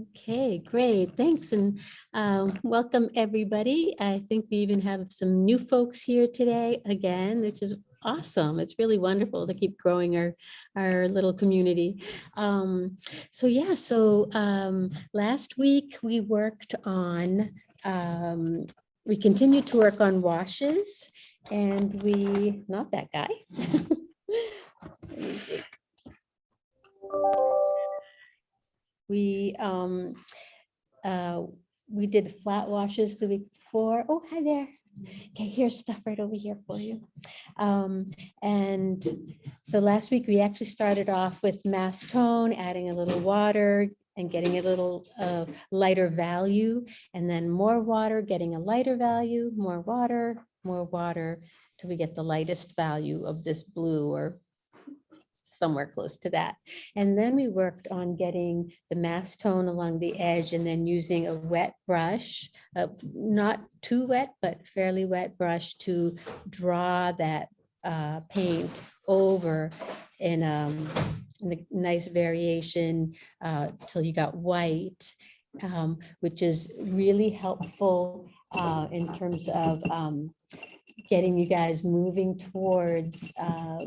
Okay, great. Thanks and um, welcome everybody. I think we even have some new folks here today again, which is awesome. It's really wonderful to keep growing our our little community. Um, so yeah, so um, last week we worked on um, we continued to work on washes and we not that guy. Let me see. We, um, uh, we did flat washes the week before. Oh, hi there. Okay, here's stuff right over here for you. Um, and so last week we actually started off with mass tone, adding a little water and getting a little uh, lighter value, and then more water, getting a lighter value, more water, more water, till we get the lightest value of this blue or somewhere close to that. And then we worked on getting the mass tone along the edge and then using a wet brush, uh, not too wet, but fairly wet brush to draw that uh, paint over in, um, in a nice variation uh, till you got white, um, which is really helpful uh, in terms of um, getting you guys moving towards uh,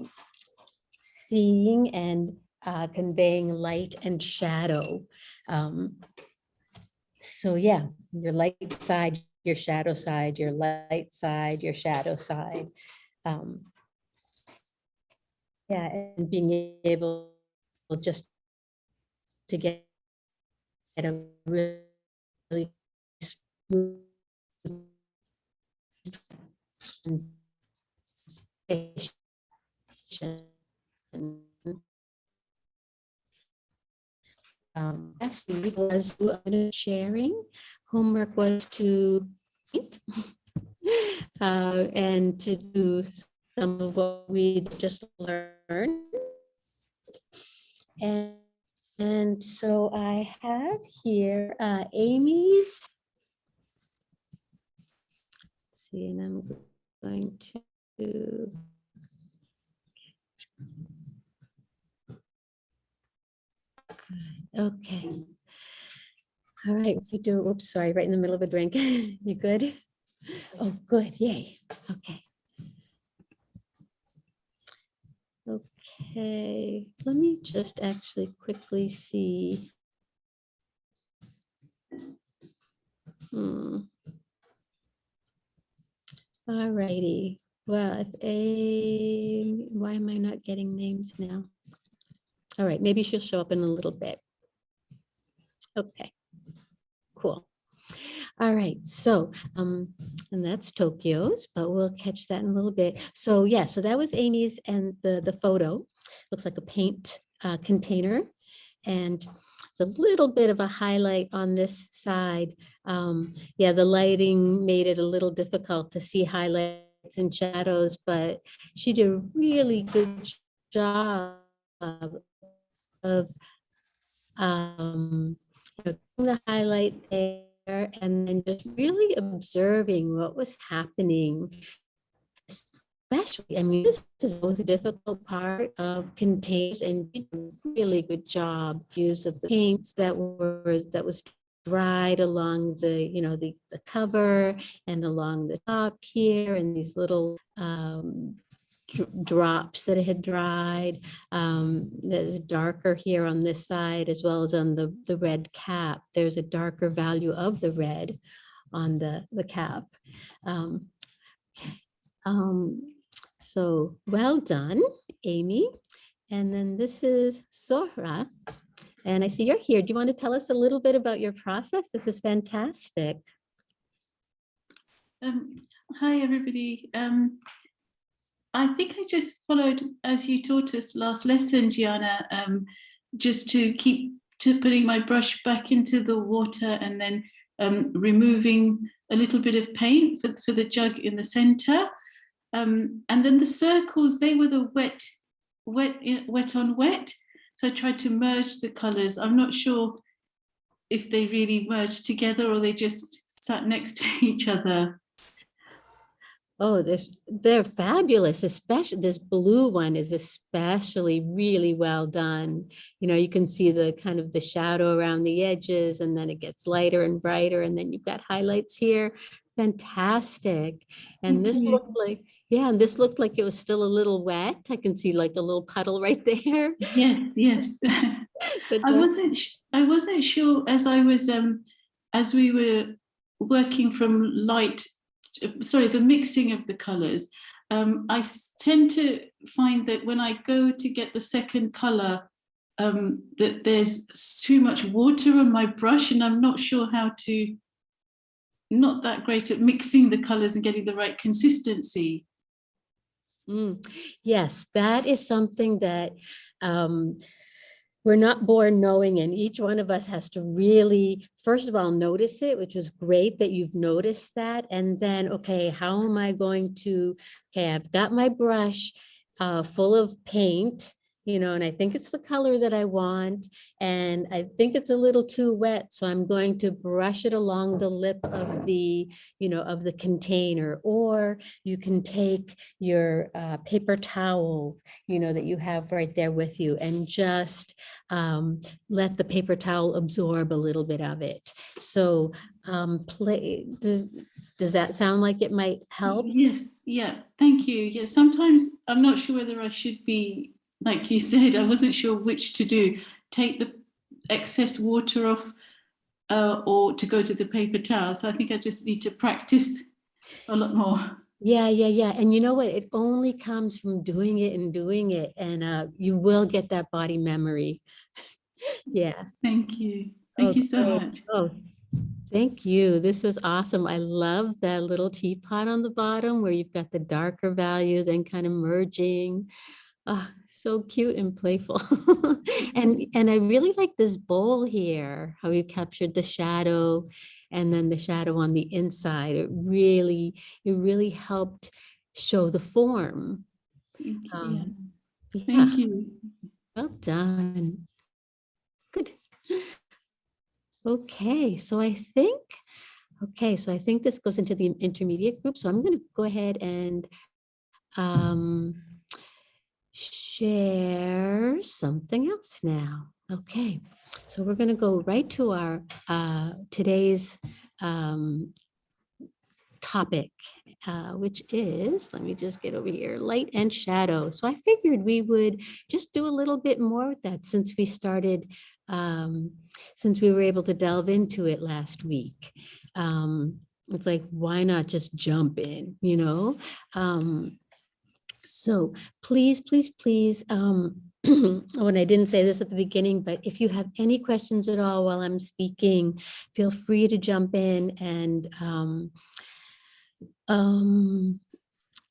seeing and uh, conveying light and shadow. Um, so yeah, your light side, your shadow side, your light side, your shadow side. Um, yeah, and being able just to get at a really smooth sensation. Um, last week was sharing. Homework was to paint uh, and to do some of what we just learned. And, and so I have here uh, Amy's. Let's see, and I'm going to Okay. All right, so do, oops, sorry, right in the middle of a drink. You good? Oh, good, yay, okay. Okay, let me just actually quickly see. Hmm. All righty, well, if a, why am I not getting names now? All right, maybe she'll show up in a little bit. Okay, cool. All right, so, um, and that's Tokyo's, but we'll catch that in a little bit. So yeah, so that was Amy's and the, the photo. Looks like a paint uh, container. And it's a little bit of a highlight on this side. Um, yeah, the lighting made it a little difficult to see highlights and shadows, but she did a really good job of um, you know, the highlight there and then just really observing what was happening. Especially, I mean, this is always a difficult part of containers and did a really good job use of the paints that were that was dried along the, you know, the, the cover and along the top here and these little um, drops that had dried. Um, there's darker here on this side as well as on the, the red cap. There's a darker value of the red on the, the cap. Um, um, so well done, Amy. And then this is Zohra. And I see you're here. Do you want to tell us a little bit about your process? This is fantastic. Um, hi, everybody. Um, I think I just followed as you taught us last lesson, Gianna, um, just to keep to putting my brush back into the water and then um, removing a little bit of paint for, for the jug in the center. Um, and then the circles, they were the wet, wet, wet on wet. So I tried to merge the colors. I'm not sure if they really merged together or they just sat next to each other. Oh, they're, they're fabulous, especially this blue one is especially really well done. You know, you can see the kind of the shadow around the edges and then it gets lighter and brighter and then you've got highlights here. Fantastic. And this looked like, yeah, and this looked like it was still a little wet. I can see like a little puddle right there. Yes, yes. But I wasn't, I wasn't sure as I was, um, as we were working from light, sorry, the mixing of the colors. Um, I tend to find that when I go to get the second color, um, that there's too much water on my brush and I'm not sure how to, not that great at mixing the colors and getting the right consistency. Mm, Yes, that is something that um, we're not born knowing and each one of us has to really, first of all, notice it, which was great that you've noticed that. And then, okay, how am I going to, okay, I've got my brush uh, full of paint, you know, and I think it's the color that I want. And I think it's a little too wet, so I'm going to brush it along the lip of the, you know, of the container. Or you can take your uh, paper towel, you know, that you have right there with you and just um, let the paper towel absorb a little bit of it. So um, play, does, does that sound like it might help? Yes, yeah, thank you. Yeah, sometimes I'm not sure whether I should be, like you said, I wasn't sure which to do. Take the excess water off uh, or to go to the paper towel. So I think I just need to practice a lot more. Yeah, yeah, yeah. And you know what? It only comes from doing it and doing it. And uh, you will get that body memory. Yeah. Thank you. Thank you so much. Oh, thank you. This was awesome. I love that little teapot on the bottom where you've got the darker value then kind of merging. Ah, so cute and playful. And, and I really like this bowl here, how you captured the shadow and then the shadow on the inside. It really, it really helped show the form. Thank you. Um, Yeah, Thank you. well done. Good. Okay, so I think, okay, so I think this goes into the intermediate group. So I'm going to go ahead and um, share something else now. Okay, so we're going to go right to our uh, today's um, topic, uh, which is, let me just get over here, light and shadow. So I figured we would just do a little bit more with that since we started, um, since we were able to delve into it last week. Um, it's like, why not just jump in, you know? Um, so please, please, please, um, when I didn't say this at the beginning, but if you have any questions at all while I'm speaking, feel free to jump in and um, um,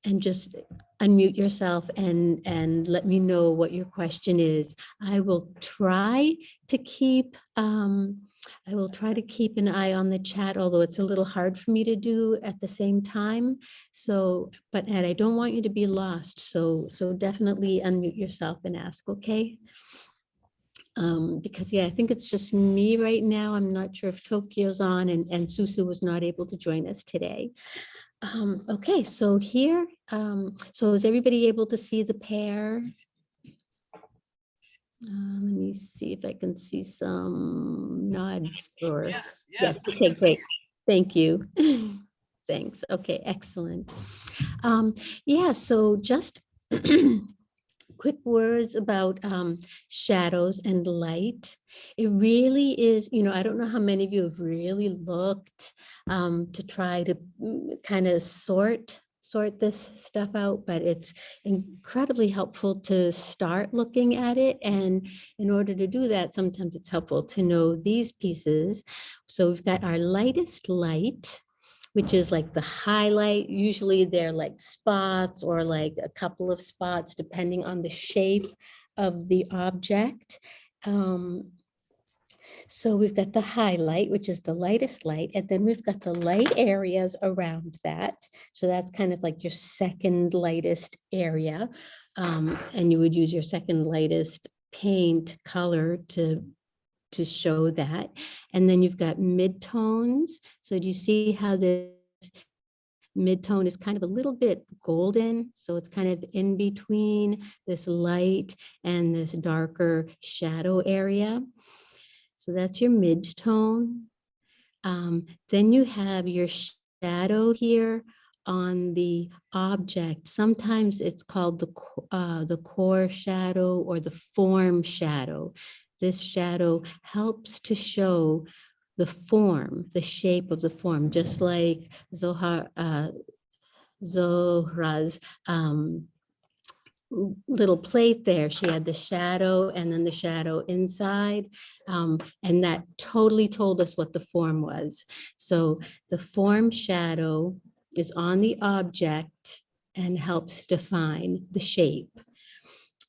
and just unmute yourself and and let me know what your question is. I will try to keep um, I will try to keep an eye on the chat, although it's a little hard for me to do at the same time. So, but Ed, I don't want you to be lost. So, so definitely unmute yourself and ask, okay? Um, because yeah, I think it's just me right now. I'm not sure if Tokyo's on and, and Susu was not able to join us today. Um, okay, so here, um, so is everybody able to see the pear? Uh, let me see if I can see some nods or. Yes, yes. Yes, okay, great. Thank you. Thanks. Okay, excellent. Um, yeah, so just quick words about um, shadows and light. It really is, you know, I don't know how many of you have really looked um, to try to kind of sort sort this stuff out, but it's incredibly helpful to start looking at it. And in order to do that, sometimes it's helpful to know these pieces. So we've got our lightest light, which is like the highlight. Usually they're like spots or like a couple of spots, depending on the shape of the object. Um, so we've got the highlight, which is the lightest light, and then we've got the light areas around that. So that's kind of like your second lightest area. Um, and you would use your second lightest paint color to to show that. And then you've got midtones. So do you see how this midtone is kind of a little bit golden. So it's kind of in between this light and this darker shadow area. So that's your midtone. Um, then you have your shadow here on the object. Sometimes it's called the, uh, the core shadow or the form shadow. This shadow helps to show the form, the shape of the form, just like Zohar, uh, Zohra's um, little plate there. She had the shadow and then the shadow inside. um, and that totally told us what the form was. So the form shadow is on the object and helps define the shape.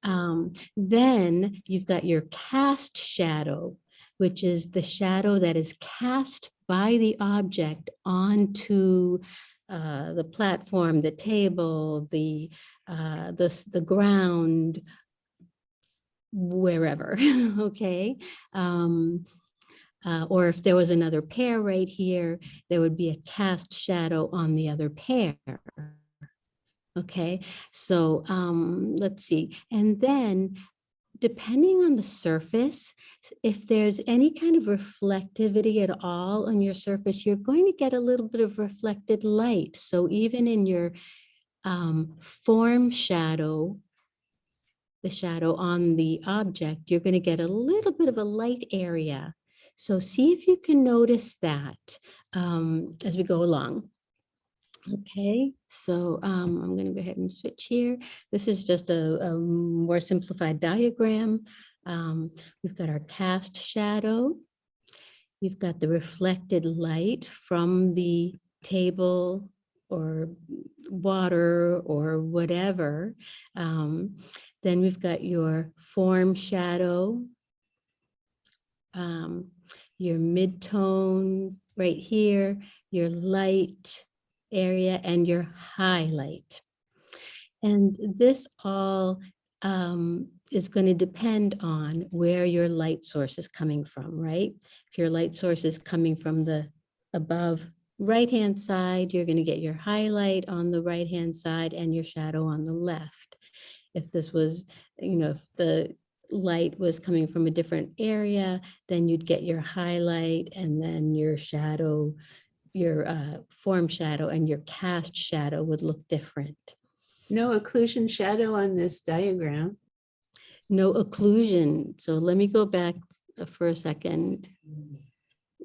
Um, then you've got your cast shadow, which is the shadow that is cast by the object onto uh, the platform, the table, the, uh, the, the ground, wherever, okay? Um, uh, or if there was another pear right here, there would be a cast shadow on the other pear. Okay, so um, let's see. And then depending on the surface, if there's any kind of reflectivity at all on your surface, you're going to get a little bit of reflected light. So even in your um, form shadow, the shadow on the object, you're going to get a little bit of a light area. So see if you can notice that um, as we go along. Okay, so um, I'm going to go ahead and switch here. This is just a, a more simplified diagram. Um, we've got our cast shadow. You've got the reflected light from the table or water or whatever. Um, then we've got your form shadow, um, your mid-tone right here, your light area and your highlight. And this all um, is going to depend on where your light source is coming from, right? If your light source is coming from the above right-hand side, you're going to get your highlight on the right-hand side and your shadow on the left. If this was, you know, if the light was coming from a different area, then you'd get your highlight and then your shadow, your uh, form shadow and your cast shadow would look different. No occlusion shadow on this diagram. No occlusion. So let me go back uh, for a second.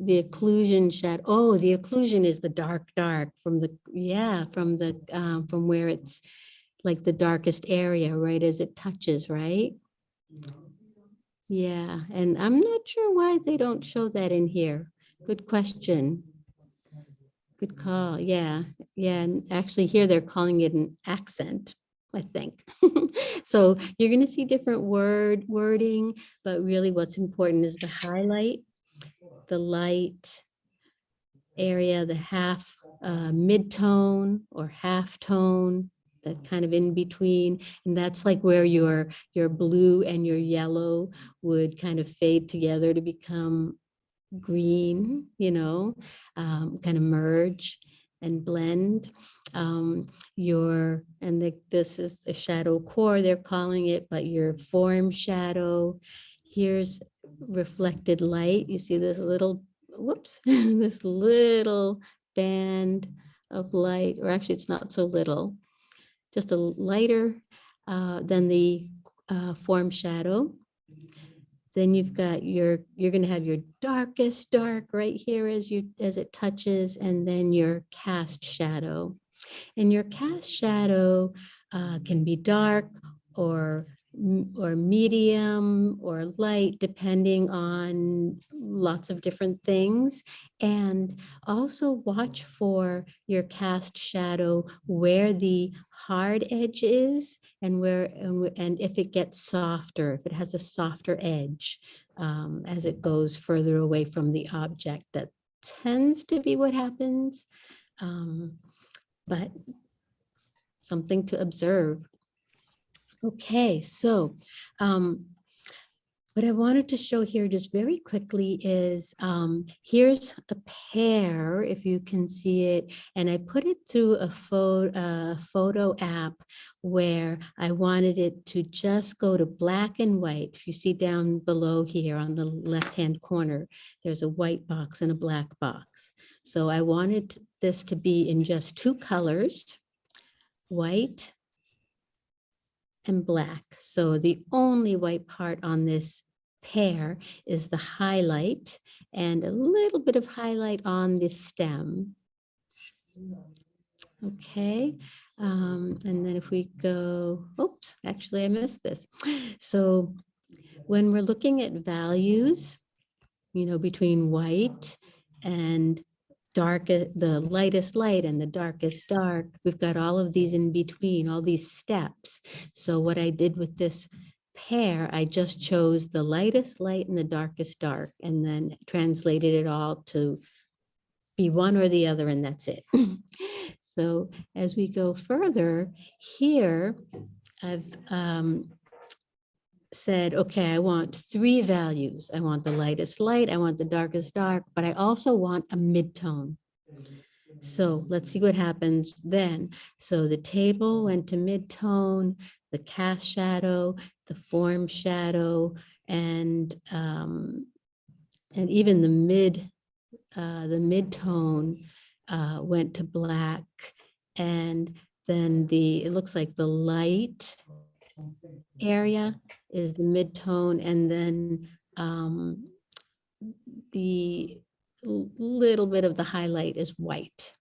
The occlusion shadow, oh, the occlusion is the dark, dark from the, yeah, from the, um, from where it's like the darkest area, right, as it touches, right? Yeah, and I'm not sure why they don't show that in here. Good question. Good call. Yeah, yeah. And actually here they're calling it an accent, I think. So you're going to see different word wording, but really what's important is the highlight, the light area, the half uh, mid-tone or half tone, that kind of in between. And that's like where your, your blue and your yellow would kind of fade together to become green, you know, um, kind of merge and blend. Um, your, and the, this is a shadow core, they're calling it, but your form shadow. Here's reflected light. You see this little, whoops, this little band of light, or actually it's not so little, just a lighter uh, than the uh, form shadow. Then you've got your, you're gonna have your darkest dark right here as you, as it touches, and then your cast shadow. And your cast shadow uh, can be dark or, or medium or light, depending on lots of different things. And also watch for your cast shadow where the hard edge is and where, and if it gets softer, if it has a softer edge um, as it goes further away from the object, that tends to be what happens. Um, but something to observe. Okay, so um, what I wanted to show here just very quickly is um, here's a pear, if you can see it, and I put it through a photo, photo app where I wanted it to just go to black and white. If you see down below here on the left-hand corner, there's a white box and a black box. So I wanted this to be in just two colors, white and black. So the only white part on this pear is the highlight and a little bit of highlight on the stem. Okay, um, and then if we go, oops, actually I missed this. So when we're looking at values, you know, between white and dark, the lightest light and the darkest dark, we've got all of these in between, all these steps. So what I did with this pear, I just chose the lightest light and the darkest dark, and then translated it all to be one or the other, and that's it. So as we go further, here, I've um, said, okay, I want three values. I want the lightest light, I want the darkest dark, but I also want a mid-tone. So let's see what happens then. So the table went to mid-tone, the cast shadow, the form shadow, and um, and even the mid, uh, the mid-tone uh, went to black. And then the, it looks like the light area is the mid-tone and then um, the little bit of the highlight is white.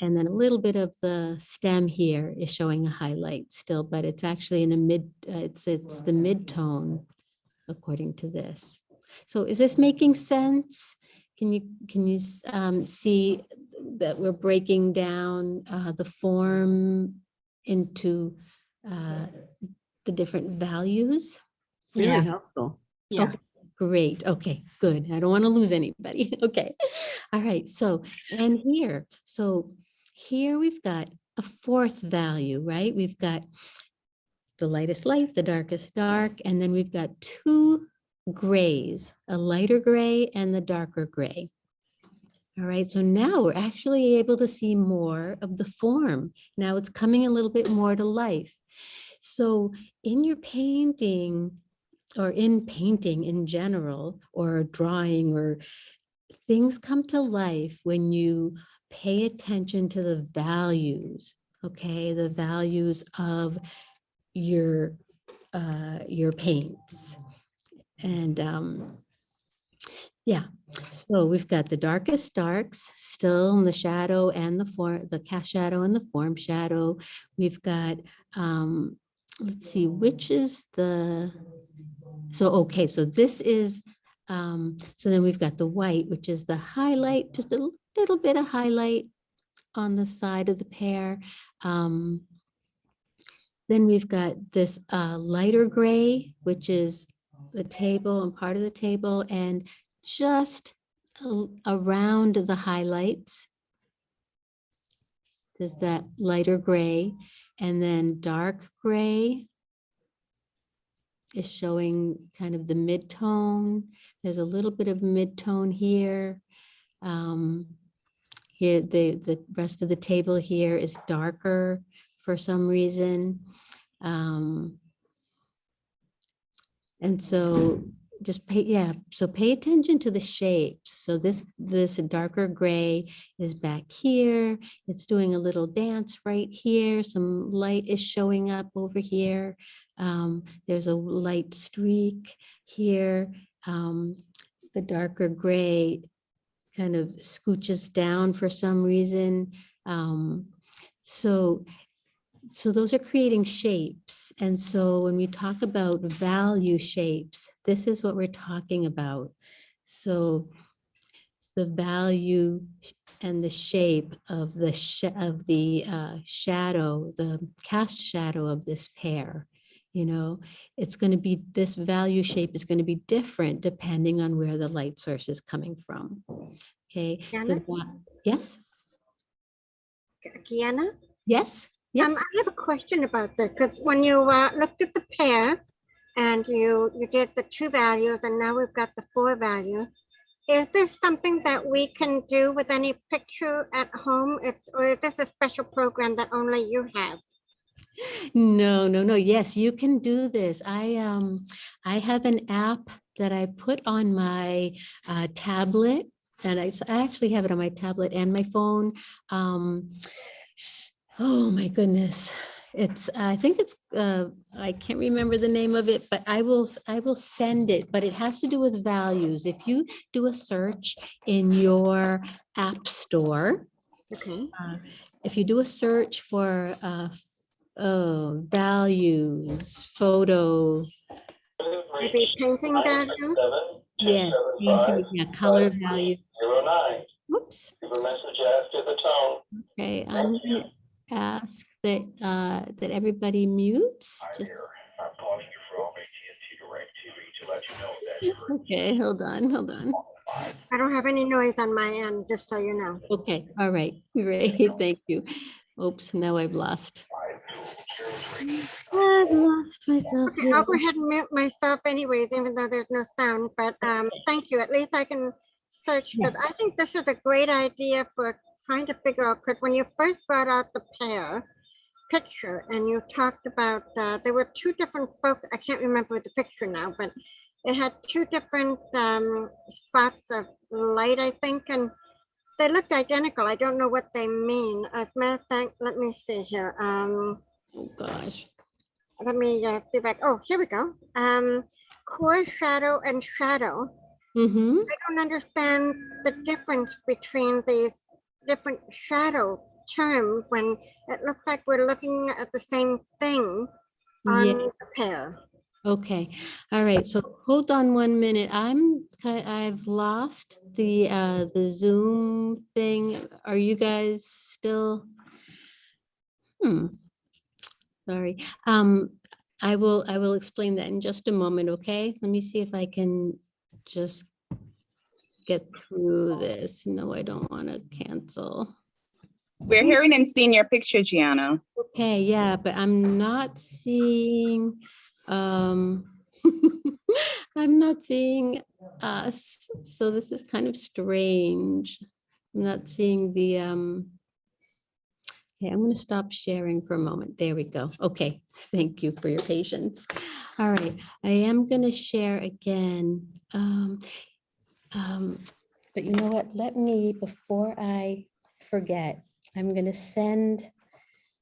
And then a little bit of the stem here is showing a highlight still, but it's actually in a mid, uh, it's, it's the mid-tone according to this. So is this making sense? Can you, can you um, see that we're breaking down uh, the form into uh, the different values? Really Yeah. helpful. Yeah. Okay, Great, okay, good. I don't want to lose anybody. Okay, all right, so, and here, so here we've got a fourth value, right? We've got the lightest light, the darkest dark, and then we've got two grays, a lighter gray and the darker gray. All right, so now we're actually able to see more of the form. Now it's coming a little bit more to life. So in your painting, or in painting in general, or drawing, or things come to life when you pay attention to the values, okay? The values of your, uh, your paints. And, um, yeah, so we've got the darkest darks still in the shadow and the form, the cast shadow and the form shadow. We've got, um, let's see, which is the, so, okay, so this is, um, so then we've got the white, which is the highlight, just a little bit of highlight on the side of the pear. Um, then we've got this uh, lighter gray, which is the table and part of the table and just around the highlights. There's that lighter gray and then dark gray is showing kind of the mid-tone. There's a little bit of mid-tone here. Um, Here, the, the rest of the table here is darker for some reason. Um, And so just pay, yeah, so pay attention to the shapes. So this, this darker gray is back here. It's doing a little dance right here. Some light is showing up over here. Um, there's a light streak here. Um, the darker gray kind of scooches down for some reason. Um, so, so those are creating shapes. And so when we talk about value shapes, this is what we're talking about. So the value and the shape of the sh- of the uh, shadow, the cast shadow of this pear, you know, it's going to be, this value shape is going to be different depending on where the light source is coming from. Okay. Kiana? va- Yes, Kiana? yes, yes. Um, I have a question about that, because when you uh, looked at the pear, and you, you did the two values and now we've got the four value. Is this something that we can do with any picture at home? It- Or is this a special program that only you have? No, no, no. Yes, you can do this. I um I have an app that I put on my uh, tablet and I, I actually have it on my tablet and my phone. Um, oh my goodness. It's, I think it's, uh, I can't remember the name of it, but I will, s- I will send it, but it has to do with values. If you do a search in your app store, Okay, uh, If you do a search for uh, oh, values, photo, maybe painting value? yes, painting, yeah, color values. Zero nine, Whoops, leave a message after the tone. okay, I'm gonna ask that, uh, that everybody mutes. Hi Just- there, I'm calling you from AT&T DirecTV to let you know that you're Okay, hold on, hold on. I don't have any noise on my end, just so you know. Okay, all right, great, thank you. Oops, now I've lost. Five two zero three. I've lost myself. Okay, I'll go ahead and mute myself anyways, even though there's no sound, but um, thank you. At least I can search, Yeah. because I think this is a great idea for trying to figure out, because when you first brought out the pear picture and you talked about, uh, there were two different folks, I can't remember the picture now, but it had two different um, spots of light, I think, and they looked identical. I don't know what they mean. As a matter of fact, let me see here. Um, Oh, gosh. let me uh, see I, oh, here we go. Um, core shadow and shadow. Mm-hmm, I don't understand the difference between these different shadow terms when it looks like we're looking at the same thing on yeah. the pear. Okay, all right, so hold on one minute. I'm, I've lost the, uh, the Zoom thing. Are you guys still? Hmm. Sorry, um, I will, I will explain that in just a moment, okay? Let me see if I can just get through this. No, I don't want to cancel. We're hearing and seeing your picture, Gianna. Okay, yeah, but I'm not seeing, um, I'm not seeing us, so this is kind of strange. I'm not seeing the, um, okay, I'm gonna stop sharing for a moment. There we go. Okay, thank you for your patience. All right, I am gonna share again. Um, um, but you know what? Let me, before I forget, I'm gonna send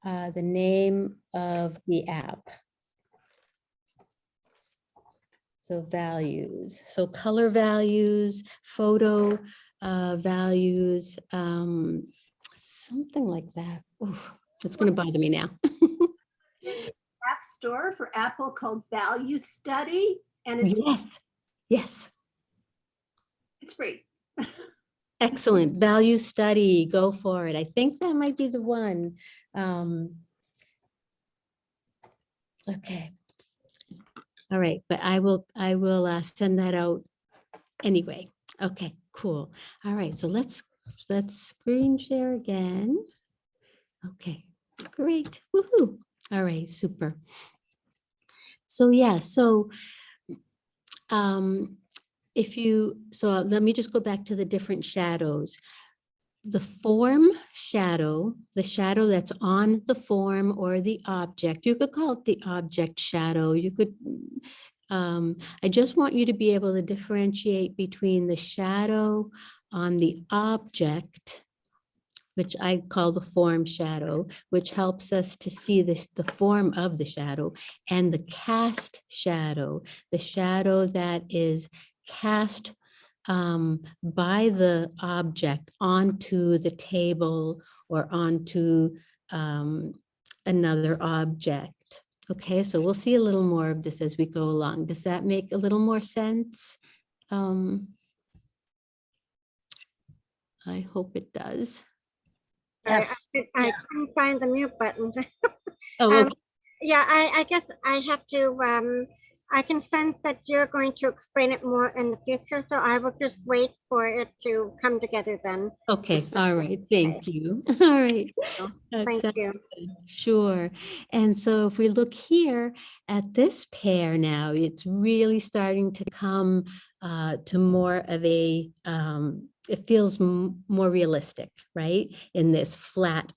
uh, the name of the app. So values, so color values, photo uh, values, um, something like that. Oof, It's gonna bother me now. app store for Apple called Value Study, and it's, Yes, yes, it's free. excellent. Value study, go for it. I think that might be the one. Um, Okay. All right, but I will, I will uh, send that out anyway. Okay, cool. All right, so let's, let's screen share again. Okay, great. Woohoo. All right, super. So yeah, so um, if you, so let me just go back to the different shadows. The form shadow, the shadow that's on the form or the object, you could call it the object shadow. You could, um, I just want you to be able to differentiate between the shadow on the object, which I call the form shadow, which helps us to see this, the form of the shadow, and the cast shadow, the shadow that is cast um, by the object onto the table or onto um, another object. Okay, so we'll see a little more of this as we go along. Does that make a little more sense? Um, I hope it does. I- I Yes, could- I yeah. couldn't find the mute button. Oh, Um. Yeah, I, I guess I have to, um, I can sense that you're going to explain it more in the future, so I will just wait for it to come together then. Okay, all right, thank you. All right. That Thank you. good. Sure. And so if we look here at this pear now, it's really starting to come uh, to more of a, um, it feels m- more realistic, right? In this flat,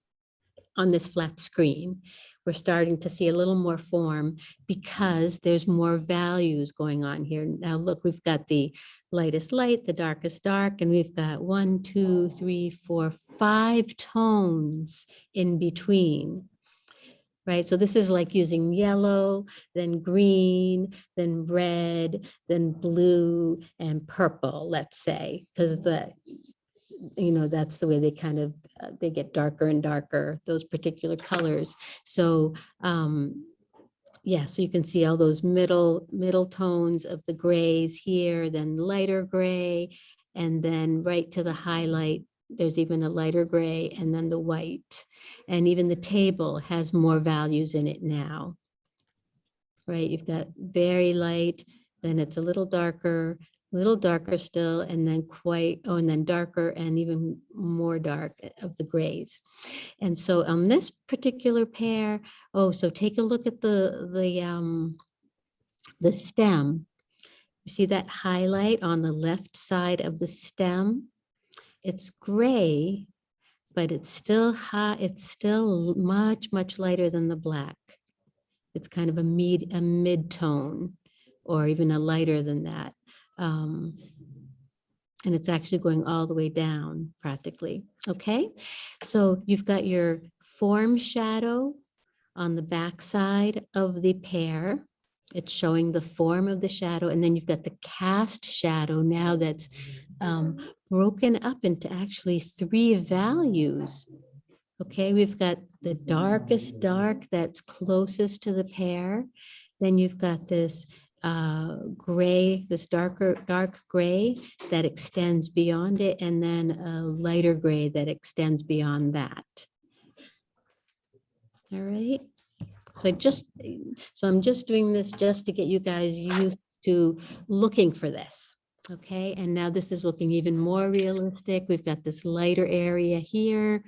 on this flat screen. We're starting to see a little more form because there's more values going on here. Now, look, we've got the lightest light, the darkest dark, and we've got one, two, three, four, five tones in between. Right, so this is like using yellow, then green, then red, then blue and purple, let's say, because the, you know, that's the way they kind of, uh, they get darker and darker, those particular colors. So, um, yeah, so you can see all those middle, middle tones of the grays here, then lighter gray, and then right to the highlight, there's even a lighter gray and then the white. And even the table has more values in it now. Right, you've got very light, then it's a little darker, little darker still, and then quite, oh, and then darker and even more dark eh, of the grays. And so on this particular pear, oh, so take a look at the, the, um, the stem. You see that highlight on the left side of the stem? It's gray, but it's still high, it's still much, much lighter than the black. It's kind of a mid, a mid-tone, or even a lighter than that. Um, and it's actually going all the way down practically, okay? So you've got your form shadow on the back side of the pear. It's showing the form of the shadow, and then you've got the cast shadow now that's um, broken up into actually three values. Okay, we've got the darkest dark that's closest to the pear. Then you've got this uh, gray, this darker, dark gray that extends beyond it, and then a lighter gray that extends beyond that. All right. So I just, so I'm just doing this just to get you guys used to looking for this. Okay, and now this is looking even more realistic. We've got this lighter area here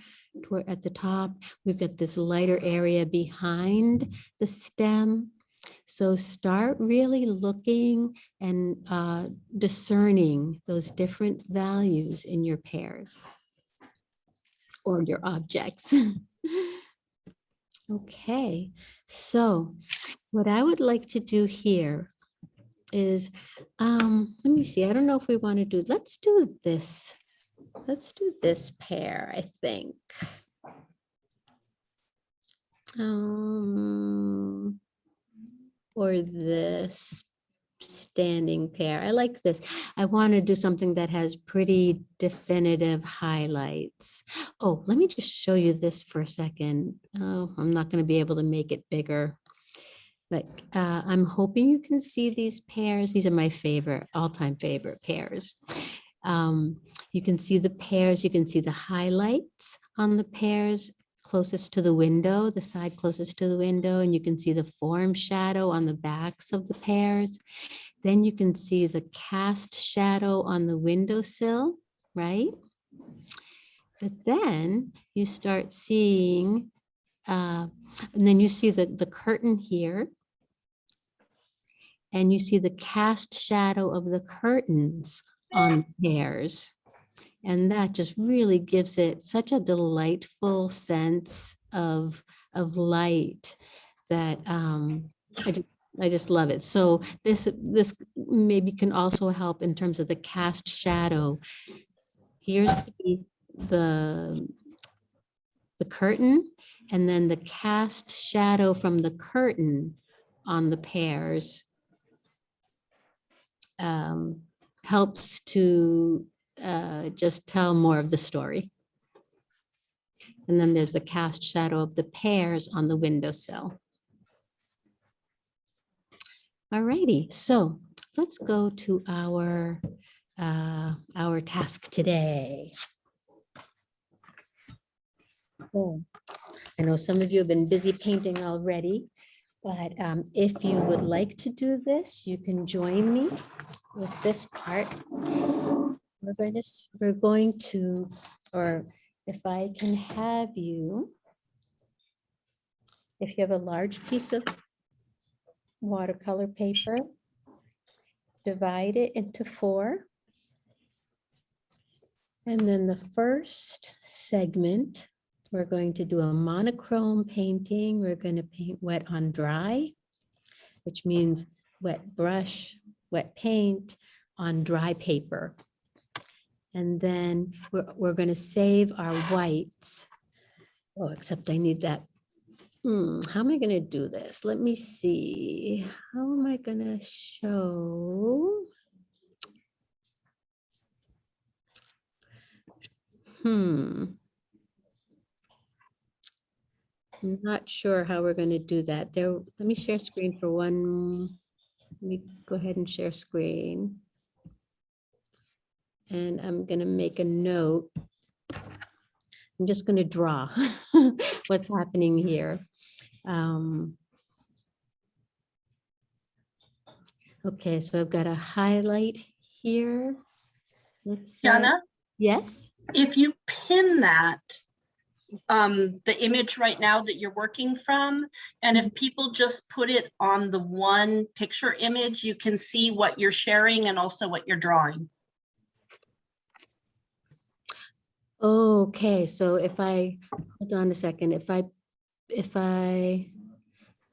at the top. We've got this lighter area behind the stem. So start really looking and uh, discerning those different values in your pears or your objects. Okay, so what I would like to do here is, um, let me see, I don't know if we want to do, let's do this. Let's do this pear, I think. Um, or this standing pear. I like this. I want to do something that has pretty definitive highlights. Oh, let me just show you this for a second. Oh, I'm not going to be able to make it bigger. But uh, I'm hoping you can see these pears. These are my favorite, all-time favorite pears. Um, you can see the pears, you can see the highlights on the pears closest to the window, the side closest to the window, and you can see the form shadow on the backs of the pears. Then you can see the cast shadow on the windowsill, right? But then you start seeing, uh, and then you see the, the curtain here. And you see the cast shadow of the curtains on the pears. And that just really gives it such a delightful sense of, of light that um, I, just, I just love it. So this, this maybe can also help in terms of the cast shadow. Here's the, the, the curtain and then the cast shadow from the curtain on the pears um, helps to uh, just tell more of the story. And then there's the cast shadow of the pears on the windowsill. All righty, so let's go to our, uh, our task today. Oh, I know some of you have been busy painting already. But um, if you would like to do this, you can join me with this part. We're going to, we're going to, or if I can have you, if you have a large piece of watercolor paper, divide it into four. And then the first segment, we're going to do a monochrome painting. We're going to paint wet on dry, which means wet brush, wet paint on dry paper. And then we're, we're going to save our whites. Oh, except I need that. Hmm, how am I going to do this? Let me see. How am I going to show? Hmm. I'm not sure how we're going to do that. There, let me share screen for one. Let me go ahead and share screen. And I'm going to make a note. I'm just going to draw what's happening here. Um, Okay, so I've got a highlight here. Let's Jana, Yes, if you pin that, um, the image right now that you're working from, and if people just put it on the one picture image, you can see what you're sharing and also what you're drawing. Okay, so if I, hold on a second, if I, if I,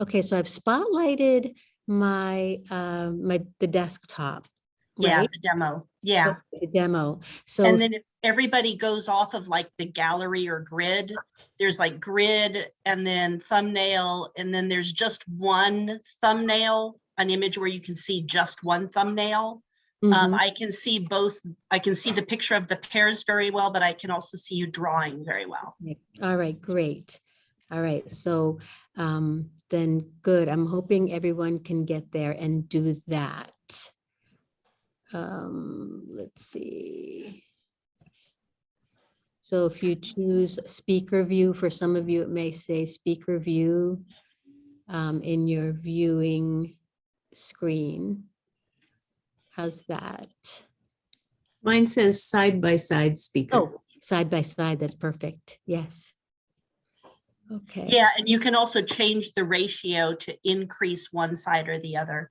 okay, so I've spotlighted my, uh, my, the desktop. Yeah, right? the demo, yeah. The demo, so. And then if everybody goes off of like the gallery or grid, there's like grid and then thumbnail, and then there's just one thumbnail, an image where you can see just one thumbnail. Um, Mhm. I can see both, I can see the picture of the pears very well, but I can also see you drawing very well. All right, great. All right, so um, then good. I'm hoping everyone can get there and do that. Um, let's see. So if you choose speaker view, for some of you, it may say speaker view um, in your viewing screen. How's that? Mine says side by side speaker. Oh, side by side, that's perfect. Yes. Okay. Yeah, and you can also change the ratio to increase one side or the other.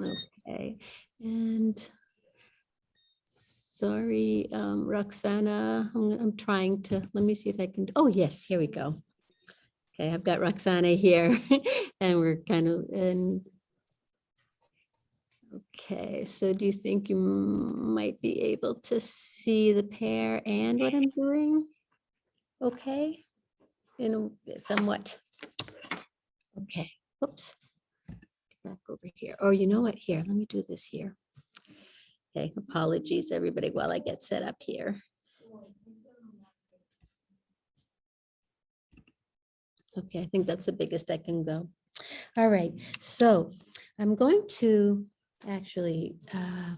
Okay, and sorry, um, Roxana, I'm, I'm trying to, let me see if I can, oh, yes, here we go. Okay, I've got Roxana here and we're kind of in. Okay, so do you think you might be able to see the pear and what I'm doing? Okay, in somewhat. Okay, whoops back over here. Or you know what? Here, let me do this here. Okay, apologies, everybody, while I get set up here. Okay, I think that's the biggest I can go. All right, so I'm going to actually, uh,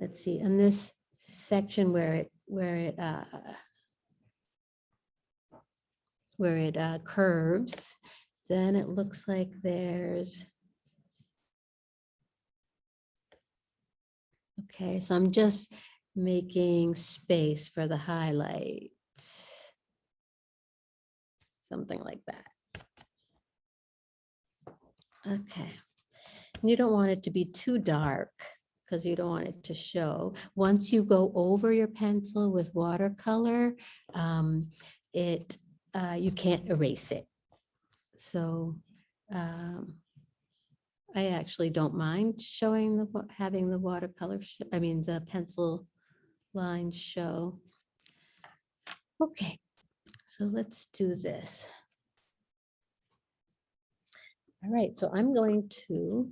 let's see, in this section where it, where it, uh, where it uh, curves, then it looks like there's Okay, so I'm just making space for the highlights. Something like that. Okay. You don't want it to be too dark because you don't want it to show. Once you go over your pencil with watercolor, um, it, uh, you can't erase it. So, um, I actually don't mind showing the, having the watercolor, I mean, the pencil lines show. Okay, so let's do this. All right, so I'm going to,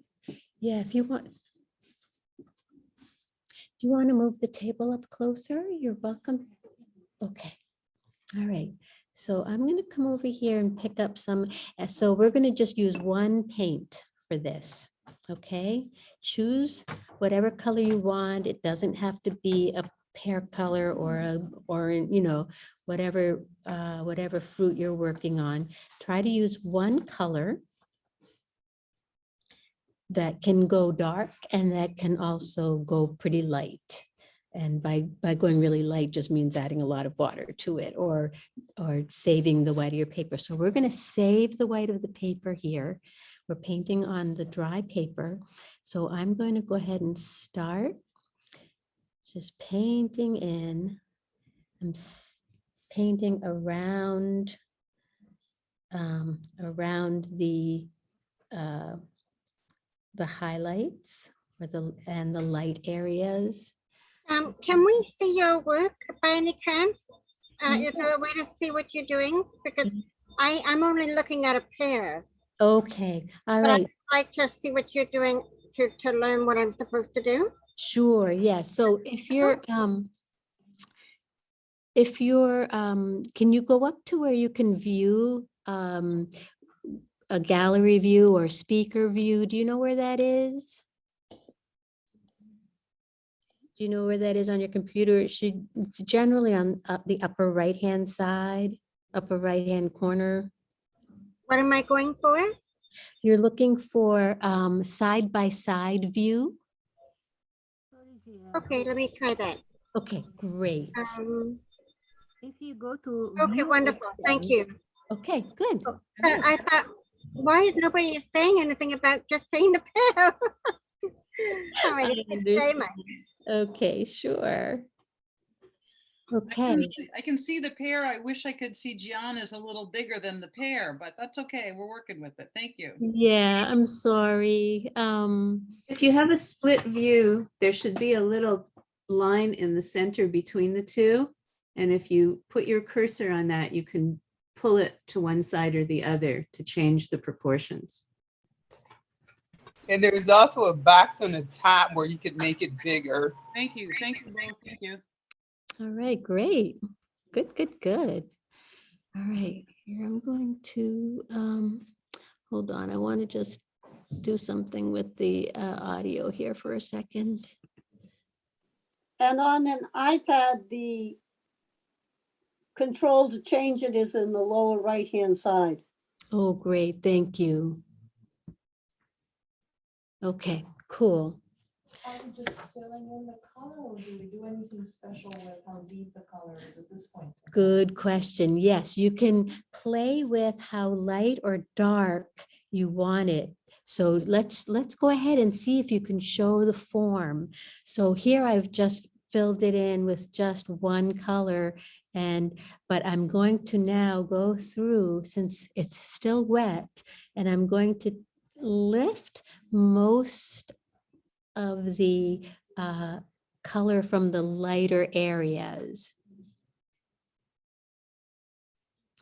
yeah, if you want. Do you want to move the table up closer? You're welcome. Okay, all right. So I'm going to come over here and pick up some, uh, so we're going to just use one paint for this, okay? Choose whatever color you want. It doesn't have to be a pear color or a, or, you know, whatever, uh, whatever fruit you're working on, try to use one color that can go dark and that can also go pretty light. And by, by going really light just means adding a lot of water to it or, or saving the white of your paper. So we're going to save the white of the paper here. We're painting on the dry paper. So I'm going to go ahead and start just painting in. I'm painting around, um, around the, uh, the highlights or the, and the light areas. Um, can we see your work by any chance? Uh, Yeah. is there a way to see what you're doing? Because Mhm. I, I'm only looking at a pear. Okay, all But I- right, I'd like to see what you're doing to, to learn what I'm supposed to do. sure, yes. So if you're, um, if you're, um, can you go up to where you can view, um, a gallery view or speaker view? Do you know where that is? Do you know where that is on your computer? It should, it's generally on uh, the upper right-hand side, upper right-hand corner. What am I going for? You're looking for um, side-by-side view. Okay, let me try that. Okay, great. Um, If you go to. okay, wonderful. Thank you. Okay, good. But I thought, why is nobody saying anything about just seeing the pear? All right, I thank you very understand. much. Okay, sure. I Okay, can see- I can see the pear. I wish I could see Gianna's a little bigger than the pear, but that's okay. We're working with it. Thank you. yeah, I'm sorry. Um, If you have a split view, there should be a little line in the center between the two. And if you put your cursor on that, you can pull it to one side or the other to change the proportions. And there's also a box on the top where you could make it bigger. Thank you. Thank you both. Thank you. all right, great. Good, good, good. All right, here I'm going to, um, hold on, I want to just do something with the uh, audio here for a second. And on an iPad, the control to change it is in the lower right-hand side. Oh, great, thank you. Okay, cool. Are we just filling in the color or do we do anything special with how deep the color is at this point? Good question. Yes, you can play with how light or dark you want it. So let's, let's go ahead and see if you can show the form. So here I've just filled it in with just one color and, but I'm going to now go through, since it's still wet, and I'm going to lift most of the uh, color from the lighter areas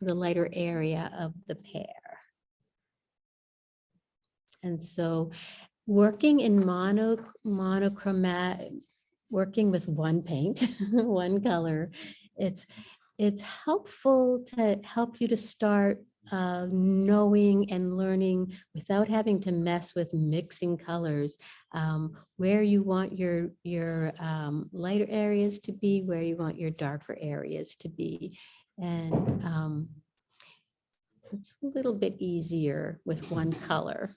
the lighter area of the pear. And so working in mono, monochromatic, working with one paint, one color, it's, it's helpful to help you to start uh, knowing and learning without having to mess with mixing colors, um, where you want your, your um, lighter areas to be, where you want your darker areas to be. And um, it's a little bit easier with one color.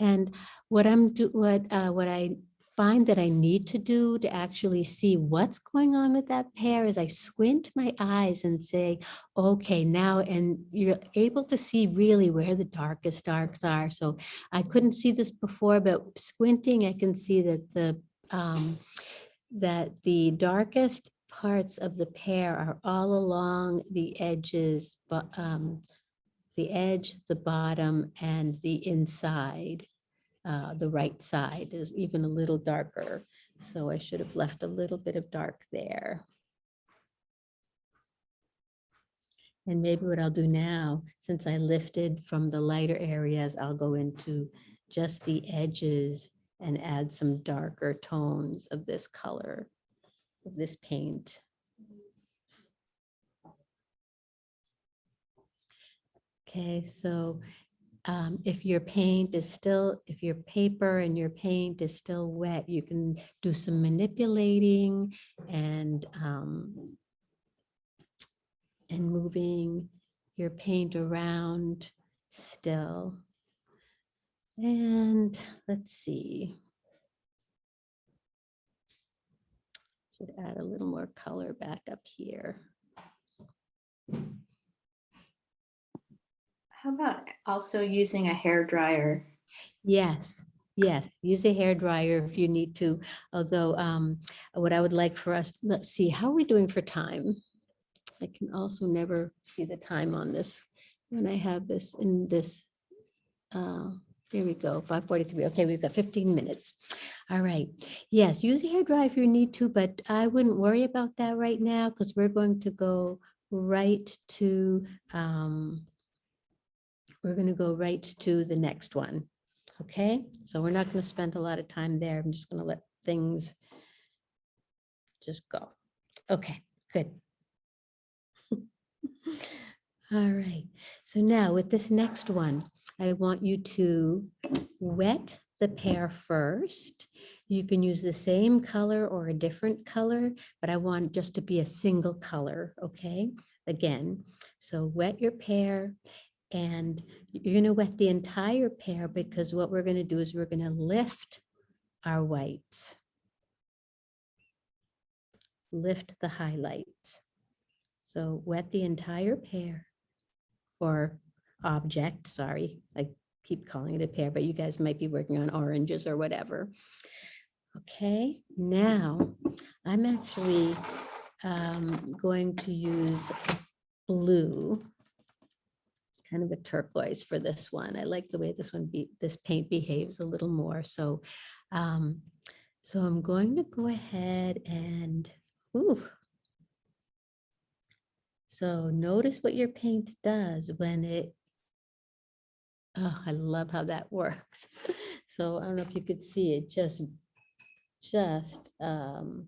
And what I'm do, what, uh, what I find that I need to do to actually see what's going on with that pear is I squint my eyes and say, okay, now, and you're able to see really where the darkest darks are. So I couldn't see this before, but squinting, I can see that the, um, that the darkest parts of the pear are all along the edges, but um, the edge, the bottom, and the inside. Uh, the right side is even a little darker, so I should have left a little bit of dark there. And maybe what I'll do now, since I lifted from the lighter areas, I'll go into just the edges and add some darker tones of this color, of this paint. Okay, so um, if your paint is still, if your paper and your paint is still wet, you can do some manipulating and um, and moving your paint around still. And let's see. Should add a little more color back up here. How about also using a hair dryer? Yes, yes, use a hair dryer if you need to. Although um, what I would like for us, let's see, how are we doing for time? I can also never see the time on this when I have this in this. uh, There we go, five forty-three. Okay, we've got fifteen minutes. All right. Yes, use a hair dryer if you need to, but I wouldn't worry about that right now because we're going to go right to um, we're going to go right to the next one. Okay, so we're not going to spend a lot of time there. I'm just going to let things just go. Okay, good. All right, so now with this next one, I want you to wet the pear first. You can use the same color or a different color, but I want just to be a single color, okay? Again, so wet your pear and you're going to wet the entire pear because what we're going to do is we're going to lift our whites. Lift the highlights. So wet the entire pear or object, sorry, I keep calling it a pear, but you guys might be working on oranges or whatever. Okay, now I'm actually um, going to use blue kind of a turquoise for this one. I like the way this one be this paint behaves a little more. So, um, so I'm going to go ahead and, ooh. So notice what your paint does when it, oh, I love how that works. So I don't know if you could see it just, just um,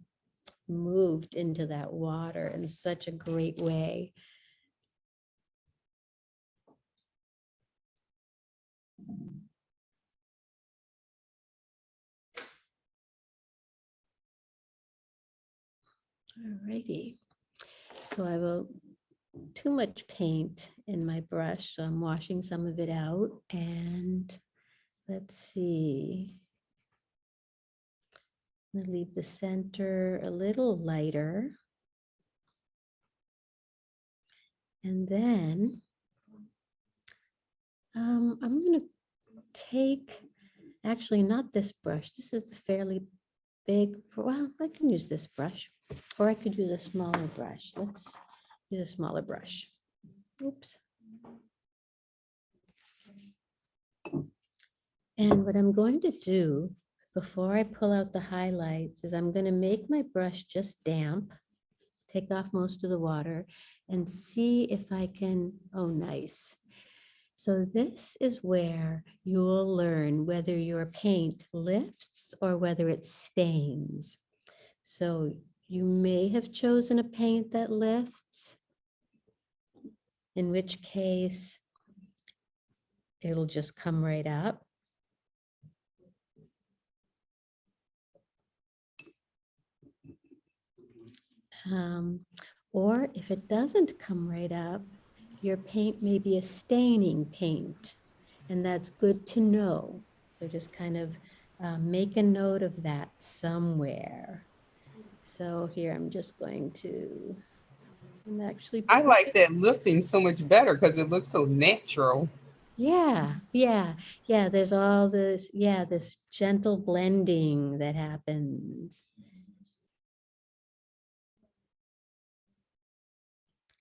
moved into that water in such a great way. Alrighty, so I a too much paint in my brush, so I'm washing some of it out and let's see. I'm gonna leave the center a little lighter. And then um, I'm gonna take, actually not this brush, this is a fairly big, well, I can use this brush. Or I could use a smaller brush. Let's use a smaller brush. Oops. And what I'm going to do before I pull out the highlights is I'm going to make my brush just damp, take off most of the water and see if I can, oh, nice. So this is where you'll learn whether your paint lifts or whether it stains. So you may have chosen a paint that lifts, in which case it'll just come right up. Um, or if it doesn't come right up, your paint may be a staining paint, and that's good to know. So just kind of uh, make a note of that somewhere. So here I'm just going to, I'm actually. I like that lifting so much better because it looks so natural. Yeah, yeah, yeah. There's all this, yeah, this gentle blending that happens.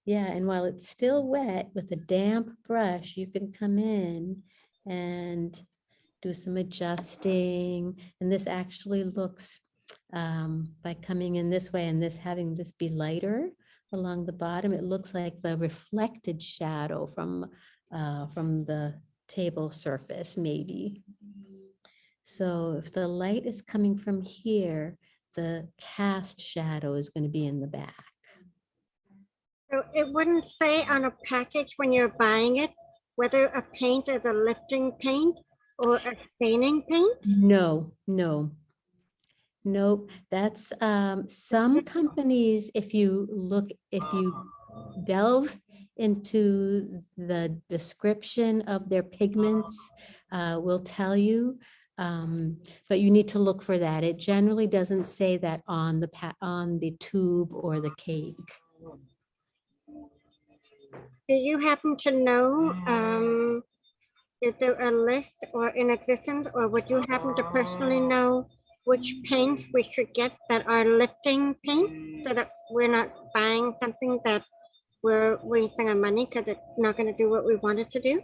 Yeah, and while it's still wet with a damp brush, you can come in and do some adjusting. And this actually looks, um, by coming in this way and this having this be lighter along the bottom, it looks like the reflected shadow from, uh, from the table surface, maybe. So if the light is coming from here, the cast shadow is going to be in the back. It wouldn't say on a package when you're buying it whether a paint is a lifting paint or a staining paint? No, no. Nope, that's, um, some companies, if you look, if you delve into the description of their pigments, uh, will tell you. Um, but you need to look for that. It generally doesn't say that on the on the tube or the cake. Do you happen to know, um, is there a list or in existence, or would you happen to personally know which paints we should get that are lifting paints, so that we're not buying something that we're wasting our money because it's not gonna do what we want it to do?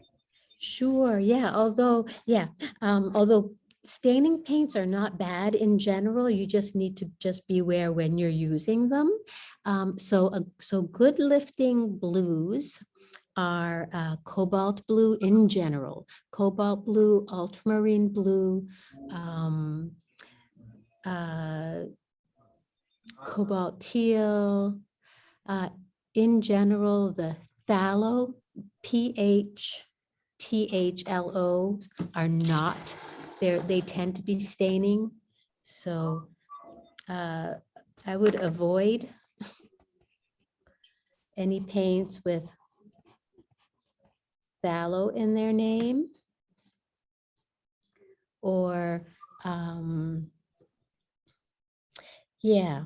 Sure, yeah, although, yeah, um, although staining paints are not bad in general, you just need to just beware when you're using them. Um, so, uh, so good lifting blues are uh, cobalt blue in general, cobalt blue, ultramarine blue, um, uh, cobalt teal. Uh, in general, the phthalo, PH, THLO are not, they're, they tend to be staining. So uh, I would avoid any paints with phthalo in their name. Or, um, yeah,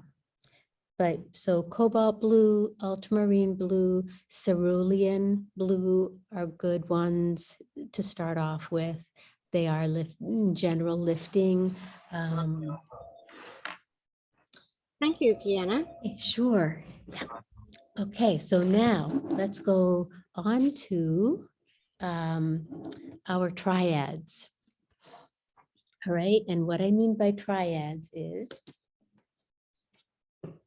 but so cobalt blue, ultramarine blue, cerulean blue are good ones to start off with. They are lift, in general lifting. Um, Thank you, Kiana. Sure. Yeah. Okay, so now let's go on to um, our triads. All right, and what I mean by triads is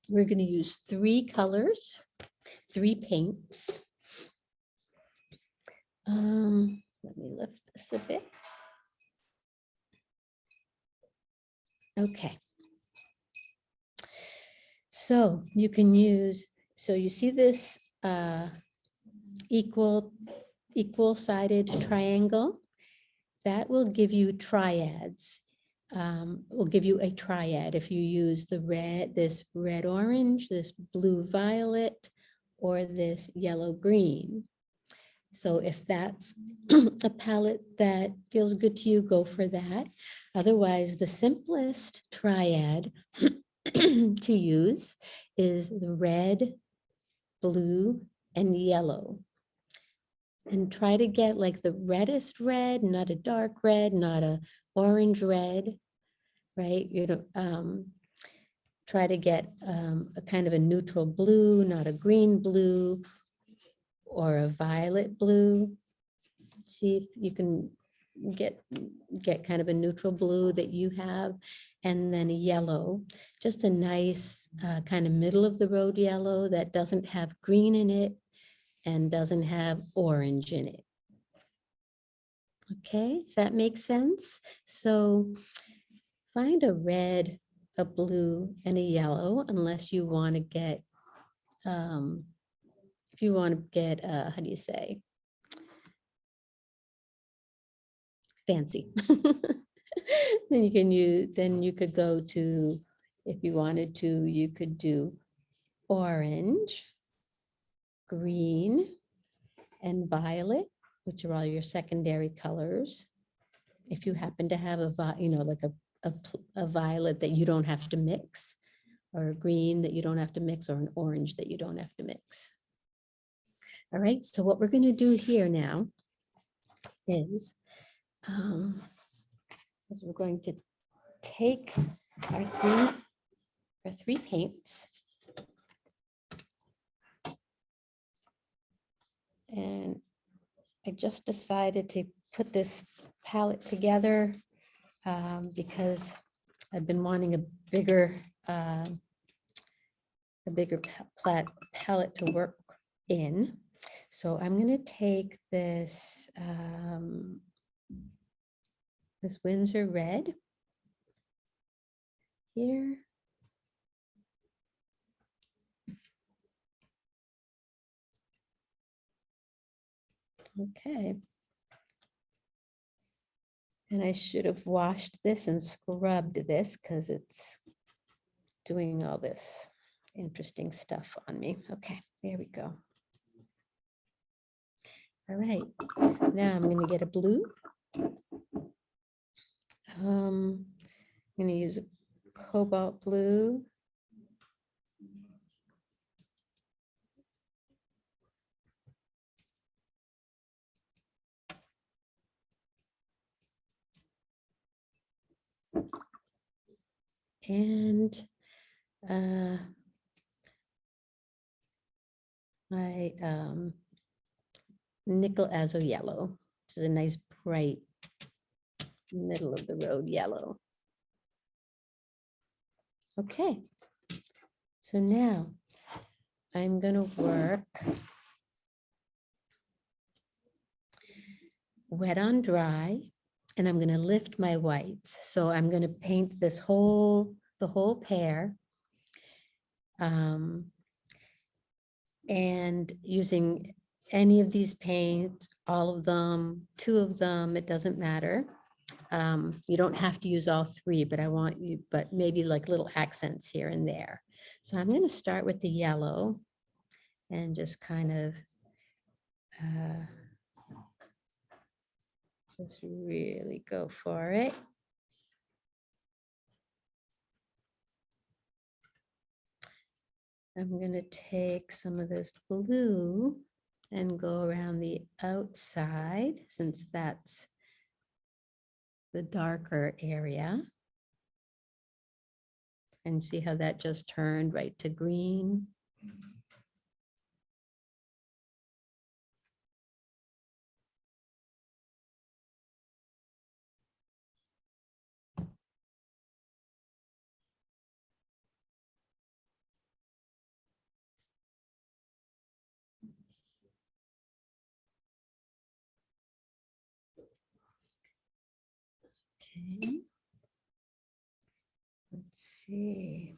we're going to use three colors, three paints. Um, let me lift this a bit. Okay. So you can use, so you see this uh, equal, equal sided triangle? That will give you triads um, will give you a triad if you use the red, this red orange, this blue violet, or this yellow green. So if that's a palette that feels good to you, go for that. Otherwise, the simplest triad to use is the red, blue, and yellow. And try to get like the reddest red, not a dark red, not a orange red, right? You know, um, try to get um, a kind of a neutral blue, not a green blue or a violet blue. See if you can get get kind of a neutral blue that you have and then a yellow just a nice uh, kind of middle of the road yellow that doesn't have green in it and doesn't have orange in it Okay, does that make sense? So find a red, a blue, and a yellow, unless you want to get, um, if you want to get, uh, how do you say? Fancy. Then you can use, then you could go to, if you wanted to, you could do orange, green, and violet which are all your secondary colors. If you happen to have a, you know, like a, a, a violet that you don't have to mix, or a green that you don't have to mix, or an orange that you don't have to mix. All right, so what we're gonna do here now is, um, we're going to take our three, our three paints. And I just decided to put this palette together um, because I've been wanting a bigger, uh, a bigger pa- plat palette to work in. So I'm going to take this, um, this Winsor red here. Okay. And I should have washed this and scrubbed this because it's doing all this interesting stuff on me. Okay, there we go. All right, now I'm gonna get a blue. Um, I'm gonna use a cobalt blue. And uh, my um, nickel azo yellow, which is a nice bright middle of the road yellow. Okay, so now I'm gonna work wet on dry, and I'm gonna lift my whites. So I'm gonna paint this whole, the whole pear. Um, and using any of these paints, all of them, two of them, it doesn't matter. Um, you don't have to use all three, but I want you, but maybe like little accents here and there. So I'm gonna start with the yellow and just kind of uh, just really go for it. I'm gonna take some of this blue and go around the outside since that's the darker area. And see how that just turned right to green. Mm-hmm. Okay. Let's see.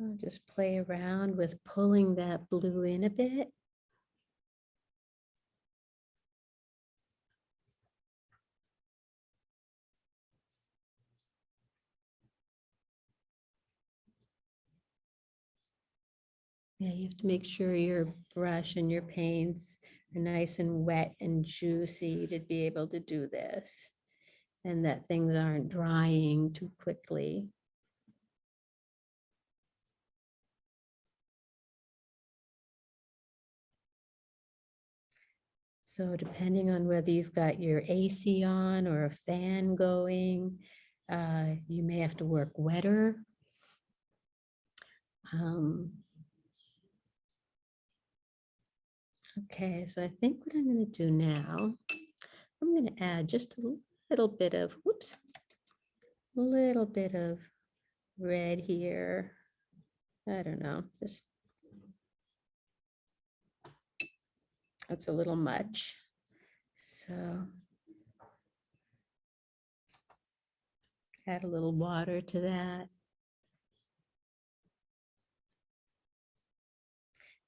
I'll just play around with pulling that blue in a bit. Yeah, you have to make sure your brush and your paints are nice and wet and juicy to be able to do this. And that things aren't drying too quickly. So depending on whether you've got your AC on or a fan going, uh, you may have to work wetter. Um, Okay, so I think what I'm going to do now, I'm going to add just a little bit of, whoops, a little bit of red here. I don't know, just that's a little much. So add a little water to that.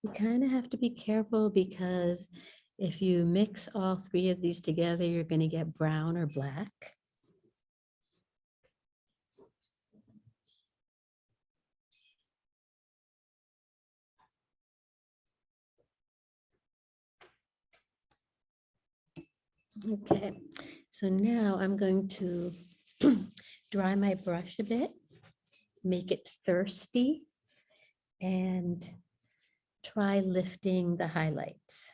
You kind of have to be careful because if you mix all three of these together, you're going to get brown or black. Okay, so now I'm going to dry my brush a bit, make it thirsty, and try lifting the highlights.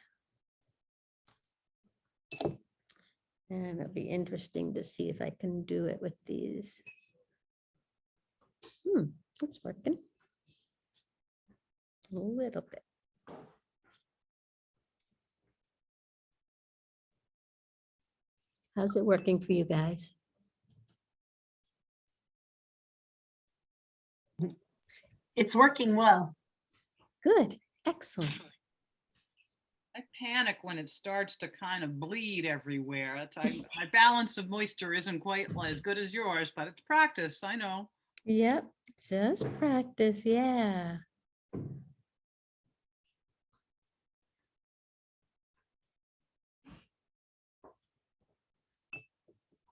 And it'll be interesting to see if I can do it with these. Hmm, it's working. A little bit. How's it working for you guys? It's working well. Good, excellent. I panic when it starts to kind of bleed everywhere. I, my balance of moisture isn't quite as good as yours, but it's practice, I know. Yep, just practice, yeah.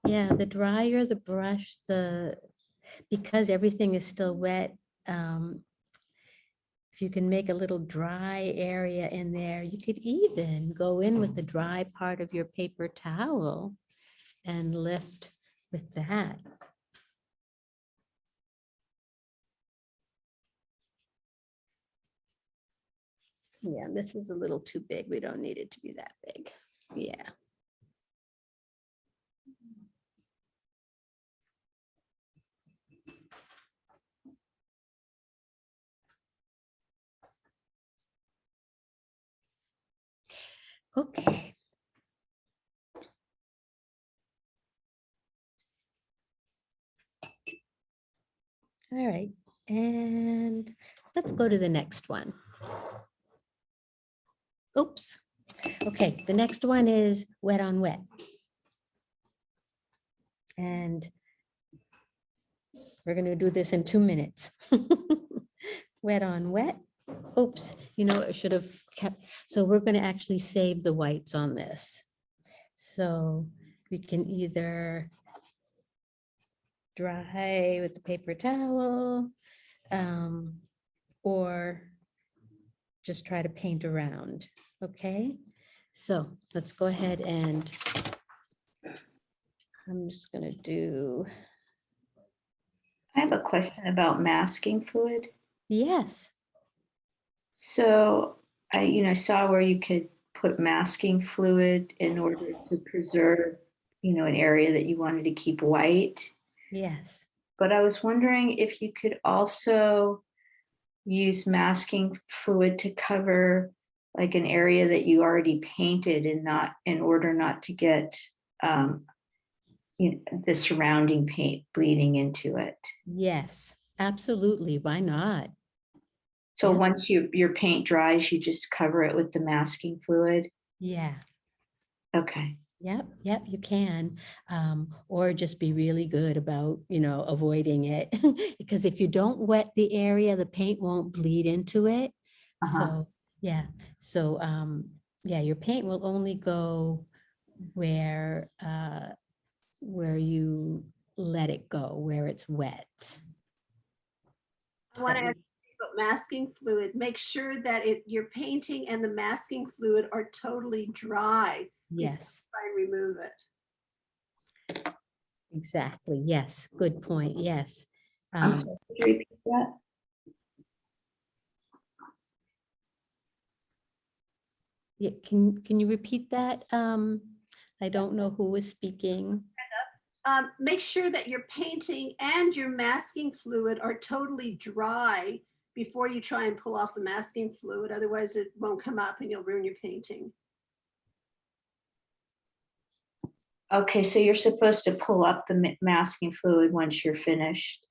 Yeah, the drier the brush, the, because everything is still wet, um, if you can make a little dry area in there, you could even go in with the mm-hmm. dry part of your paper towel and lift with that. Yeah, this is a little too big. We don't need it to be that big. Yeah. Okay. All right, and let's go to the next one. Oops. Okay, the next one is wet on wet. And we're gonna do this in two minutes. Wet on wet. Oops, you know, I should have so we're gonna actually save the whites on this. So we can either dry with the paper towel, um, or just try to paint around, okay? So let's go ahead and I'm just gonna do, I have a question about masking fluid. yes, So I, you know, saw where you could put masking fluid in order to preserve, you know, an area that you wanted to keep white. yes. But I was wondering if you could also use masking fluid to cover like an area that you already painted and not, in order not to get um, you know, the surrounding paint bleeding into it. Yes, absolutely. Why not? So Yeah. once you, your paint dries, you just cover it with the masking fluid? Yeah, Okay. yep, yep, you can. Um, or just be really good about, you know, avoiding it. Because if you don't wet the area, the paint won't bleed into it. Uh-huh. So, yeah, so, um, yeah, your paint will only go where, uh, where you let it go, where it's wet. I want to ask you about masking fluid. Make sure that it, your painting and the masking fluid are totally dry. Yes. Try and remove it. Exactly, yes, good point, yes. I'm Um, sorry, could you repeat that? Yeah, can, can you repeat that? Um, I don't know who was speaking. Um, make sure that your painting and your masking fluid are totally dry before you try and pull off the masking fluid. Otherwise it won't come up and you'll ruin your painting. Okay, so you're supposed to pull up the masking fluid once you're finished.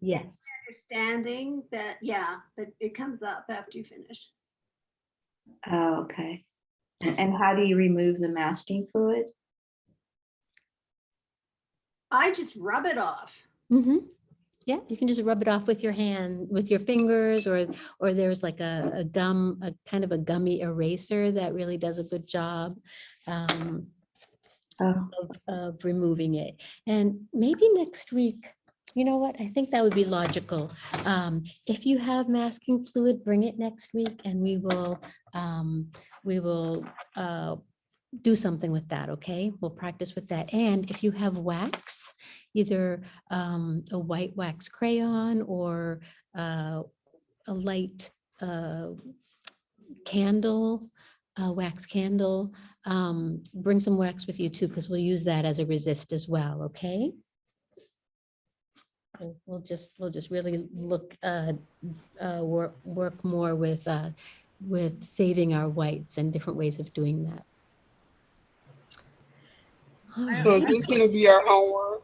Yes, Understanding that, yeah, that it comes up after you finish. Oh, okay. And, and how do you remove the masking fluid? I just rub it off. hmm Yeah, you can just rub it off with your hand, with your fingers, or, or there's like a, a gum, a kind of a gummy eraser that really does a good job um, Oh, of, of removing it. And maybe next week, you know what, I think that would be logical. Um, If you have masking fluid, bring it next week and we will, um, we will uh, do something with that, okay? We'll practice with that. And if you have wax, either um, a white wax crayon or uh, a light uh, candle, a wax candle, um, bring some wax with you too, because we'll use that as a resist as well, okay? We'll- We'll just, we'll just really look, uh, uh, work, work more with, uh, with saving our whites and different ways of doing that. So is this gonna be our homework?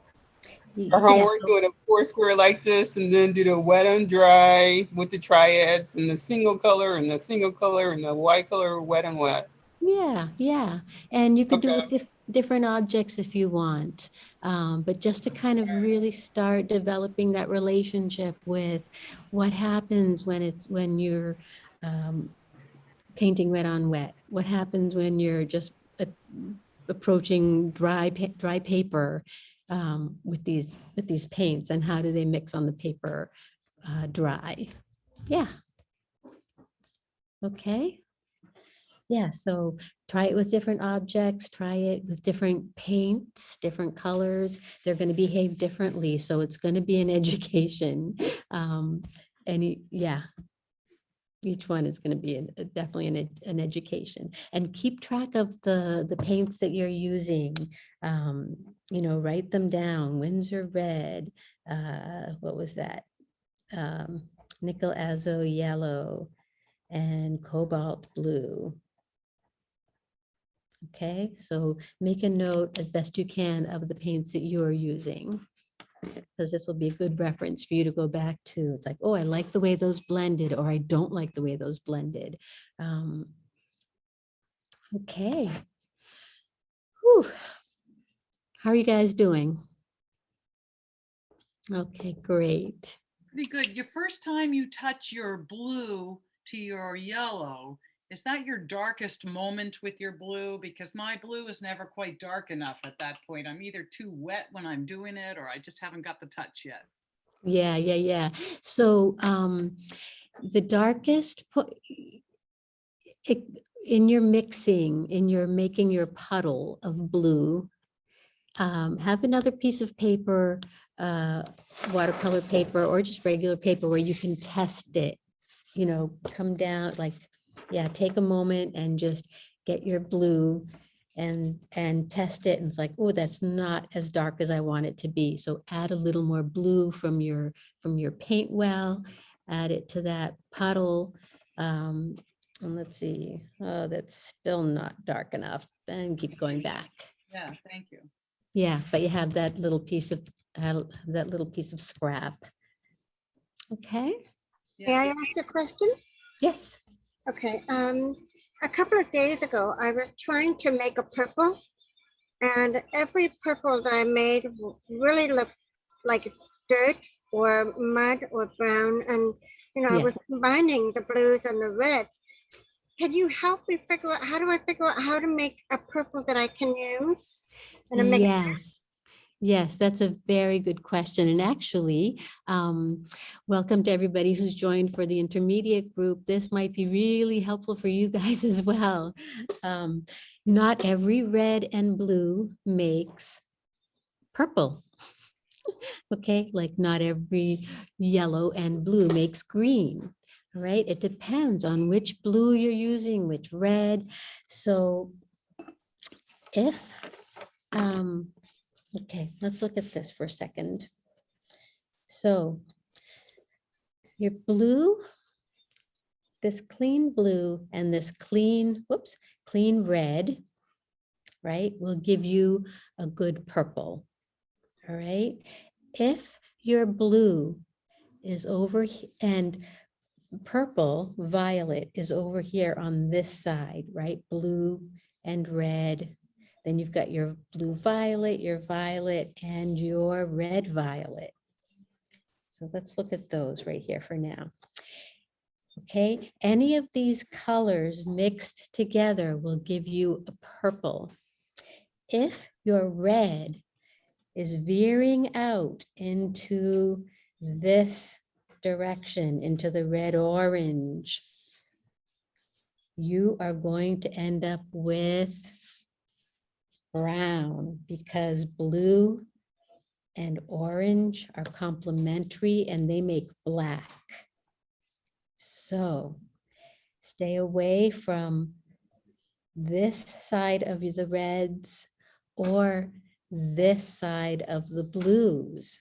Our homework doing a four square like this and then do the wet and dry with the triads and the single color and the single color and the white color, wet and wet. Yeah, yeah. And you could do it Okay. dif- different objects if you want. Um, but just to kind of really start developing that relationship with what happens when it's, when you're um, painting wet on wet? What happens when you're just uh, approaching dry, dry paper um, with these, with these paints and how do they mix on the paper uh, dry? Yeah. Okay. Yeah, so try it with different objects, try it with different paints, different colors. They're going to behave differently, so it's going to be an education. Um, and y- yeah, each one is going to be an- uh, definitely an, an education. And keep track of the, the paints that you're using. Um, you know, write them down. Winsor red, uh, what was that? Um, nickel azo yellow and cobalt blue. Okay, so make a note as best you can of the paints that you're using. Because this will be a good reference for you to go back to. It's like, oh, I like the way those blended, or I don't like the way those blended. Um, Okay. Whew. How are you guys doing? Okay, great. Pretty good. Your first time you touch your blue to your yellow, is that your darkest moment with your blue? Because my blue is never quite dark enough at that point. I'm either too wet when I'm doing it or I just haven't got the touch yet. Yeah, yeah, yeah. So um, the darkest, it, in your mixing, in your making your puddle of blue, um, have another piece of paper, uh, watercolor paper, or just regular paper where you can test it. You know, come down, like, yeah, take a moment and just get your blue and, and test it. And it's like, oh, that's not as dark as I want it to be. So add a little more blue from your, from your paint well, add it to that puddle. Um, and let's see, oh, that's still not dark enough. And keep going back. Yeah, thank you. Yeah, but you have that little piece of, uh, that little piece of scrap. Okay, May I ask a question? yes. Okay, um, a couple of days ago, I was trying to make a purple. And every purple that I made really looked like dirt or mud or brown. And, you know, I was combining the blues and the reds. Can you help me figure out, how do I figure out how to make a purple that I can use? And Yes. Yes, that's a very good question. And actually, um, welcome to everybody who's joined for the intermediate group. This might be really helpful for you guys as well. Um, not every red and blue makes purple. Okay, like not every yellow and blue makes green. Right, it depends on which blue you're using, which red. So if um, okay, let's look at this for a second. So your blue, this clean blue and this clean, whoops, clean red, right, will give you a good purple. All right. If your blue is over and purple, violet is over here on this side, right? Blue and red. Then you've got your blue violet, your violet, and your red violet. So let's look at those right here for now. Okay, any of these colors mixed together will give you a purple. If your red is veering out into this direction, into the red orange, you are going to end up with brown because blue and orange are complementary and they make black. So stay away from this side of the reds or this side of the blues.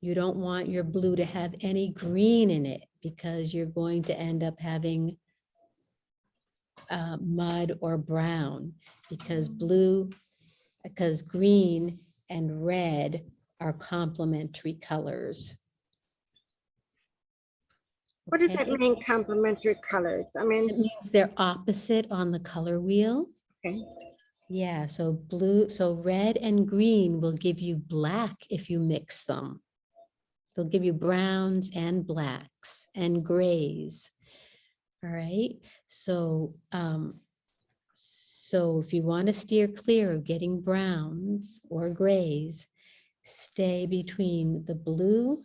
You don't want your blue to have any green in it because you're going to end up having uh, mud or brown because blue, because green and red are complementary colors. What does that mean, complementary colors? I mean, It means they're opposite on the color wheel. okay, Yeah, so blue, so red and green will give you black if you mix them. They'll give you browns and blacks and grays. All right, so, um, so if you want to steer clear of getting browns or grays, stay between the blue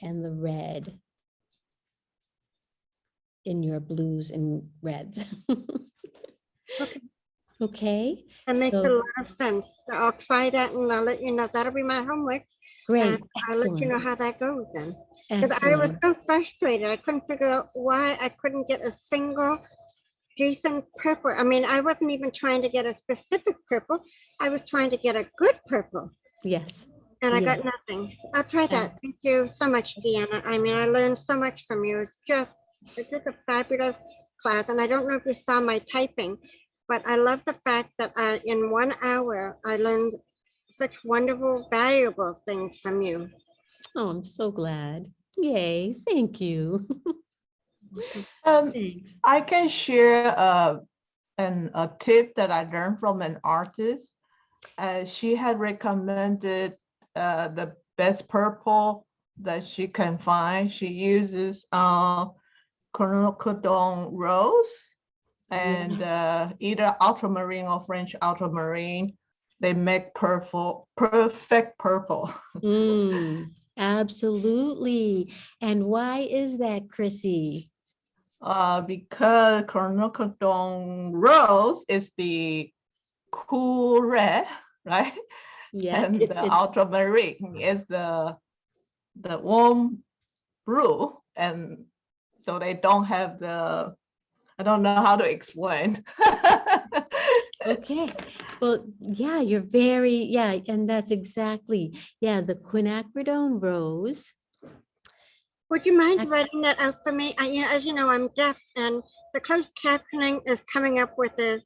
and the red in your blues and reds. Okay, That makes a lot of sense. So I'll try that and I'll let you know. That'll be my homework. great, and I'll let you know how that goes then. Because I was so frustrated. I couldn't figure out why I couldn't get a single decent purple. I mean, I wasn't even trying to get a specific purple. I was trying to get a good purple Yes, and I Yeah. got nothing. I'll try that. Thank you so much, Deanna. I mean, I learned so much from you. It's just, it's just a fabulous class. And I don't know if you saw my typing, but I love the fact that I, in one hour, I learned such wonderful, valuable things from you. oh, I'm so glad. Yay, thank you. Um, Thanks. I can share uh, an, a tip that I learned from an artist. Uh, she had recommended uh, the best purple that she can find. She uses uh, rose and Yes. uh, either ultramarine or French ultramarine. They make purple, perfect purple. Mm, absolutely. And why is that, Chrissy? Uh, because quinacridone rose is the cool red, right? Yeah, And it- the it- ultramarine is the the warm blue, and so they don't have the. I don't know how to explain. Okay, well, yeah, you're very, yeah, and that's exactly, yeah, the quinacridone rose. Would you mind writing that out for me? I, you know, as you know, I'm deaf and the closed captioning is coming up with a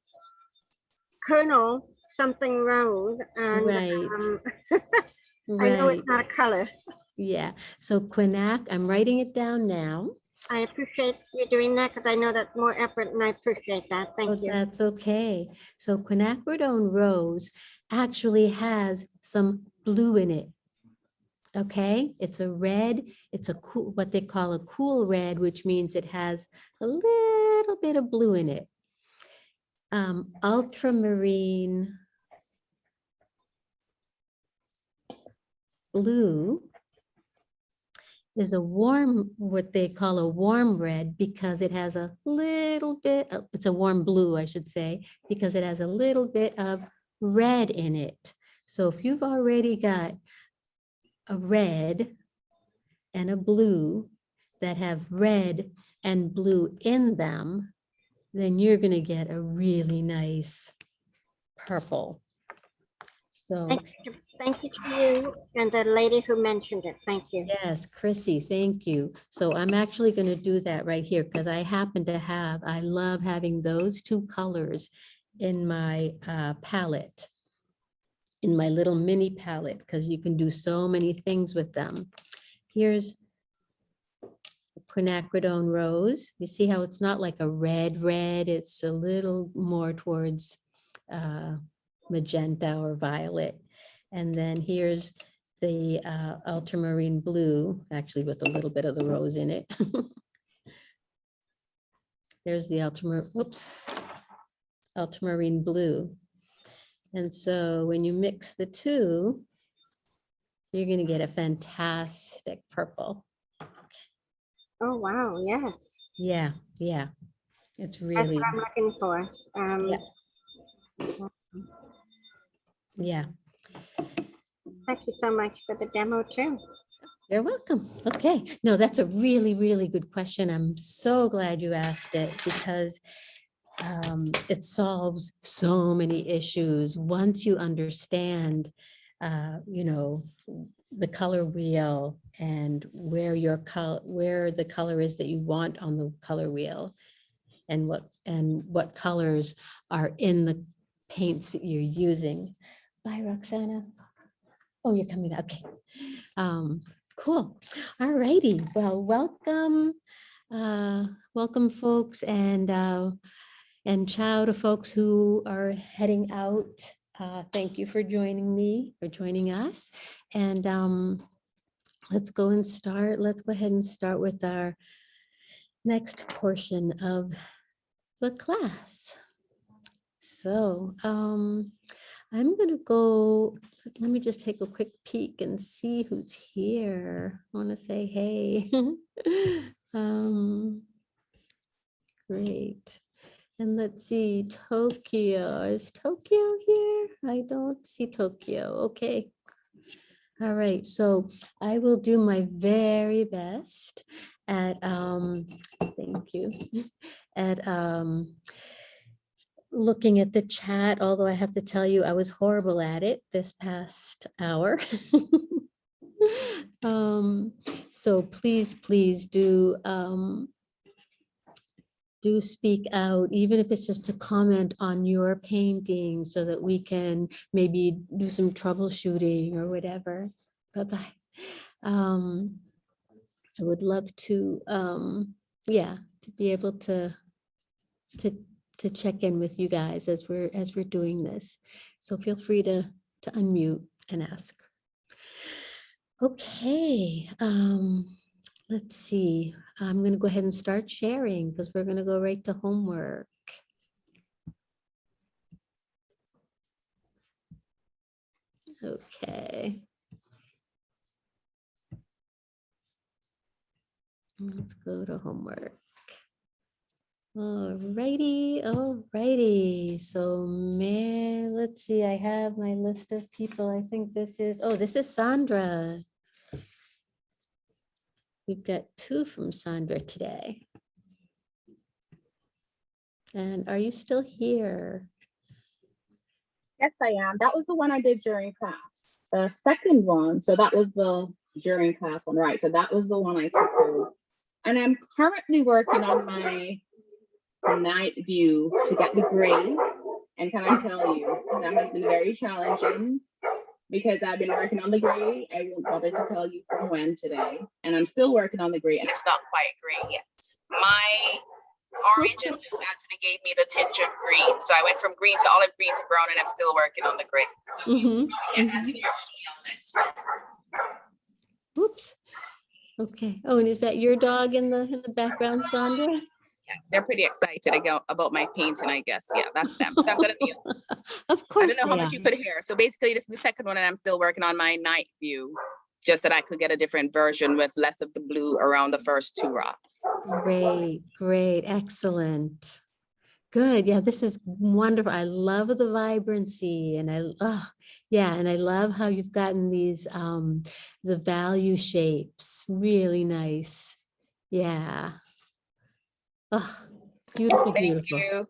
Colonel something road and Right. um, I know it's not a color. yeah. So quinac, I'm writing it down now. I appreciate you doing that because I know that's more effort and I appreciate that. Oh, Thank you. That's okay. So quinacridone rose actually has some blue in it. Okay, it's a red, it's a cool, what they call a cool red, which means it has a little bit of blue in it. Um, ultramarine blue is a warm, what they call a warm red because it has a little bit, of- it's a warm blue, I should say, because it has a little bit of red in it. So if you've already got a red and a blue that have red and blue in them, then you're gonna get a really nice purple. So. Thank you, thank you to you and the lady who mentioned it. Thank you. Yes, Chrissy, thank you. So I'm actually going to do that right here because I happen to have, I love having those two colors in my uh, palette, in my little mini palette, because you can do so many things with them. Here's quinacridone rose. You see how it's not like a red, red, it's a little more towards uh, magenta or violet. And then here's the uh, ultramarine blue, actually with a little bit of the rose in it. There's the ultramar, whoops, ultramarine blue. And so when you mix the two, you're going to get a fantastic purple. Oh, wow, yes. Yeah, yeah. It's That's really, what I'm looking for. Um, Yeah. yeah. Thank you so much for the demo too. You're welcome. Okay. No, that's a really, really good question. I'm so glad you asked it because um, it solves so many issues once you understand, uh, you know, the color wheel and where your color, where the color is that you want on the color wheel and what, and what colors are in the paints that you're using. Bye, Roxana. Oh, you're coming back. Okay. Um, cool. All righty. Well, welcome. Uh, welcome, folks. And uh, And ciao to folks who are heading out. Uh, Thank you for joining me, for joining us. And um, let's go and start, let's go ahead and start with our next portion of the class. So um, I'm gonna go, let me just take a quick peek and see who's here. I want to say hey. Um, Great. And let's see, Tokyo, is Tokyo here? I don't see Tokyo, okay. All right, so I will do my very best at, um, thank you, at, um, looking at the chat, although I have to tell you, I was horrible at it this past hour. Um, so please, please do, um, do speak out, even if it's just to comment on your painting so that we can maybe do some troubleshooting or whatever. Bye-bye. Um, I would love to, um, yeah, to be able to, to, to check in with you guys as we're, as we're doing this. So feel free to, to unmute and ask. Okay, um, let's see. I'm gonna go ahead and start sharing because we're gonna go right to homework. Okay. Let's go to homework. Alrighty, alrighty. So man, let's see, I have my list of people. I think this is, oh, this is Sandra. We've got two from Sandra today. And are you still here? Yes, I am. That was the one I did during class. The second one, so that was the during class one, right? So that was the one I took. And I'm currently working on my night view to get the grade. And can I tell you, that has been very challenging because I've been working on the grade. I won't bother to tell you from when today. And I'm still working on the grade and it's not quite gray yet. My orange and blue actually gave me the tinge of green. So I went from green to olive green to brown and I'm still working on the gray. So you mm-hmm. probably get mm-hmm. that in your email next week. Oops. Okay. Oh, and is that your dog in the, in the background, Sandra? Yeah, they're pretty excited about, about my painting, I guess. Yeah, that's them. So I'm gonna be, Of course. I don't know how are. much you could hear. So basically, this is the second one and I'm still working on my night view. Just that I could get a different version with less of the blue around the first two rocks. Great, great, excellent. Good. Yeah, this is wonderful. I love the vibrancy and I, oh, yeah, and I love how you've gotten these, um, the value shapes, really nice. Yeah. Oh, beautiful, Thank beautiful. you.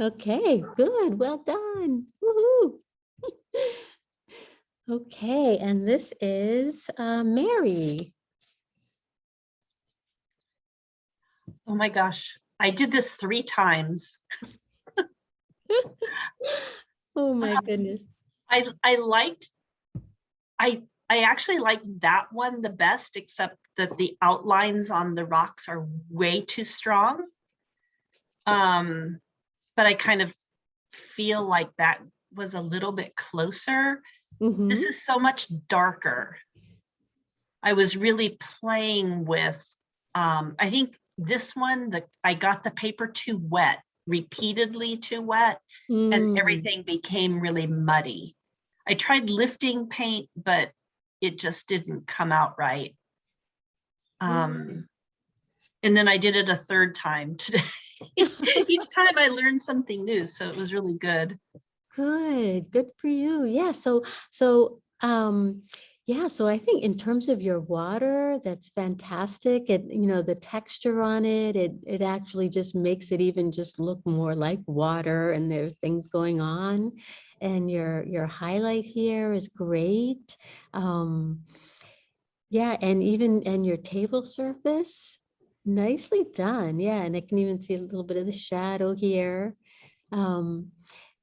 Okay, good. Well done. Woohoo. Okay, and this is uh, Mary. Oh my gosh, I did this three times. Oh my goodness. I, I liked, I, I actually liked that one the best, except that the outlines on the rocks are way too strong. Um, but I kind of feel like that was a little bit closer. This Mhm. is so much darker. I was really playing with, um, I think this one, the, I got the paper too wet, repeatedly too wet, Mm, and everything became really muddy. I tried lifting paint, but it just didn't come out right. Um, and then I did it a third time today. Each time I learned something new, so it was really good. Good, good for you. Yeah, so, so, um, yeah, so I think in terms of your water, that's fantastic. It, you know, the texture on it, it, it actually just makes it even just look more like water and there are things going on. And your, your highlight here is great. Um, yeah, and even, and your table surface, nicely done. Yeah, and I can even see a little bit of the shadow here. Um,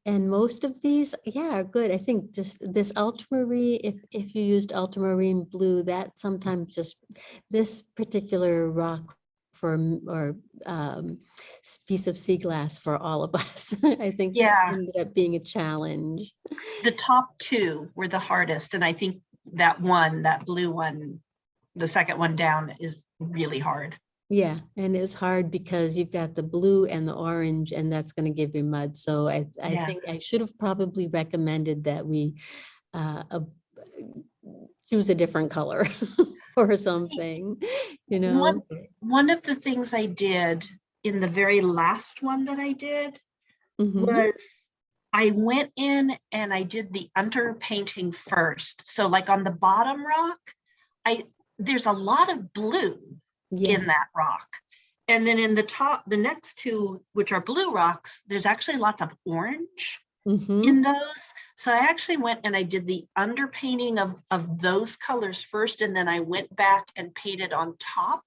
and most of these, yeah, are good. I think just this ultramarine, if, if you used ultramarine blue, that sometimes just, this particular rock for, or um, piece of sea glass for all of us. I think Yeah. ended up being a challenge. The top two were the hardest, and I think that one, that blue one, the second one down is really hard. Yeah, and it was hard because you've got the blue and the orange, and that's going to give you mud. So I, I Yeah. think I should have probably recommended that we uh, ab- choose a different color or something, you know? One, one of the things I did in the very last one that I did Mhm. was I went in and I did the underpainting first. So like on the bottom rock, I there's a lot of blue in that rock. And then in the top, the next two, which are blue rocks, there's actually lots of orange Mhm. in those. So I actually went and I did the underpainting of, of those colors first, and then I went back and painted on top.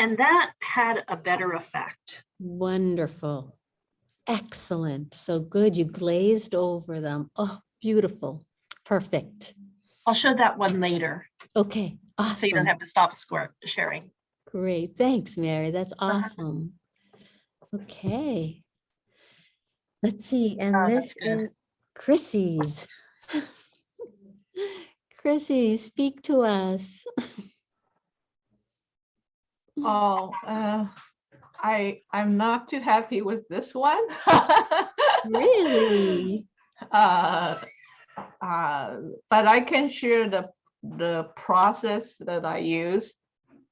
And that had a better effect. Wonderful. Excellent. So good. You glazed over them. Oh, beautiful. Perfect. I'll show that one later, Okay, Awesome. so you don't have to stop sharing. Great. Thanks, Mary. That's Uh-huh. awesome. Okay. Let's see, and Oh, this is Chrissy's. Chrissy, speak to us. Oh, uh, I, I'm not too happy with this one. Really? Uh, uh, But I can share the, the process that I use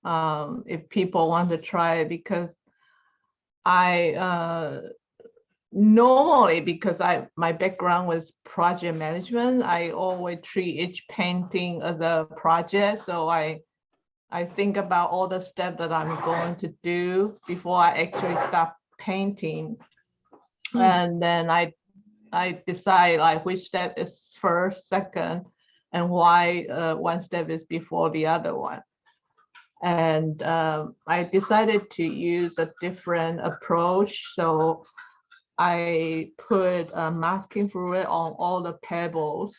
um, if people want to try it because I uh, normally, because I, my background was project management, I always treat each painting as a project. So I, I think about all the steps that I'm going to do before I actually start painting. Hmm. And then I, I decide like which step is first, second, and why uh, one step is before the other one. And um, I decided to use a different approach. So I put a masking fluid on all the pebbles.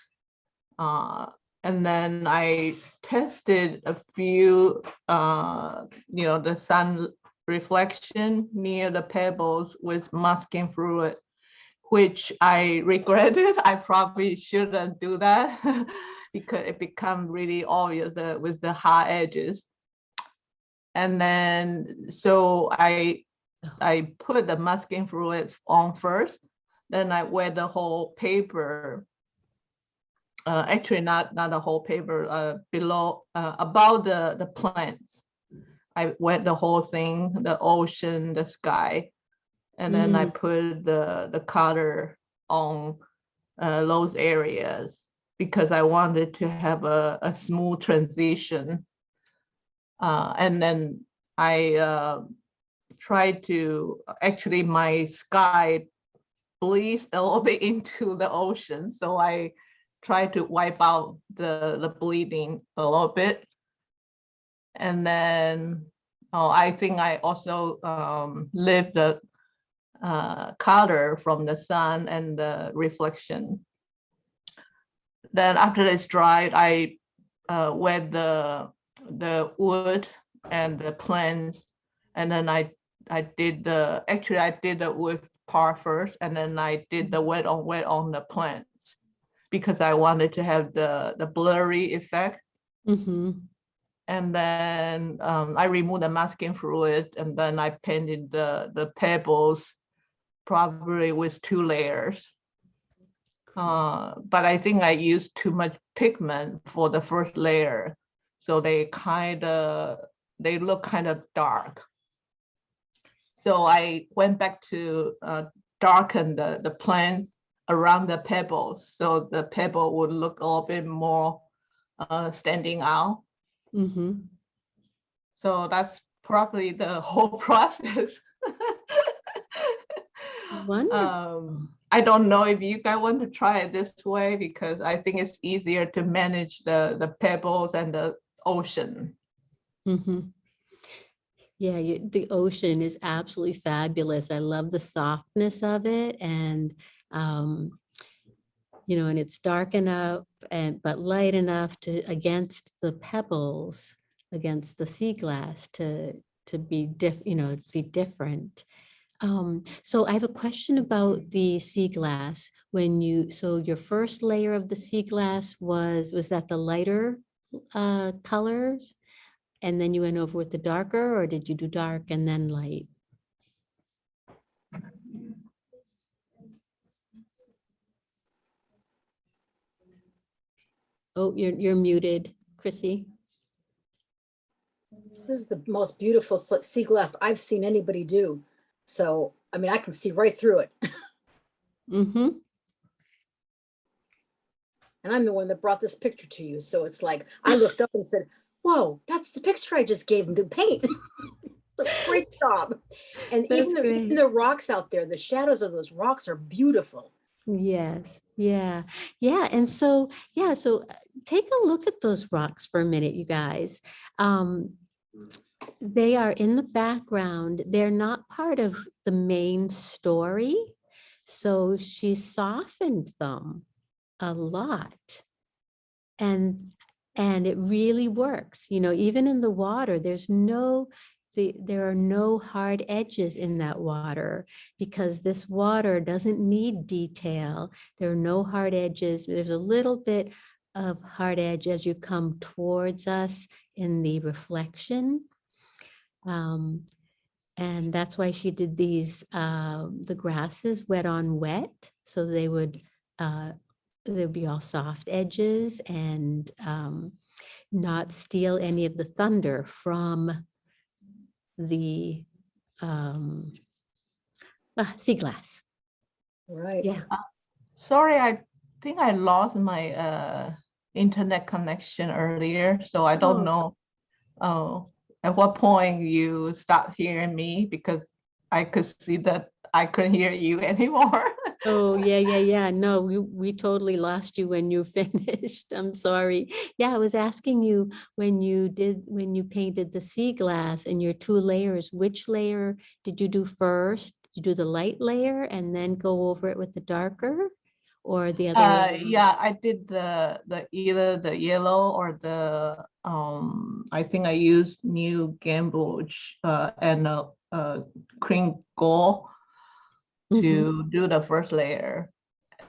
Uh, and then I tested a few, uh, you know, the sun reflection near the pebbles with masking fluid, which I regretted. I probably shouldn't do that because it become really obvious that with the hard edges. And then, so I, I put the masking fluid on first, then I wet the whole paper. Uh, actually not, not the whole paper, uh, below, uh, about the, the plants. I wet the whole thing, the ocean, the sky. And then I put the, the color on uh, those areas because I wanted to have a, a smooth transition. Uh, and then I uh, tried to, actually my sky bleeds a little bit into the ocean. So I tried to wipe out the, the bleeding a little bit. And then, oh, I think I also um, lift the uh, color from the sun and the reflection. Then after it's dried, I uh, wet the the wood and the plants, and then I I did the actually I did the wood part first, and then I did the wet on wet on the plants because I wanted to have the the blurry effect. Mm-hmm. And then um, I removed the masking fluid, and then I painted the the pebbles probably with two layers. Uh, but I think I used too much pigment for the first layer. So they kind of, they look kind of dark. So I went back to uh, darken the, the plants around the pebbles. So the pebble would look a little bit more uh, standing out. Mm-hmm. So that's probably the whole process. Wonderful. Um, I don't know if you guys want to try it this way because I think it's easier to manage the, the pebbles and the ocean. Mm-hmm. Yeah, you, the ocean is absolutely fabulous. I love the softness of it and, um, you know, and it's dark enough and, but light enough to, against the pebbles, against the sea glass to, to be diff, you know, be different. Um, so I have a question about the sea glass. When you, so your first layer of the sea glass was, was that the lighter uh, colors? And then you went over with the darker, or did you do dark and then light? Oh, you're, you're muted, Chrissy. This is the most beautiful sea glass I've seen anybody do. So, I mean, I can see right through it. Mm-hmm. And I'm the one that brought this picture to you. So it's like, I looked up and said, whoa, that's the picture I just gave him to paint. It's a Great job. And even the, even the rocks out there, the shadows of those rocks are beautiful. Yes, yeah, yeah. And so, yeah, so uh, take a look at those rocks for a minute, you guys. Um, they are in the background. They're not part of the main story. So she softened them a lot. And and it really works, you know, even in the water, there's no the, there are no hard edges in that water because this water doesn't need detail. There are no hard edges. There's a little bit of hard edge as you come towards us in the reflection. Um, and that's why she did these, uh, the grasses wet on wet, so they would, uh, they'd be all soft edges and um, not steal any of the thunder from the um, ah, sea glass. Right. Yeah. Sorry, I think I lost my uh internet connection earlier, so I Oh. don't know. Oh, at what point you stopped hearing me because I could see that I couldn't hear you anymore. Oh, yeah, yeah, yeah. No, we, we totally lost you when you finished. I'm sorry. Yeah, I was asking you when you did, when you painted the sea glass and your two layers, which layer did you do first? Did you do the light layer and then go over it with the darker? Or the other? Uh, yeah, I did the the either the yellow or the um. I think I used new gamboge uh and uh, uh cream gold Mhm. to do the first layer,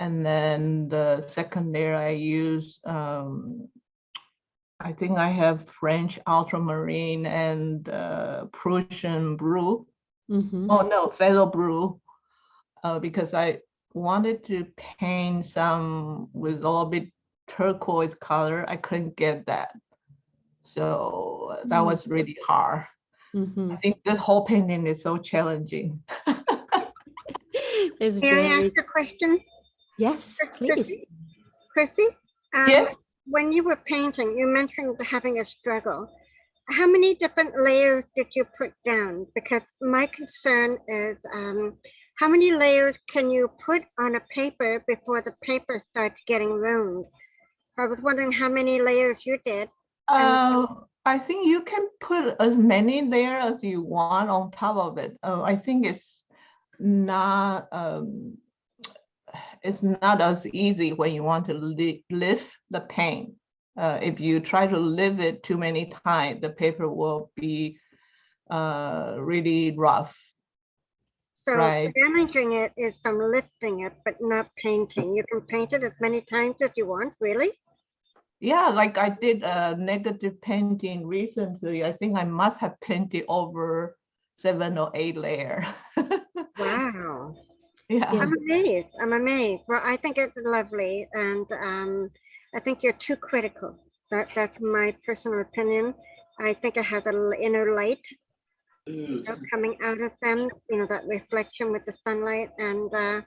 and then the second layer I use um. I think I have French ultramarine and uh, Prussian blue. Mhm. Oh no, phthalo blue. Uh, because I wanted to paint some with a little bit turquoise color. I couldn't get that. So that Mm. was really hard. I Mhm. think this whole painting is so challenging. It's May I ask a question? yes, Chris- please. Chrissy? Chrissy? um, Yeah. When you were painting, you mentioned having a struggle. How many different layers did you put down? Because my concern is, um, how many layers can you put on a paper before the paper starts getting ruined? I was wondering how many layers you did. Uh, I think you can put as many there as you want on top of it. Uh, I think it's not um, it's not as easy when you want to li- lift the paint. Uh, if you try to lift it too many times, the paper will be uh, really rough. So Right. damaging it is from lifting it, but not painting. You can paint it as many times as you want, really? Yeah, like I did a negative painting recently. I think I must have painted over seven or eight layer. Wow. yeah. I'm amazed. I'm amazed. Well, I think it's lovely, and um, I think you're too critical. That that's my personal opinion. I think it has a little inner light you know, coming out of them. You know that reflection with the sunlight, and uh,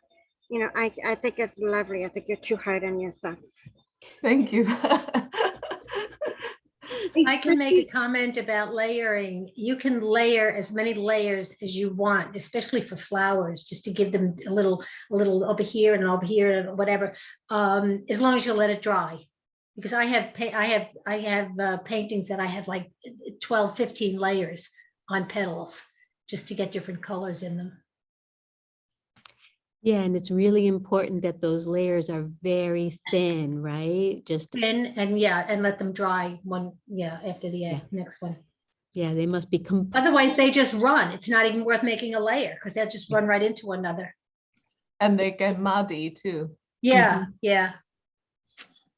you know, I I think it's lovely. I think you're too hard on yourself. Thank you. I can make a comment about layering. You can layer as many layers as you want, especially for flowers, just to give them a little, a little over here and over here and whatever. Um, as long as you let it dry. Because I have, I have, I have uh, paintings that I have like 12, 15 layers on petals, just to get different colors in them. Yeah, and it's really important that those layers are very thin, right? Just, Thin and yeah, and let them dry one, yeah, after the uh, next one. Yeah, they must be, Otherwise, they just run. It's not even worth making a layer because they'll just run right into another. And they get muddy too. Yeah, yeah.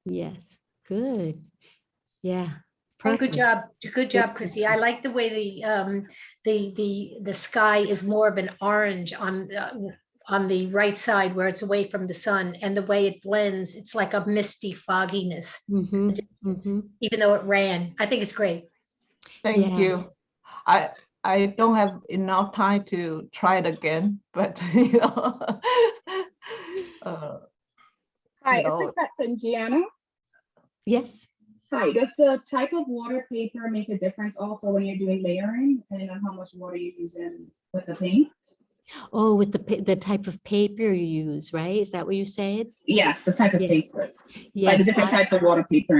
yes, good. Yeah. Oh, good job. Good job, Good Chrissy. I like the way the, um, the, the, the sky is more of an orange on, uh, on the right side where it's away from the sun and the way it blends, it's like a misty fogginess, Mhm, mhm. even though it ran. I think it's great. Thank Yeah. you. I, I don't have enough time to try it again, but you know. uh, Hi, No. it's question, Gianna. Yes. Hi, does the type of water paper make a difference also when you're doing layering, depending on how much water you use in with the paint? Oh, with the, the type of paper you use, right? Is that what you said? Yes, the type of paper, like the Yes. different I- types of water paper.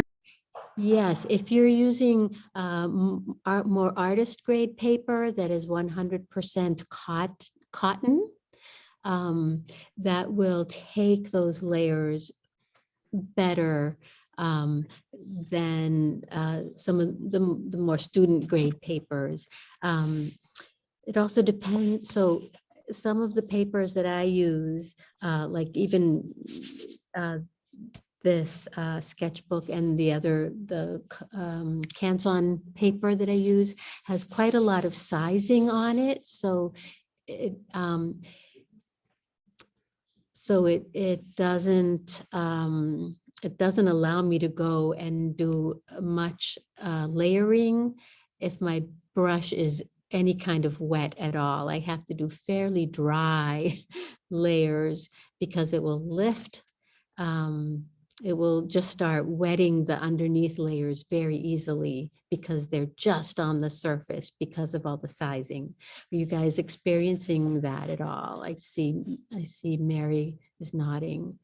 Yes, if you're using um, art, more artist grade paper that is one hundred percent cot, cotton, um, that will take those layers better um, than uh, some of the, the more student grade papers. Um, It also depends, so some of the papers that I use, uh, like even uh, this uh, sketchbook and the other, the um, Canson paper that I use has quite a lot of sizing on it, so it, um, so it, it doesn't, um, it doesn't allow me to go and do much uh, layering if my brush is any kind of wet at all. I have to do fairly dry layers because it will lift um, it will just start wetting the underneath layers very easily because they're just on the surface because of all the sizing. Are you guys experiencing that at all? I see, I see Mary is nodding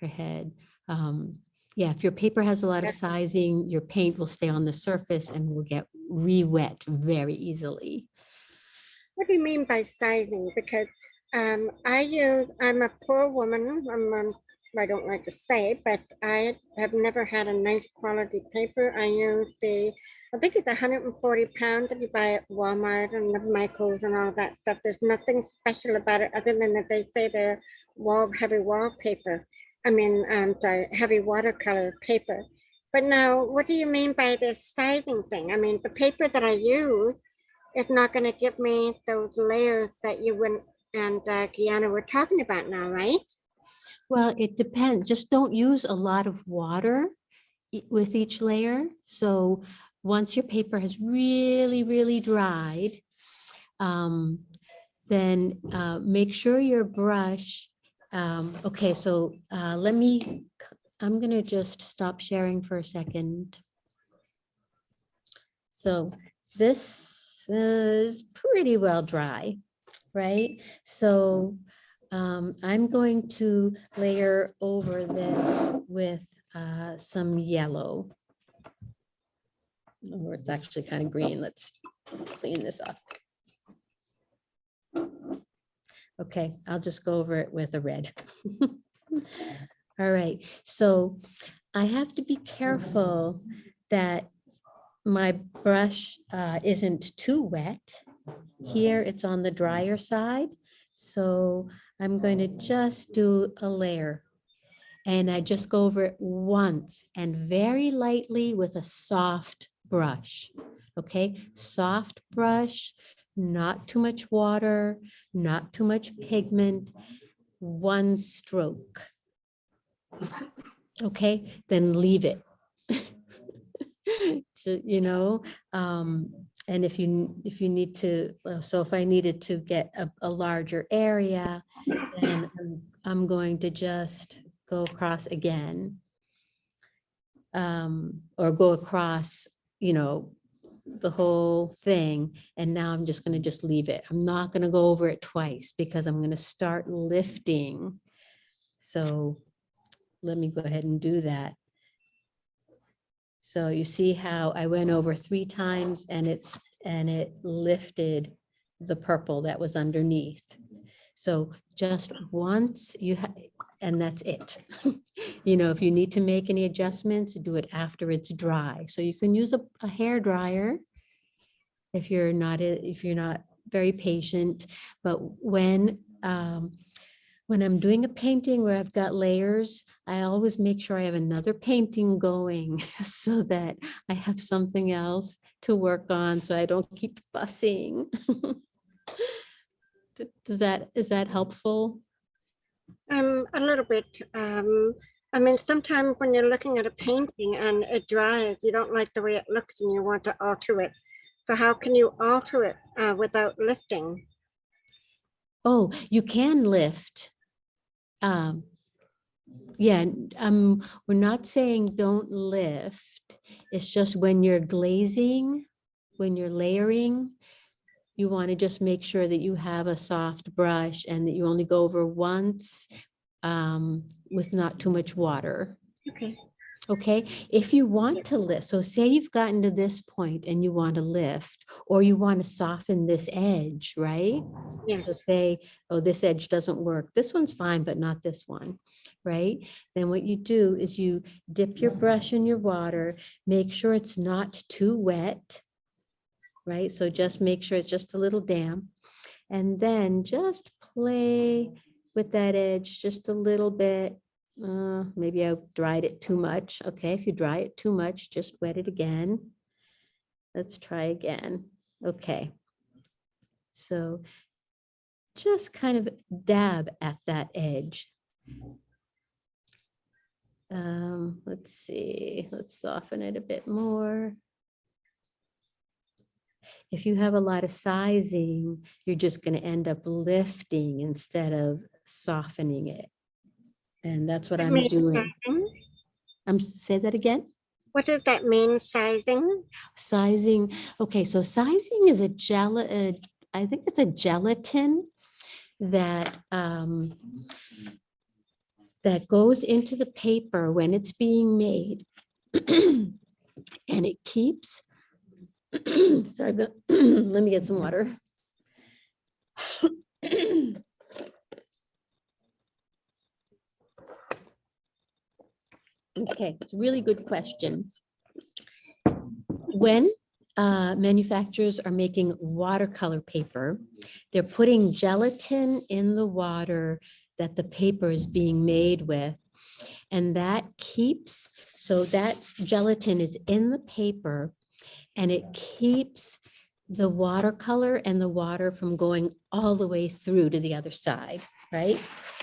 her head. Um, yeah, if your paper has a lot of sizing, your paint will stay on the surface and will get re-wet very easily. What do you mean by sizing? Because um, I use, I'm a poor woman. I'm, um, I don't like to say, but I have never had a nice quality paper. I use the, I think it's 140 pounds that you buy at Walmart and the Michaels and all that stuff. There's nothing special about it other than that they say they're wall, heavy wallpaper. I mean, um, sorry, heavy watercolor paper. But now, what do you mean by this sizing thing? I mean, the paper that I use it's not going to give me those layers that you went and uh, Kiana were talking about now, right? Well, it depends. Just don't use a lot of water with each layer. So once your paper has really, really dried, um, then uh, make sure your brush, um, okay, so uh, let me, I'm gonna just stop sharing for a second. So this is pretty well dry, right? So um, I'm going to layer over this with uh, some yellow. Or it's actually kind of green. Let's clean this up. Okay, I'll just go over it with a red. All right, so I have to be careful that my brush uh, isn't too wet. Here, it's on the drier side. So I'm going to just do a layer. And I just go over it once and very lightly with a soft brush. Okay, soft brush, not too much water, not too much pigment, one stroke. Okay, then leave it. So, you know, um, and if you, if you need to, uh, so if I needed to get a, a larger area, then I'm- I'm going to just go across again. Um, or go across, you know, the whole thing. And now I'm just gonna just leave it. I'm not gonna go over it twice because I'm gonna start lifting. So let me go ahead and do that. So you see how I went over three times and it's, and it lifted the purple that was underneath. So just once you, ha- and that's it. You know, if you need to make any adjustments, do it after it's dry. So you can use a, a hair dryer if you're not, if you're not very patient. But when, um, when I'm doing a painting where I've got layers, I always make sure I have another painting going so that I have something else to work on, so I don't keep fussing. Does that, is that helpful? Um, a little bit. Um, I mean, sometimes when you're looking at a painting and it dries, you don't like the way it looks and you want to alter it. So how can you alter it uh, without lifting? Oh, you can lift. Um, yeah, um, we're not saying don't lift. It's just when you're glazing, when you're layering, you want to just make sure that you have a soft brush and that you only go over once um, with not too much water. Okay. Okay, if you want to lift, so say you've gotten to this point and you want to lift, or you want to soften this edge, right? So say, oh, this edge doesn't work. This one's fine, but not this one, right? Then what you do is you dip your brush in your water, make sure it's not too wet, right? So just make sure it's just a little damp. And then just play with that edge just a little bit. Uh, maybe I dried it too much. Okay, if you dry it too much, just wet it again. Let's try again. Okay. So just kind of dab at that edge. Um, let's see, let's soften it a bit more. If you have a lot of sizing, you're just going to end up lifting instead of softening it. And that's what That I'm doing. sizing? Um, say that again? What does that mean, sizing? Sizing, okay, so sizing is a gel, uh, I think it's a gelatin that um, that goes into the paper when it's being made. And it keeps, sorry, but let me get some water. Okay, it's a really good question. When uh, manufacturers are making watercolor paper, they're putting gelatin in the water that the paper is being made with. And that keeps, so that gelatin is in the paper and it keeps the watercolor and the water from going all the way through to the other side, right?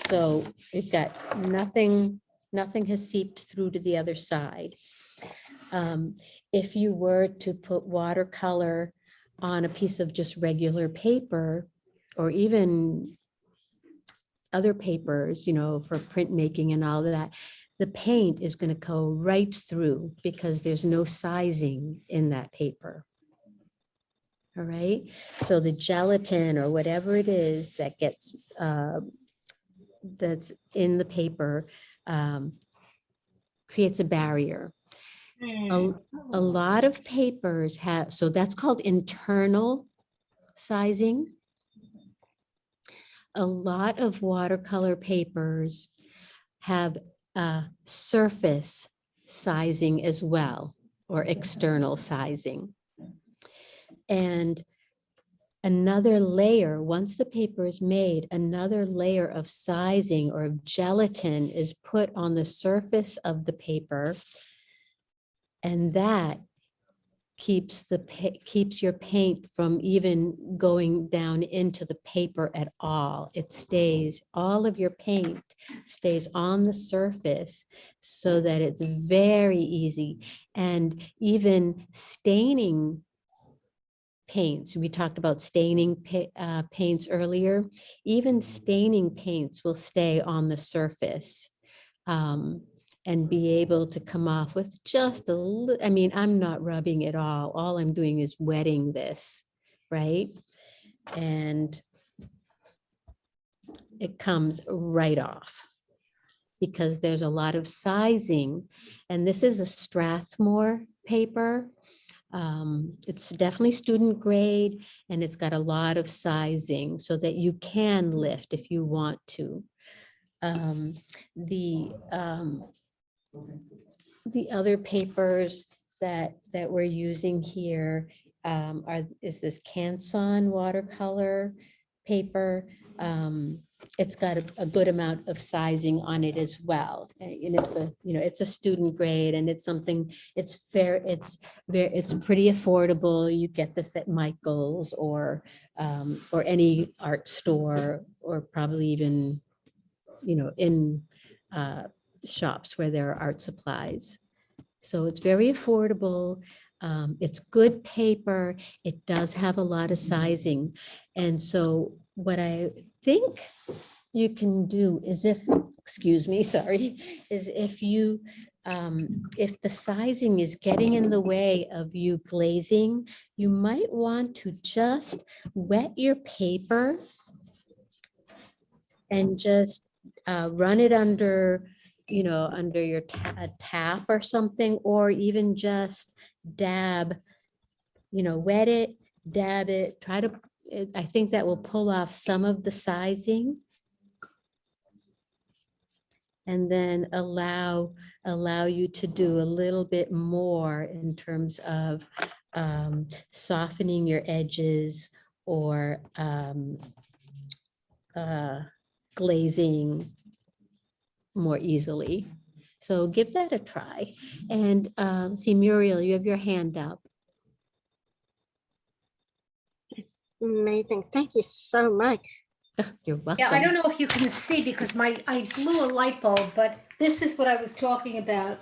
So we've got nothing, nothing has seeped through to the other side. Um, If you were to put watercolor on a piece of just regular paper, or even other papers, you know, for printmaking and all of that, the paint is going to go right through because there's no sizing in that paper. All right, so the gelatin or whatever it is that gets, uh, that's in the paper um, creates a barrier. A, a lot of papers have, so that's called internal sizing. A lot of watercolor papers have uh, surface sizing as well, or external sizing. And another layer, once the paper is made, another layer of sizing or of gelatin is put on the surface of the paper. And that keeps the, keeps your paint from even going down into the paper at all. It stays, all of your paint stays on the surface so that it's very easy. And even staining paints, we talked about staining uh, paints earlier, even staining paints will stay on the surface. um, and be able to come off with just a little, I mean, I'm not rubbing it all. All I'm doing is wetting this, right? And it comes right off because there's a lot of sizing. And this is a Strathmore paper. Um, It's definitely student grade and it's got a lot of sizing so that you can lift if you want to. Um, The, um, the other papers that, that we're using here um, are, is this Canson watercolor paper. Um, it's got a, a good amount of sizing on it as well. And it's a, you know, it's a student grade and it's something, it's fair, it's very, it's pretty affordable. You get this at Michael's or, um, or any art store or probably even, you know, in, uh, shops where there are art supplies. So it's very affordable. Um, it's good paper. It does have a lot of sizing. And so what I think you can do is if, excuse me, sorry, is if you, um, if the sizing is getting in the way of you glazing, you might want to just wet your paper and just uh, run it under, you know, under your tap or something, or even just dab, you know, wet it, dab it, try to, it- I think that will pull off some of the sizing. And then allow, allow you to do a little bit more in terms of um, softening your edges or um, uh, glazing more easily. So give that a try. And um, see Muriel, you have your hand up. Amazing. Thank you so much. You're welcome. Yeah, I don't know if you can see because my, I blew a light bulb, but this is what I was talking about.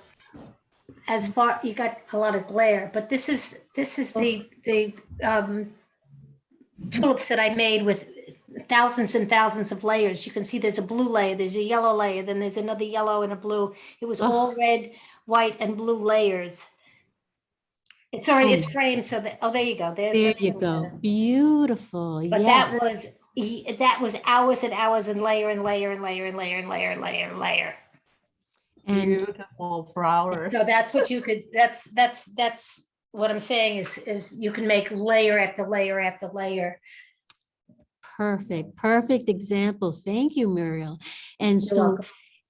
As far, you got a lot of glare, but this is, this is the, the um tulips that I made with thousands and thousands of layers. You can see there's a blue layer, there's a yellow layer, then there's another yellow and a blue. It was all red, white and blue layers. It's already, it's Oh. framed so that, oh, there you go. There There you go. better. Beautiful. But Yeah. that was, that was hours and hours and layer and layer and layer and layer and layer and layer and layer. And Beautiful flowers. So that's what you could, that's, that's, that's what I'm saying is, is you can make layer after layer after layer. perfect, perfect examples. Thank you, Muriel. And so, welcome.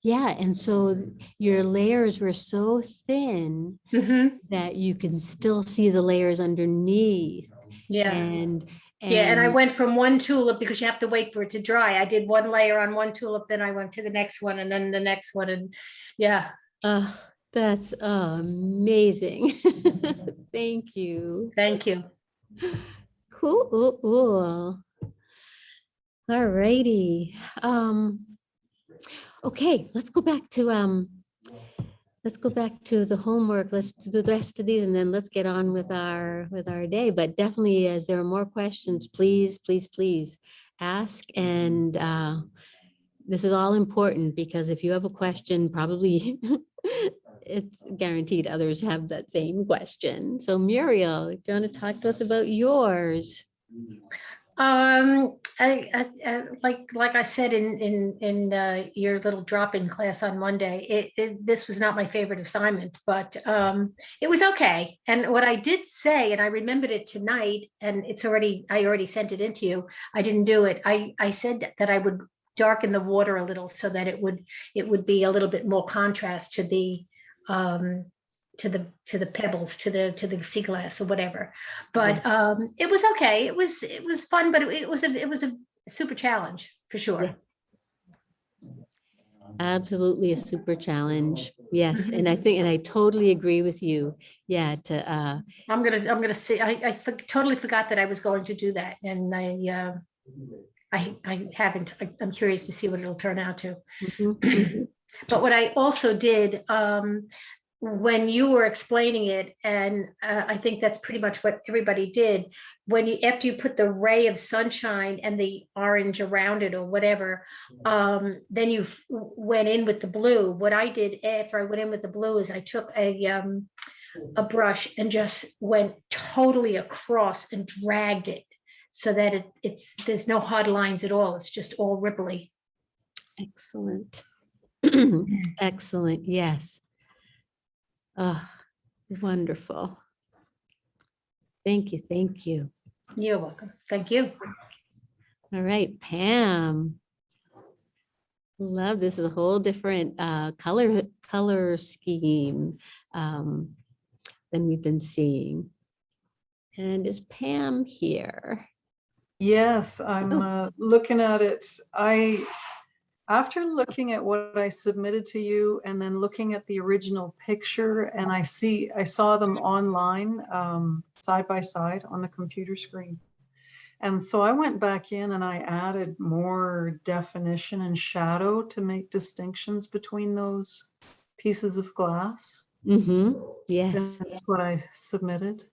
Yeah, and so your layers were so thin Mm-hmm. that you can still see the layers underneath. Yeah. And, Yeah, and I went from one tulip because you have to wait for it to dry. I did one layer on one tulip, then I went to the next one and then the next one and, yeah. Uh, that's amazing. Thank you. Thank you. Cool. ooh. All righty. Um, okay, let's go back to, um, let's go back to the homework. Let's do the rest of these and then let's get on with our, with our day. But definitely as there are more questions, please, please, please ask. And, uh, this is all important because if you have a question, probably it's guaranteed others have that same question. So Muriel, do you want to talk to us about yours? Um, I, I, I- like, like I said in, in, in, uh, your little drop-in class on Monday, it, it, this was not my favorite assignment, but, um, it was okay. And what I did say, and I remembered it tonight, and it's already, I already sent it into you. I didn't do it. I, I said that I would darken the water a little so that it would, it would be a little bit more contrast to the, um, to the, to the pebbles, to the, to the sea glass or whatever. But, um, it was okay. It was, it was fun, but it, it was a, it was a super challenge for sure. Absolutely a super challenge. Yes, and I think, and I totally agree with you. Yeah, to, uh, I'm gonna, I'm gonna say, I, I for- totally forgot that I was going to do that and I, uh, I, I haven't, I- I'm curious to see what it'll turn out to. mhm, But what I also did, um, when you were explaining it, and uh, I think that's pretty much what everybody did, when you, after you put the ray of sunshine and the orange around it or whatever, um, then you went in with the blue. What I did after I went in with the blue is I took a, um, a brush and just went totally across and dragged it so that it, it's, there's no hard lines at all. It's just all ripply. excellent. Excellent, yes. Ah, wonderful. Thank you, thank you. You're welcome. Thank you. All right, Pam. Love, this is a whole different uh, color, color scheme um, than we've been seeing. And is Pam here? Yes, I'm Oh. uh, looking at it. I, after looking at what I submitted to you and then looking at the original picture and I see, I saw them online, um, side by side on the computer screen. And so I went back in and I added more definition and shadow to make distinctions between those pieces of glass. Mm-hmm. Yes. That's what I submitted.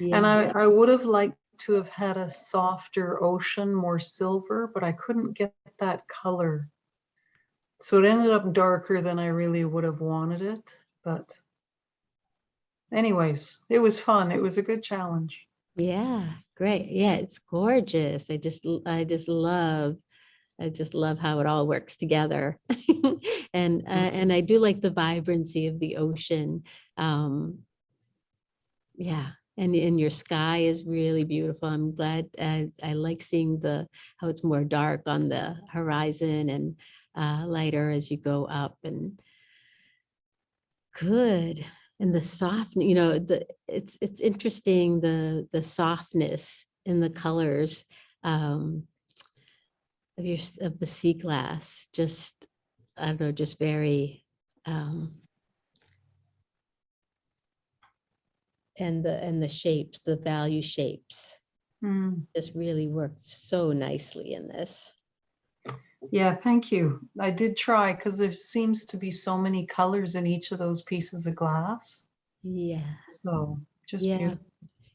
And I, I would have liked to have had a softer ocean, more silver, but I couldn't get that color. So it ended up darker than I really would have wanted it, but anyways, it was fun. It was a good challenge. Yeah, great. Yeah, it's gorgeous. I just, I just love, I just love how it all works together. And, uh, and I do like the vibrancy of the ocean. Um, yeah, and, and your sky is really beautiful. I'm glad, I, I like seeing the, how it's more dark on the horizon and uh, lighter as you go up and good. And the soft, you know, the, it's, it's interesting, the, the softness in the colors um, of your, of the sea glass, just, I don't know, just very, um, and the, and the shapes, the value shapes Hmm. just really work so nicely in this. Yeah, thank you. I did try because there seems to be so many colors in each of those pieces of glass. Yeah. So just Yeah. beautiful.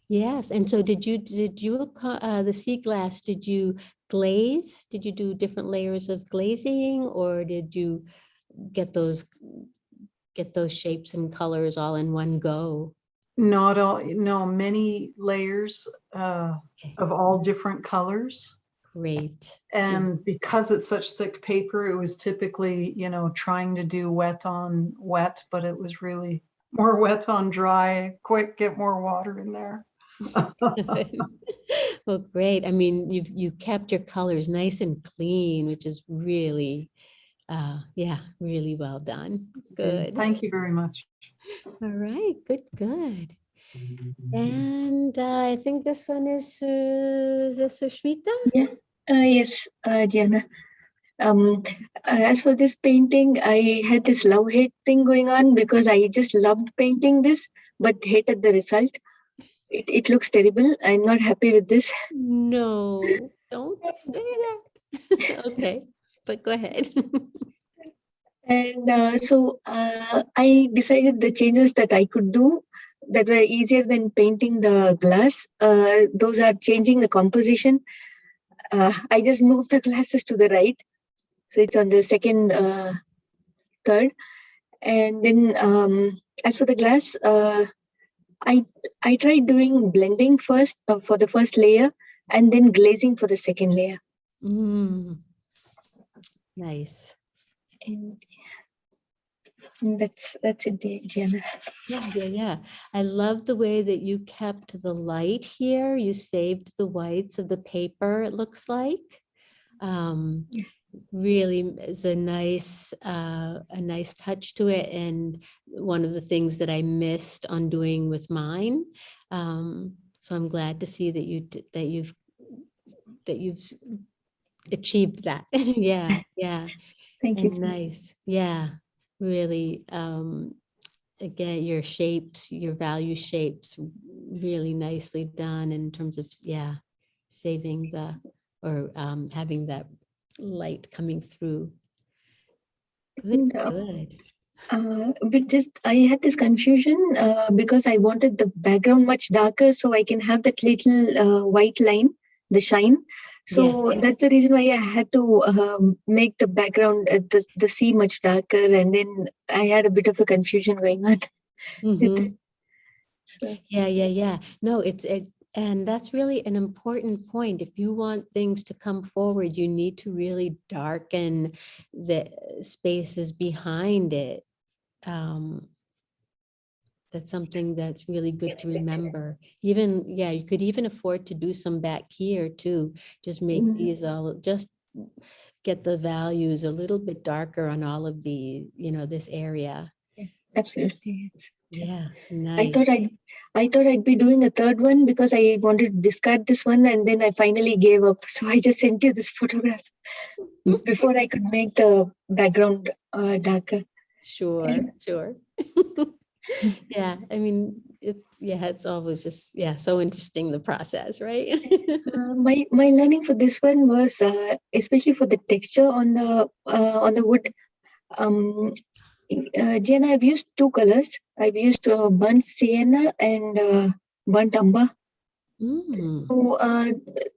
Yes, and so did you, did you, uh, the sea glass, did you glaze? Did you do different layers of glazing or did you get those, get those shapes and colors all in one go? Not all, no, many layers uh, of all different colors. Great. And because it's such thick paper, it was typically, you know, trying to do wet on wet, but it was really more wet on dry. Quick, get more water in there. Well, great. I mean, you've, you kept your colors nice and clean, which is really, uh, yeah, really well done. Good. Thank you very much. All right, good, good. And uh, I think this one is, uh, is Sushmita? Yeah, yes, uh, Diana. Um, uh, as for this painting, I had this love-hate thing going on because I just loved painting this, but hated the result. It, it looks terrible. I'm not happy with this. No, don't say that. Okay, but go ahead. And uh, so uh, I decided the changes that I could do that were easier than painting the glass. Uh, those are changing the composition. Uh, I just moved the glasses to the right. So it's on the second, uh, third. And then um, as for the glass, uh, I, I tried doing blending first uh, for the first layer and then glazing for the second layer. Mm. Nice. And and that's that's it, Di- Diana. Yeah, yeah, yeah. I love the way that you kept the light here. You saved the whites of the paper, it looks like. Um, really is a nice, uh, a nice touch to it. And one of the things that I missed on doing with mine. Um, so I'm glad to see that you, that you've, that you've achieved that. Yeah, yeah. Thank you And. Nice, yeah, really, um, again, your shapes, your value shapes, really nicely done in terms of, yeah, saving the, or, um, having that light coming through. Good, good. Uh, but just I had this confusion uh, because I wanted the background much darker so I can have that little uh, white line, the shine. So that's the reason why I had to um, make the background, uh, the, the sea much darker. And then I had a bit of a confusion going on. with Mhm. So, Yeah, yeah, yeah. No, it's, it, and that's really an important point. If you want things to come forward, you need to really darken the spaces behind it. Um, that's something that's really good to remember. Even, yeah, you could even afford to do some back here too. Just make Mhm. these all, just get the values a little bit darker on all of the, you know, this area. absolutely. yes. Yeah, I thought I'd, I thought I'd be doing a third one because I wanted to discard this one and then I finally gave up. So I just sent you this photograph before I could make the background uh, darker. Sure, sure. Yeah, I mean, it, yeah, it's always just, yeah, so interesting, the process, right? Uh, my my learning for this one was uh, especially for the texture on the uh, on the wood. Um, uh, Jen, I've used two colors. I've used uh, burnt sienna and uh, burnt umber. Mm, So uh,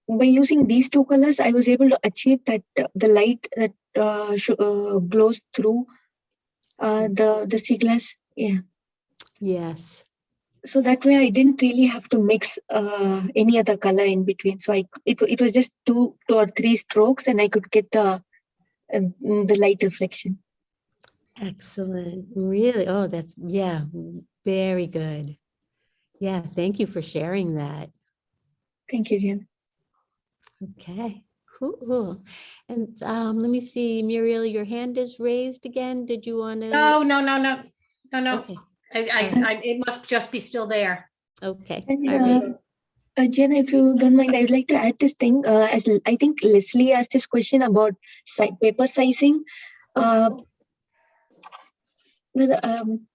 by using these two colors, I was able to achieve that uh, the light that uh, uh, glows through uh, the the sea glass. Yeah. Yes, So that way, I didn't really have to mix uh, any other color in between. So I it it was just two two or three strokes, and I could get the uh, the light reflection. excellent, really, oh, that's, yeah, very good. Yeah, thank you for sharing that. Thank you, Jen. Okay, cool. And um, let me see, Muriel, your hand is raised again. Did you want to? No, no, no, no, no, no. Okay, I, I, I, it must just be still there. okay. And uh, uh, Jen, if you don't mind, I would like to add this thing. Uh, as I think Leslie asked this question about si- paper sizing. Uh, well, um,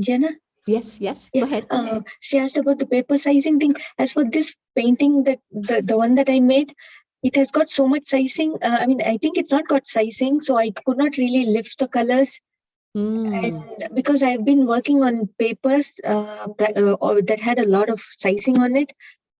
Jenna. Yes, yes, Yeah, go ahead. uh, she asked about the paper sizing thing. As for this painting, that the, the one that I made, it has got so much sizing. Uh, I mean, I think it's not got sizing, so I could not really lift the colors. Mm, And because I've been working on papers uh, that, uh, that had a lot of sizing on it,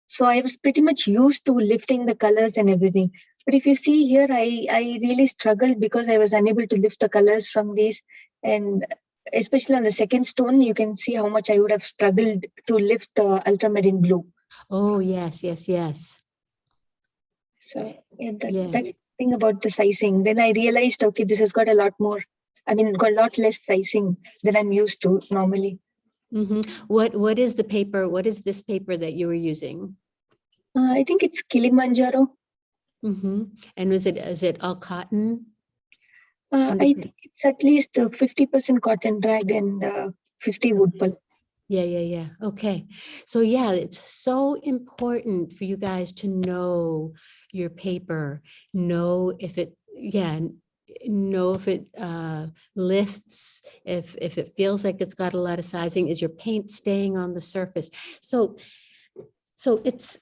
so I was pretty much used to lifting the colors and everything. But if you see here, I, I really struggled because I was unable to lift the colors from these. And especially on the second stone, you can see how much I would have struggled to lift the ultramarine blue. Oh, yes, yes, yes. So yeah, that, Yeah. that's the thing about the sizing. Then I realized, okay, this has got a lot more. I mean, got a lot less sizing than I'm used to normally. hmm What, what is the paper? What is this paper that you were using? Uh, I think it's Kilimanjaro. hmm And was it, is it all cotton? Uh, I think it's at least uh, 50% cotton rag and uh, 50 wood pulp. Yeah, yeah, yeah. Okay. So yeah, it's so important for you guys to know your paper, know if it, yeah, know if it uh, lifts, if, if it feels like it's got a lot of sizing, is your paint staying on the surface? So, so it's,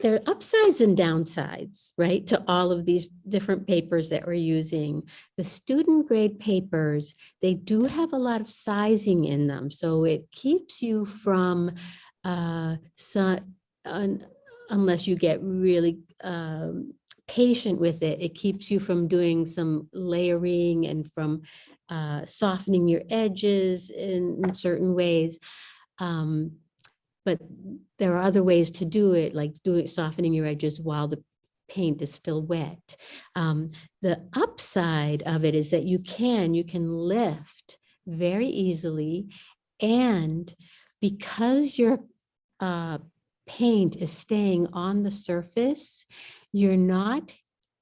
there are upsides and downsides, right, to all of these different papers that we're using. The student grade papers, they do have a lot of sizing in them, so it keeps you from uh, so- un- unless you get really um, patient with it, it keeps you from doing some layering and from uh, softening your edges in, in certain ways. Um, but there are other ways to do it, like doing softening your edges while the paint is still wet. Um, the upside of it is that you can, you can lift very easily. And because your uh, paint is staying on the surface, you're not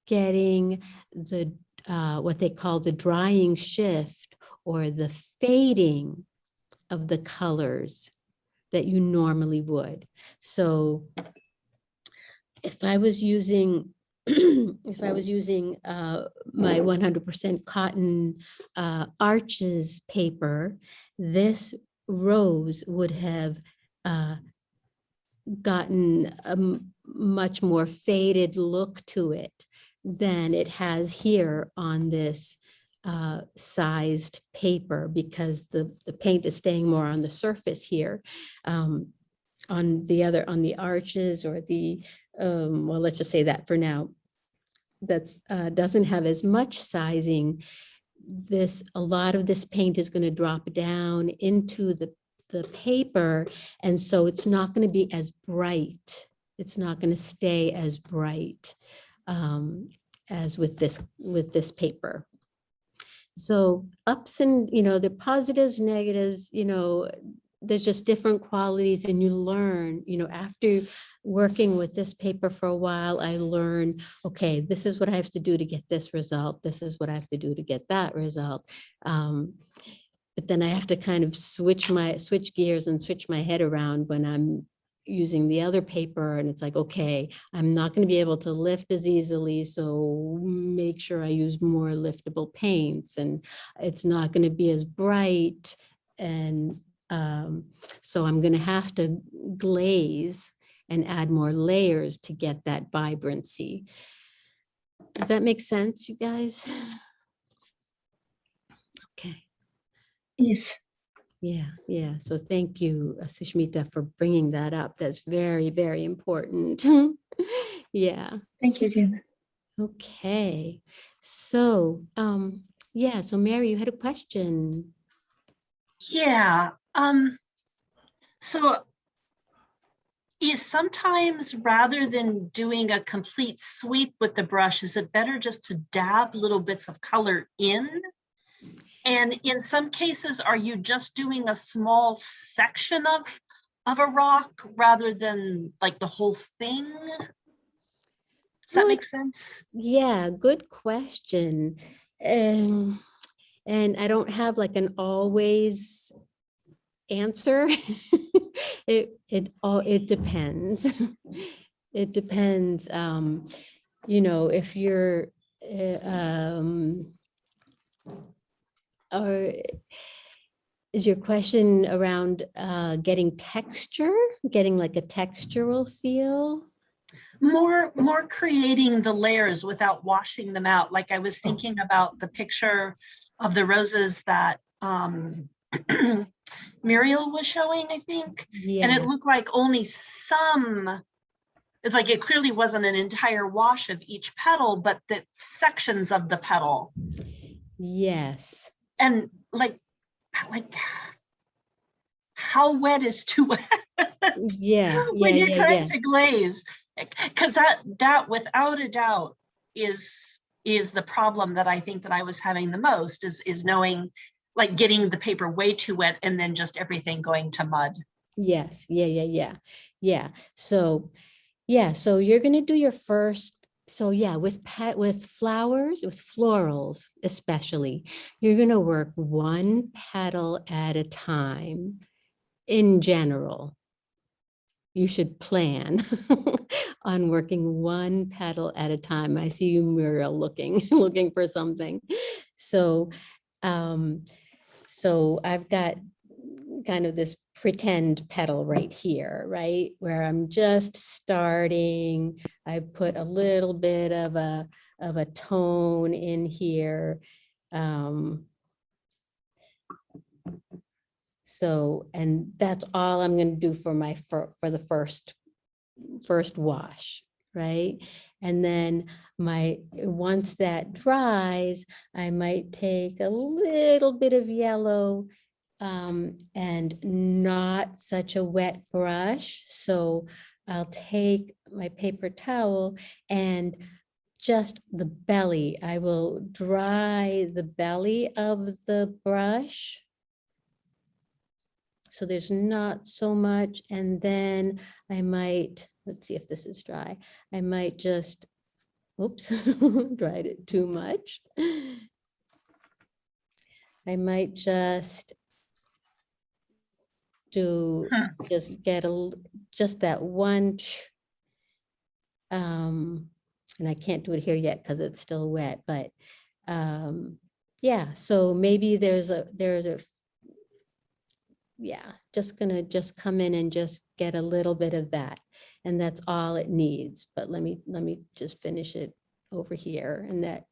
getting the, uh, what they call the drying shift or the fading of the colors that you normally would. So if I was using, if I was using uh, my 100% cotton uh, arches paper, this rose would have uh, gotten a much more faded look to it than it has here on this uh, sized paper because the, the paint is staying more on the surface here. Um, on the other, on the arches or the, um, well, let's just say that for now. that uh, doesn't have as much sizing. This, a lot of this paint is gonna drop down into the, the paper. And so it's not gonna be as bright. It's not gonna stay as bright um, as with this, with this paper. So ups and, you know, the positives, negatives, you know, there's just different qualities and you learn, you know, after working with this paper for a while, I learn, okay, this is what I have to do to get this result. This is what I have to do to get that result. Um, but then I have to kind of switch my, switch gears and switch my head around when I'm using the other paper and it's like, okay, I'm not going to be able to lift as easily, so make sure I use more liftable paints and it's not going to be as bright and um, so I'm going to have to glaze and add more layers to get that vibrancy. Does that make sense, you guys? Okay. Yes. Yeah, yeah. So thank you, uh, Sushmita, for bringing that up. That's very, very important. Yeah. Thank you, Jen. Okay. So, um, yeah, so Mary, you had a question. Yeah, um, so is sometimes rather than doing a complete sweep with the brush, is it better just to dab little bits of color in? And in some cases, are you just doing a small section of, of a rock rather than like the whole thing? Does that Well, make sense? Yeah, good question. Um, and I don't have like an always answer. It, it all, it depends. It depends, um, you know, if you're, uh, um, or is your question around, uh, getting texture, getting like a textural feel? more more creating the layers without washing them out. Like i was thinking about the picture of the roses that um muriel was showing i think. And it looked like only some it's like it clearly wasn't an entire wash of each petal but the sections of the petal. Yes. And like like how wet is too wet Yeah, yeah, when you're yeah, trying yeah. to glaze because that that without a doubt is is the problem that i think that i was having the most is is knowing like getting the paper way too wet and then just everything going to mud Yes, yeah, yeah, yeah, yeah. So, yeah, so you're gonna do your first, so yeah, with pet, with flowers, with florals especially, you're gonna work one petal at a time in general. You should plan on working one petal at a time. I see you, Muriel, looking, looking for something. So, um, so I've got kind of this pretend petal right here, right? Where I'm just starting, I put a little bit of a, of a tone in here. Um, so, and that's all I'm gonna do for my, for, for the first, first wash, right? And then my, once that dries, I might take a little bit of yellow um, and not such a wet brush. So I'll take my paper towel and just the belly, I will dry the belly of the brush. So there's not so much. And then I might, let's see if this is dry. I might just, oops, dried it too much. I might just do, just get a, just that one. Um, and I can't do it here yet because it's still wet, but, um, yeah, so maybe there's a, there's a, yeah, just gonna just come in and just get a little bit of that. And that's all it needs, but let me, let me just finish it over here and that,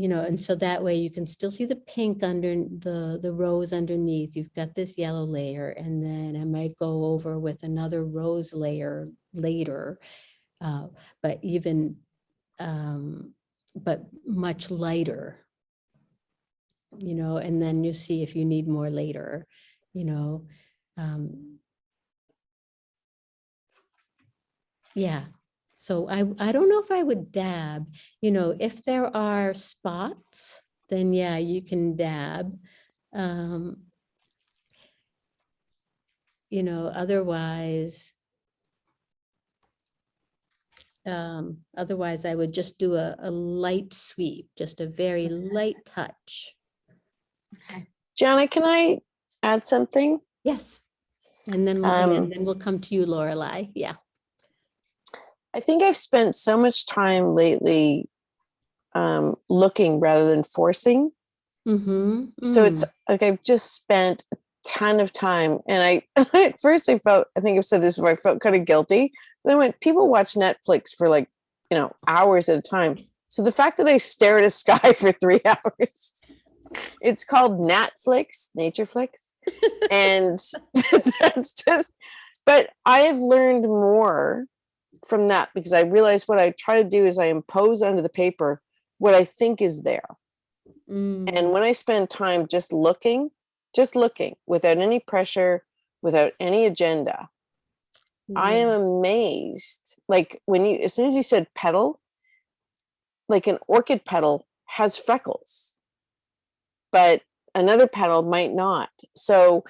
you know, and so that way you can still see the pink under the, the rose underneath. You've got this yellow layer and then I might go over with another rose layer later. uh, But even, um, but much lighter. You know, and then you see if you need more later, you know. um, Yeah, so I, I don't know if I would dab, you know, if there are spots, then yeah, you can dab. Um, You know, otherwise. Um, otherwise I would just do a, a light sweep, just a very light touch. Gianna, can I add something? Yes. And then, we'll, Um, and then we'll come to you, Lorelei. Yeah. I think I've spent so much time lately um, looking rather than forcing. Mm-hmm. So it's like I've just spent a ton of time. And I, at first, I felt, I think I've said this before, I felt kind of guilty. Then I went, people watch Netflix for like, you know, hours at a time. So the fact that I stare at a sky for three hours, it's called Natflix, Natureflix. and that's just, but I have learned more from that because I realize what I try to do is I impose onto the paper what I think is there. Mm. And when I spend time just looking, just looking without any pressure, without any agenda, I am amazed. Like when you, as soon as you said petal, like an orchid petal has freckles, but another petal might not. So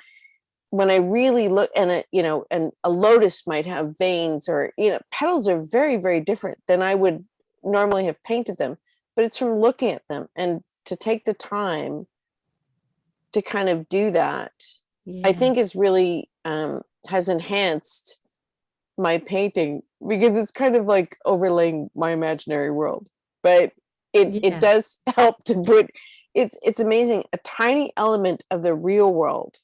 when I really look and it, you know, and a lotus might have veins or, you know, petals are very, very different than I would normally have painted them, but it's from looking at them and to take the time to kind of do that, I think is really, um, has enhanced my painting because it's kind of like overlaying my imaginary world, but it, Yeah. it does help to put, it's, it's amazing, a tiny element of the real world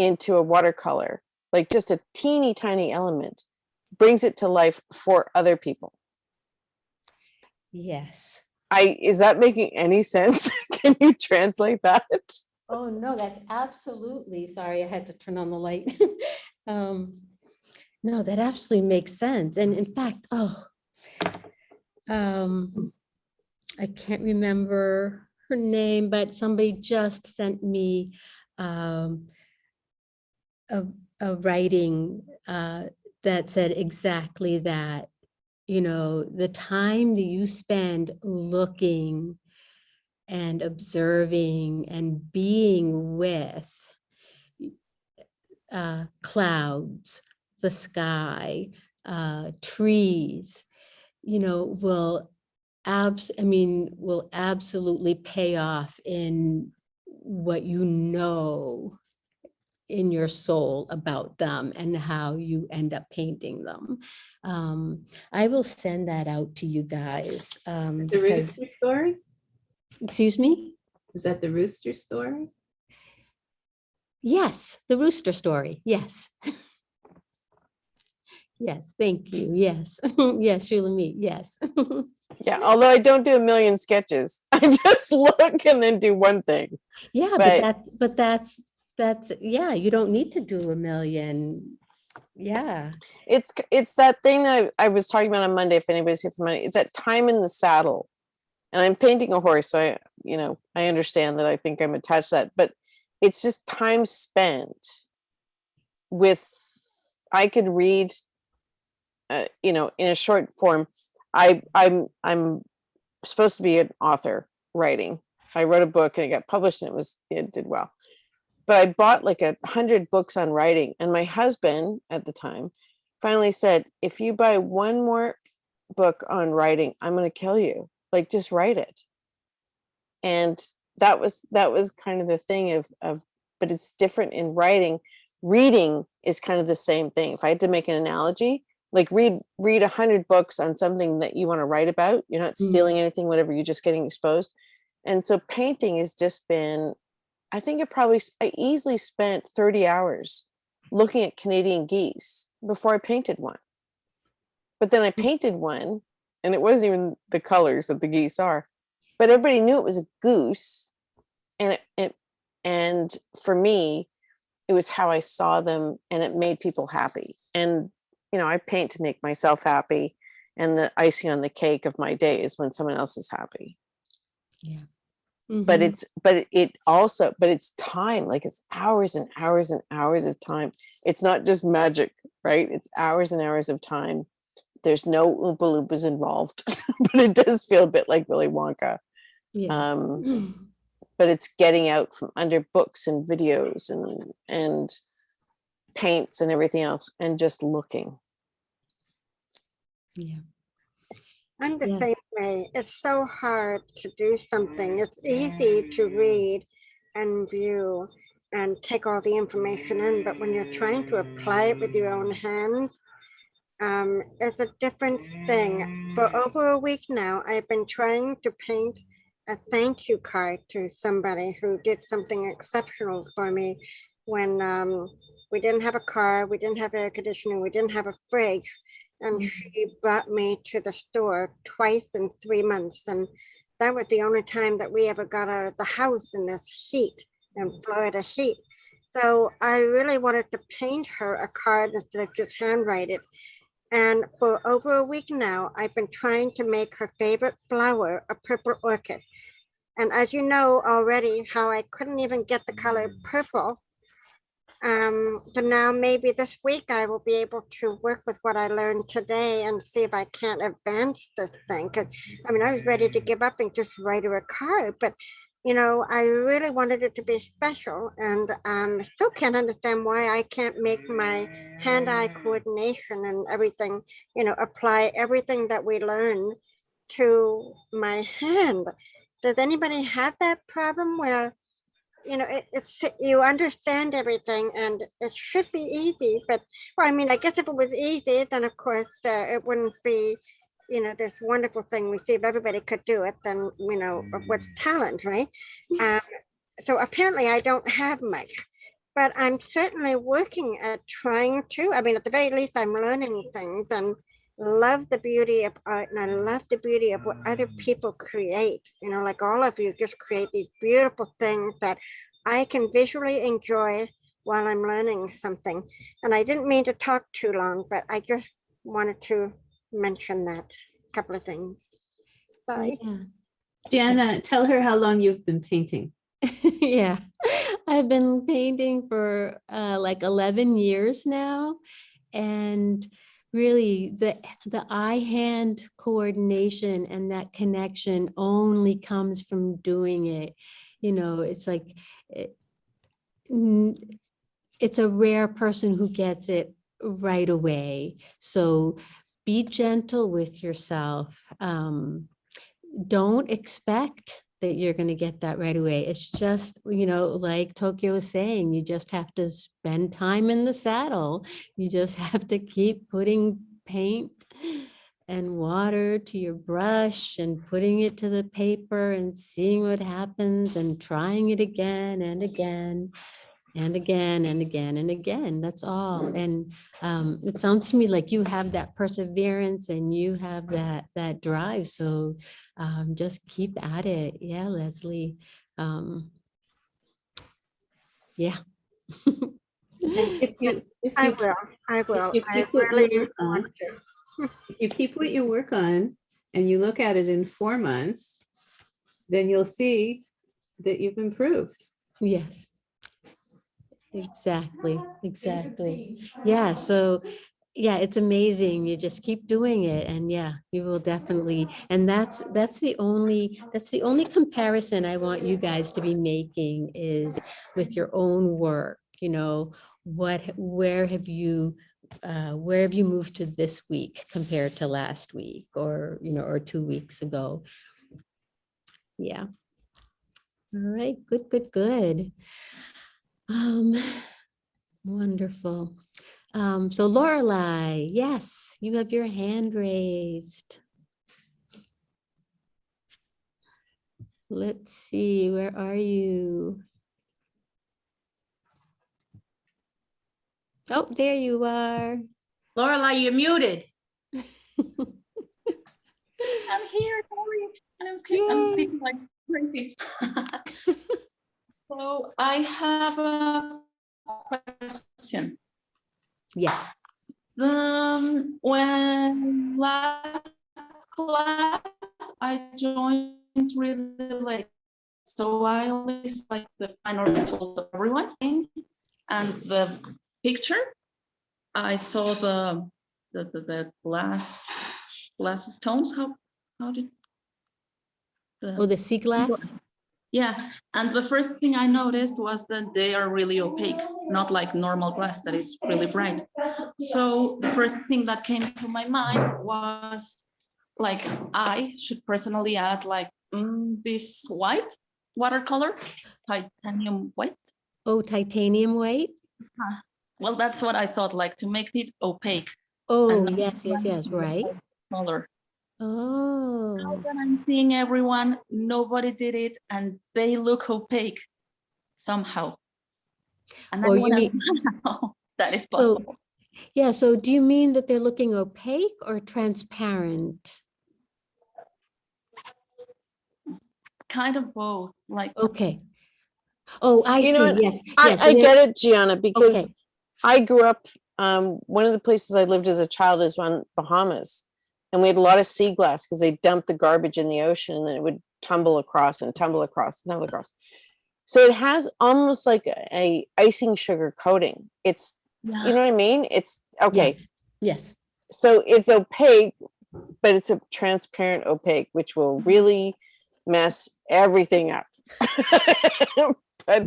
into a watercolor, like just a teeny tiny element brings it to life for other people. Yes. I, is that making any sense? Can you translate that? Oh, no, that's absolutely, sorry, I had to turn on the light. Um, No, that absolutely makes sense. And in fact, oh, um, I can't remember her name, but somebody just sent me um, a, a writing uh, that said exactly that. You know, the time that you spend looking and observing and being with uh, clouds, the sky, uh, trees, you know, will abs, I mean, will absolutely pay off in what you know in your soul about them and how you end up painting them. Um, I will send that out to you guys. Um, The because- rooster story? excuse me? Is that the rooster story? Yes, the rooster story. Yes. Yes, thank you. Yes, yes, Shula me. yes. Yeah, although I don't do a million sketches, I just look and then do one thing. Yeah, but But- that's, but that's, that's, yeah, you don't need to do a million. Yeah. It's it's that thing that I, I was talking about on Monday. If anybody's here for Monday, it's that time in the saddle. And I'm painting a horse, so I, you know, I understand that I think I'm attached to that, but it's just time spent with. I could read, uh, you know, in a short form. I I'm I'm supposed to be an author writing. I wrote a book and it got published and it was it did well. But I bought like a hundred books on writing, and my husband at the time finally said, "If you buy one more book on writing, I'm going to kill you. Like, just write it." And that was that was kind of the thing of of, but it's different in writing. Reading is kind of the same thing. If I had to make an analogy, like read read a hundred books on something that you want to write about. You're not Mhm. stealing anything, whatever. You're just getting exposed. And so painting has just been I think it probably, I easily spent 30 hours looking at Canadian geese before I painted one. But then I mm. painted one and it wasn't even the colors that the geese are, but everybody knew it was a goose. And it, it and for me, it was how I saw them and it made people happy. And, you know, I paint to make myself happy. And the icing on the cake of my day is when someone else is happy Yeah. But Mhm. it's but it- it also but it's time like it's hours and hours and hours of time it's not just magic right it's hours and hours of time there's no oompa loompas involved but it does feel a bit like willy wonka Yeah. um but it's getting out from under books and videos and and paints and everything else and just looking Yeah. I'm the Yeah. same way. It's so hard to do something. It's easy to read and view and take all the information in, but when you're trying to apply it with your own hands, um, it's a different thing. For over a week now, I've been trying to paint a thank you card to somebody who did something exceptional for me when um, we didn't have a car, we didn't have air conditioning, we didn't have a fridge. And mm-hmm. she brought me to the store twice in three months. And that was the only time that we ever got out of the house in this heat in Florida heat. So I really wanted to paint her a card instead of just handwrite it. And for over a week now, I've been trying to make her favorite flower a purple orchid. And as you know already, how I couldn't even get the color mm. purple. Um, so now maybe this week I will be able to work with what I learned today and see if I can't advance this thing. 'Cause, I mean, I was ready to give up and just write her a card, but you know, I really wanted it to be special and um, still can't understand why I can't make my hand-eye coordination and everything, you know, apply everything that we learn to my hand. Does anybody have that problem where, you know, it, it's, you understand everything and it should be easy, but, well, I mean, I guess if it was easy, then of course uh, it wouldn't be you know, this wonderful thing we see if everybody could do it, then, you know, what's talent, right? Um, so apparently I don't have much, but I'm certainly working at trying to, I mean, at the very least, I'm learning things and love the beauty of art and I love the beauty of what other people create, you know, like all of you just create these beautiful things that I can visually enjoy while I'm learning something. And I didn't mean to talk too long, but I just wanted to mention that a couple of things. Sorry. Yeah. Jana, tell her how long you've been painting. yeah, I've been painting for uh, like 11 years now. And really the, the eye-hand coordination and that connection only comes from doing it. You know, it's like, it, it's a rare person who gets it right away. So be gentle with yourself. Um, don't expect that you're going to get that right away. It's just, you know, like Tokyo is saying, you just have to spend time in the saddle. You just have to keep putting paint and water to your brush and putting it to the paper and seeing what happens and trying it again and again and again and again and again. That's all. And um, it sounds to me like you have that perseverance and you have that that drive. So um, just keep at it. Yeah, Leslie. Um, yeah. If you, if I you, will, I will. if you keep what you really on, if you keep what you work on and you look at it in four months, then you'll see that you've improved. Yes. Exactly, exactly. Yeah, so yeah, it's amazing. You just keep doing it and yeah, you will definitely. And that's that's the only that's the only comparison I want you guys to be making is with your own work, you know, what where have you uh, where have you moved to this week compared to last week or, you know, or two weeks ago? Yeah. All right, good, good, good. Um, wonderful. Um, so Lorelei, yes, you have your hand raised. Let's see, where are you? Oh, there you are. Lorelei, you're muted. I'm here, sorry. And I'm, I'm speaking like crazy. So I have a question. Yes. Um, when last class I joined really late, so I only saw like the final result of everyone and the picture. I saw the the the, the glass glass stones. How how did the, Oh, the sea glass? Yeah, and the first thing I noticed was that they are really opaque, not like normal glass that is really bright. So the first thing that came to my mind was like I should personally add like mm, this white watercolor, titanium white. Oh, titanium white? Uh, Well, that's what I thought, like to make it opaque. Oh, yes, yes, yes, right. white Color. Now Oh, that I'm seeing everyone, nobody did it and they look opaque somehow. And I Oh, you mean- know how that is so, possible. yeah, so do you mean that they're looking opaque or transparent? Kind of both, like. Okay. Oh, I You see, what? yes, I, yes. I get it, Gianna, because Okay. I grew up, um, one of the places I lived as a child is on Bahamas. And we had a lot of sea glass because they dumped the garbage in the ocean and then it would tumble across and tumble across and tumble across. So it has almost like a, a icing sugar coating. It's, you know what I mean? It's, okay. Yes, Yes. So it's opaque, but it's a transparent opaque, which will mm-hmm. really mess everything up. but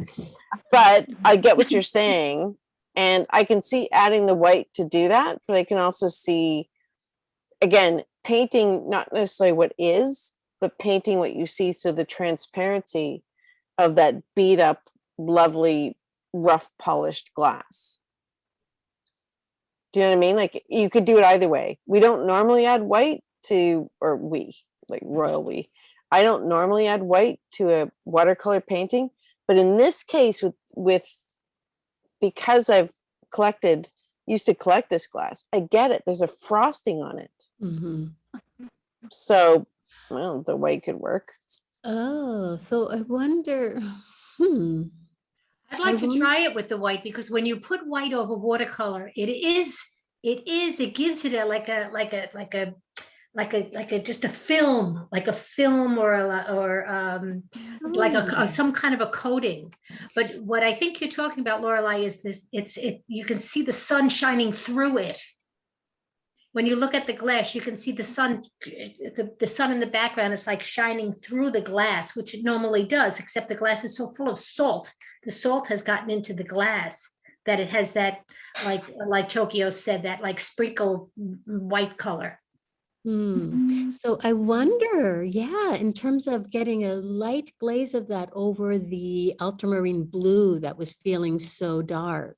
but I get what you're saying, and I can see adding the white to do that. But I can also see, again, painting not necessarily what is, but painting what you see. So the transparency of that beat up, lovely, rough polished glass. Do you know what I mean? Like you could do it either way. We don't normally add white to, or we, like royal we. I don't normally add white to a watercolor painting, but in this case with with because I've collected used to collect this glass, I get it. There's a frosting on it. Mhm. So well, the white could work. Oh, so I wonder, hmm. I'd like I to wonder- try it with the white because when you put white over watercolor, it is, it is, it gives it a like a like a like a like a like a just a film, like a film or a or um like a, Oh. some kind of a coating. But what I think you're talking about, Lorelai, is this it's it you can see the sun shining through it. When you look at the glass, you can see the sun, the, the sun in the background is like shining through the glass, which it normally does, except the glass is so full of salt. The salt has gotten into the glass that it has that, like, like Tokyo said, that like sprinkle white color. Hmm. Mm-hmm. So I wonder, yeah, in terms of getting a light glaze of that over the ultramarine blue that was feeling so dark,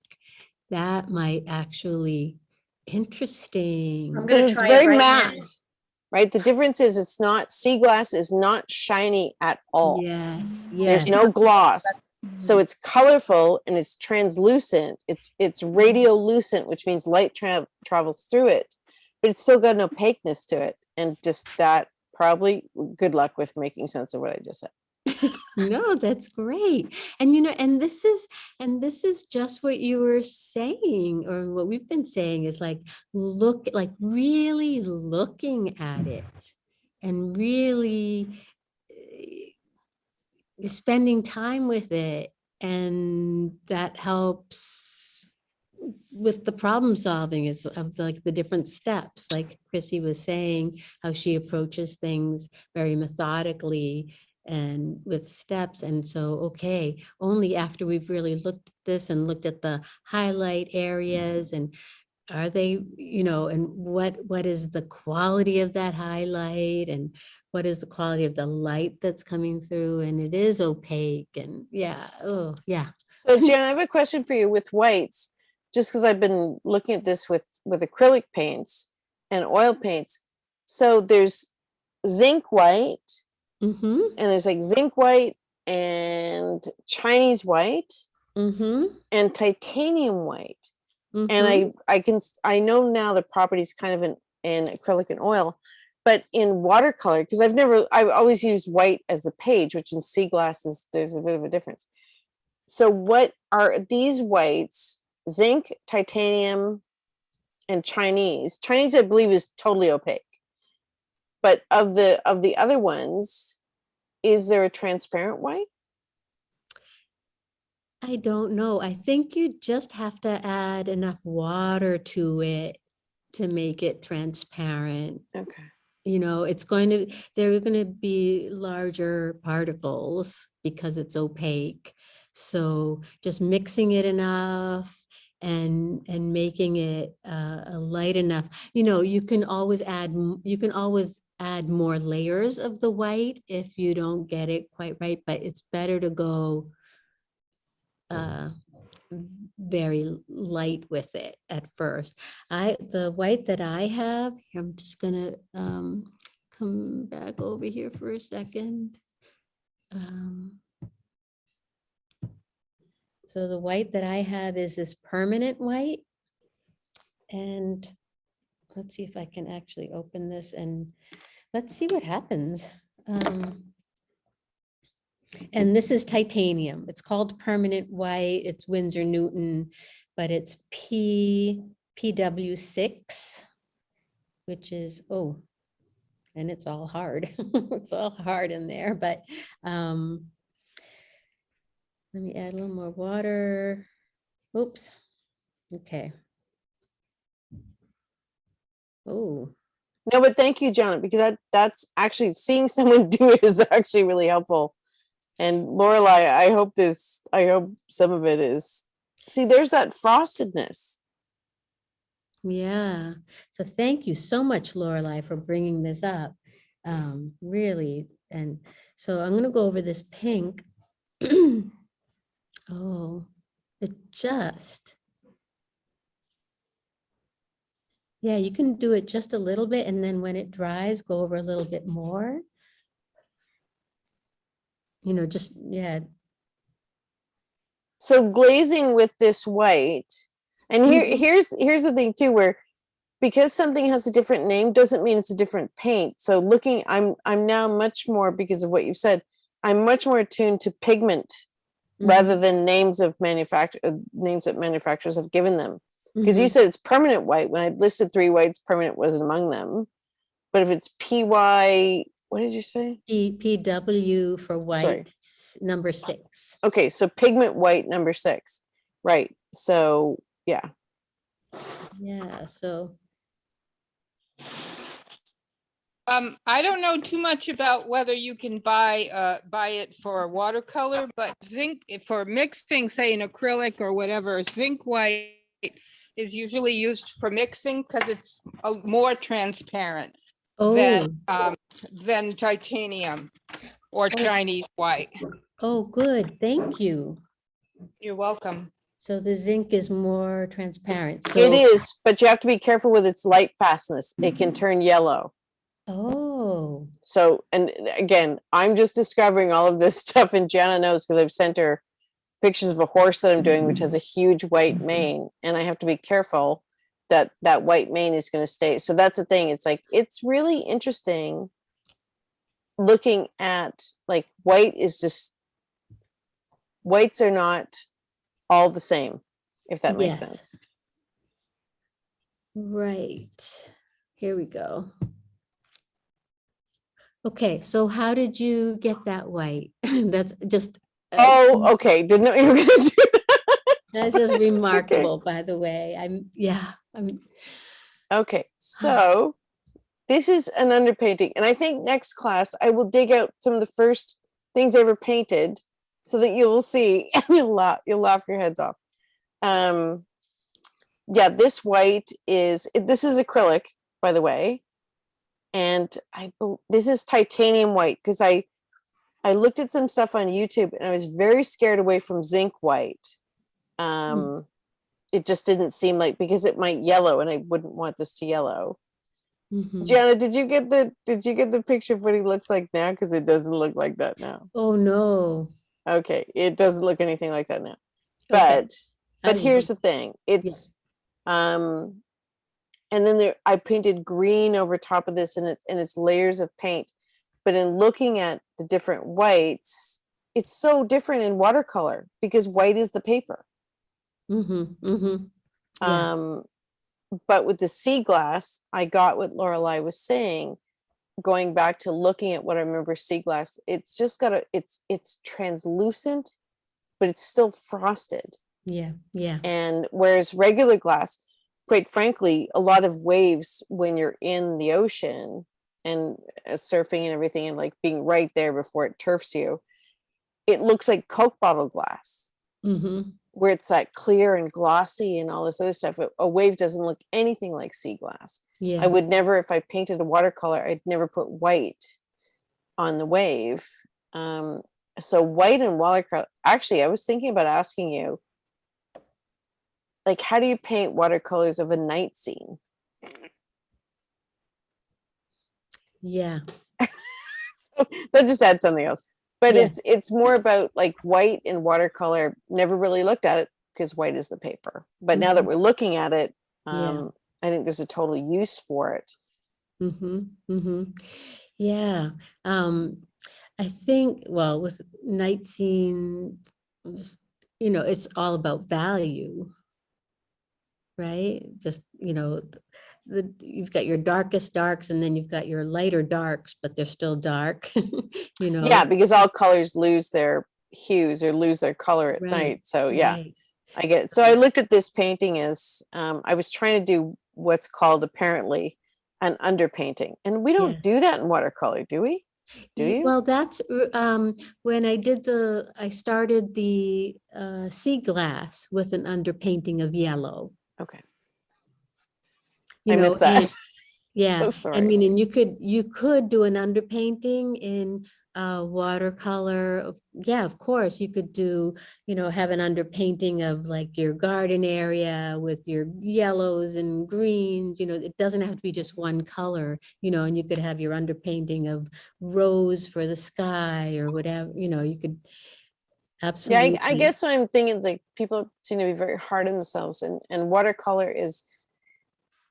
that might actually interesting. I'm gonna Because it's try it very right now. matte. Right? The difference is it's not sea glass is not shiny at all. Yes, There's no gloss. So mm-hmm. it's colorful and it's translucent. It's it's mm-hmm. radiolucent, which means light tra- travels through it, but it's still got an opaqueness to it. And just that probably good luck with making sense of what I just said. No, that's great. And you know, and this is and this is just what you were saying or what we've been saying is like look like really looking at it and really eh, spending time with it and that helps with the problem solving is of like the different steps like Chrissy was saying how she approaches things very methodically and with steps. And so, okay, only after we've really looked at this and looked at the highlight areas and are they, you know, and what what is the quality of that highlight and what is the quality of the light that's coming through and it is opaque and yeah, oh yeah. So Jan, I have a question for you with whites, just because I've been looking at this with with acrylic paints and oil paints. So there's zinc white, Mm-hmm. and there's like zinc white and Chinese white Mm-hmm. and titanium white. Mhm. And I I can I know now the properties kind of in in acrylic and oil, but in watercolor because I've never I've always used white as the page, which in sea glasses there's a bit of a difference. So what are these whites? Zinc, titanium, and Chinese. Chinese I believe is totally opaque. But of the of the other ones, is there a transparent white? I don't know. I think you just have to add enough water to it to make it transparent. Okay. You know, it's going to, they're going to be larger particles because it's opaque. So just mixing it enough and and making it uh, light enough. You know, you can always add, you can always add more layers of the white if you don't get it quite right, but it's better to go uh, very light with it at first. I, the white that I have, I'm just gonna um, come back over here for a second. Um, So the white that I have is this permanent white. And let's see if I can actually open this and let's see what happens. Um, And this is titanium. It's called permanent white. It's Winsor Newton, but it's P, PW six, which is, oh, and it's all hard. It's all hard in there, but um, let me add a little more water. Oops. Okay. Oh, No, but thank you, John, because that that's actually seeing someone do it is actually really helpful. And Lorelai, I hope this, I hope some of it is, see, there's that frostedness. yeah. So thank you so much, Lorelai, for bringing this up. Um, really. And so I'm gonna go over this pink. Oh, it just. Yeah, you can do it just a little bit and then when it dries, go over a little bit more. You know, just, yeah, So glazing with this white, and here, Mhm. here's, here's the thing too, where because something has a different name doesn't mean it's a different paint. So looking, I'm, I'm now much more, because of what you've said, I'm much more attuned to pigment rather than names of manufacture, uh, names that manufacturers have given them. Because you Mhm. said it's permanent white, when I listed three whites, permanent wasn't among them. But if it's PY, what did you say? P, PW for white, s- number six. Okay, so pigment white number six, right? So, yeah. Yeah, so, Um, I don't know too much about whether you can buy, uh, buy it for watercolor, but zinc, for mixing, say an acrylic or whatever, zinc white is usually used for mixing because it's a more transparent oh, than, um, than titanium or Chinese white. oh, good, thank you. You're welcome. So the zinc is more transparent. It So- is, but you have to be careful with its light fastness. It can turn yellow. Oh, So, and again, I'm just discovering all of this stuff and Jana knows because I've sent her pictures of a horse that I'm doing, which has mm-hmm. a huge white mm-hmm. mane. And I have to be careful that that white mane is going to stay. So that's the thing. It's like, it's really interesting looking at like white is just, whites are not all the same, if that makes Yes. sense. right. Here we go. Okay, so how did you get that white? That's just. uh, Oh, okay. Didn't know you were going to do That's just remarkable, by the way. I'm, yeah, I'm, Okay, so this is an underpainting, and I think next class I will dig out some of the first things I ever painted so that you'll see and you'll laugh, you'll laugh your heads off. Um, yeah, this white is, this is acrylic, by the way. And I, this is titanium white because I, I looked at some stuff on YouTube and I was very scared away from zinc white. Um, it just didn't seem like because it might yellow and I wouldn't want this to yellow. mhm. Gianna, did you get the did you get the picture of what he looks like now? Because it doesn't look like that now. oh, no. Okay, it doesn't look anything like that now. Okay. But but here's the thing. It's um and then there I painted green over top of this and it's and it's layers of paint. But in looking at the different whites, it's so different in watercolor because white is the paper. Mm-hmm, mm-hmm. Yeah. Um, but with the sea glass, I got what Lorelai was saying. Going back to looking at what I remember sea glass, it's just got a it's it's translucent, but it's still frosted. Yeah, yeah. And whereas regular glass, quite frankly, a lot of waves when you're in the ocean and uh, surfing and everything and like being right there before it turfs you, it looks like Coke bottle glass Mm-hmm. where it's that clear and glossy and all this other stuff. A- A wave doesn't look anything like sea glass. Yeah. I would never, if I painted a watercolor, I'd never put white on the wave. Um, so white and watercolor, actually, I was thinking about asking you, like, how do you paint watercolors of a night scene? Yeah. that just adds something else. But Yeah. it's it's more about like white and watercolor. Never really looked at it because white is the paper. But now that Mhm. we're looking at it, Yeah. um, I think there's a total use for it. Mm-hmm, mm-hmm. Yeah. Um, I think, well, with night scene, just, you know, it's all about value. Right? Just, you know, the, you've got your darkest darks and then you've got your lighter darks, but they're still dark, you know? Yeah, because all colors lose their hues or lose their color at Right, night. So yeah, right. I get it. So I looked at this painting as um, I was trying to do what's called apparently an underpainting, and we don't Yeah. do that in watercolor, do we? Do you? Well, that's, um, when I did the, I started the, uh, sea glass with an underpainting of yellow. Okay. you I know, missed that. and- Yeah, I sorry. mean, and you could, you could do an underpainting in uh watercolor. of- Yeah, of course, you could do, you know, have an underpainting of like your garden area with your yellows and greens, you know, it doesn't have to be just one color, you know, and you could have your underpainting of rose for the sky or whatever, you know, you could Yeah, absolutely. I, I guess what I'm thinking is like people seem to be very hard on themselves, and and watercolor is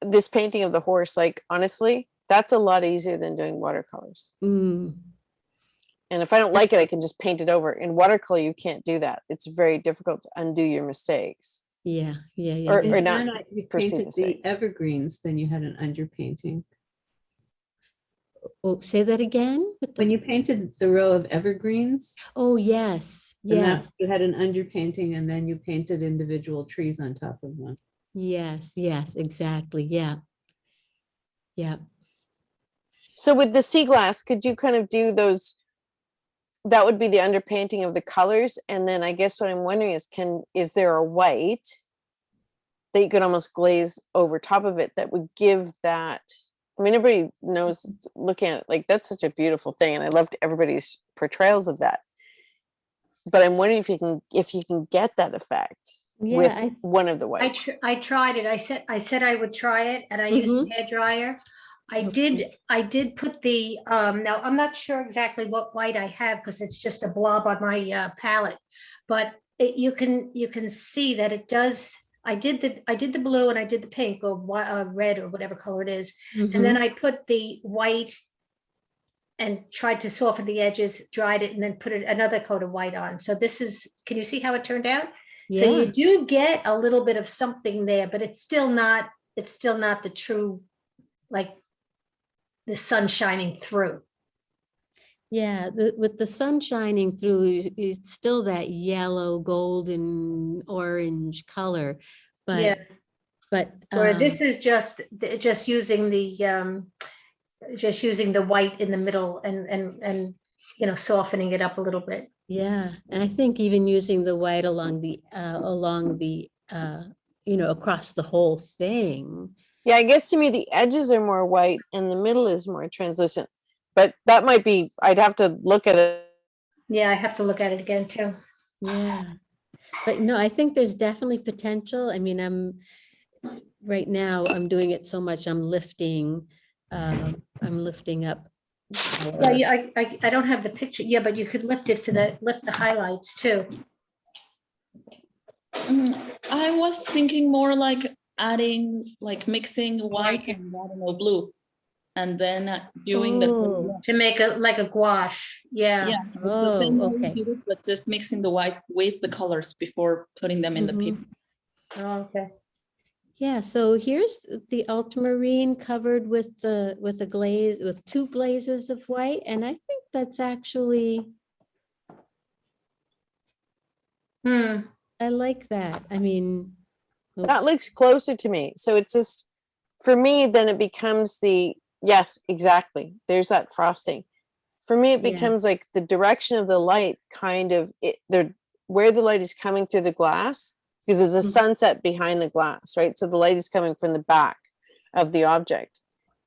this painting of the horse. Like honestly, that's a lot easier than doing watercolors. Mm, And if I don't like it, I can just paint it over. In watercolor, you can't do that. It's very difficult to undo your mistakes. yeah, yeah, yeah. Or- or not not, you painted the evergreens, then you had an underpainting. Oh, say that again? the- When you painted the row of evergreens, Oh, yes, yes. you had an underpainting and then you painted individual trees on top of them. Yes, yes, exactly. Yeah. Yeah. So with the sea glass, could you kind of do those? That would be the underpainting of the colors. And then I guess what I'm wondering is can, is there a white that you could almost glaze over top of it that would give that? I mean, everybody knows looking at it, like that's such a beautiful thing. And I loved everybody's portrayals of that. But I'm wondering if you can, if you can get that effect Yeah, with I- one of the I, whites. tr- I tried it. I said, I said I would try it and I used Mhm. a hair dryer. I did, I did put the, um, now I'm not sure exactly what white I have because it's just a blob on my uh, palette. But it, you can, you can see that it does, I did the, I did the blue and I did the pink or uh, red or whatever color it is. And then I put the white and tried to soften the edges, dried it and then put it- another coat of white on. So this is, can you see how it turned out? So you do get a little bit of something there, but it's still not, it's still not the true, like the sun shining through. Yeah, the, with the sun shining through, it's still that yellow, golden, orange color. but Yeah. But, but. Or um, this is just, just using the, um, just using the white in the middle and, and, and, you know, softening it up a little bit. Yeah, and I think even using the white along the, uh, along the, uh, you know, across the whole thing. Yeah, I guess to me the edges are more white and the middle is more translucent. But that might be, I'd have to look at it. Yeah, I have to look at it again too. Yeah. But no, I think there's definitely potential. I mean, I'm, right now, I'm doing it so much, I'm lifting, um, I'm lifting up. Yeah, yeah, I, I, I don't have the picture. Yeah, but you could lift it to the, lift the highlights too. Mm, I was thinking more like adding, like mixing white and I don't know, blue. And then doing the. Oh. To make a, like a gouache, yeah. Yeah, it's the same Oh, way we okay. it, but just mixing the white with the colors before putting them in the Mhm. paper. Oh, okay. Yeah, so here's the ultramarine covered with the, with a glaze, with two glazes of white, and I think that's actually, Hmm. I like that. I mean. That looks closer to me. So it's just, for me, then it becomes the, yes, exactly. There's that frosting. For me, it Yeah. becomes like the direction of the light kind of, it, where the light is coming through the glass, because there's a Mhm. sunset behind the glass, right? So the light is coming from the back of the object.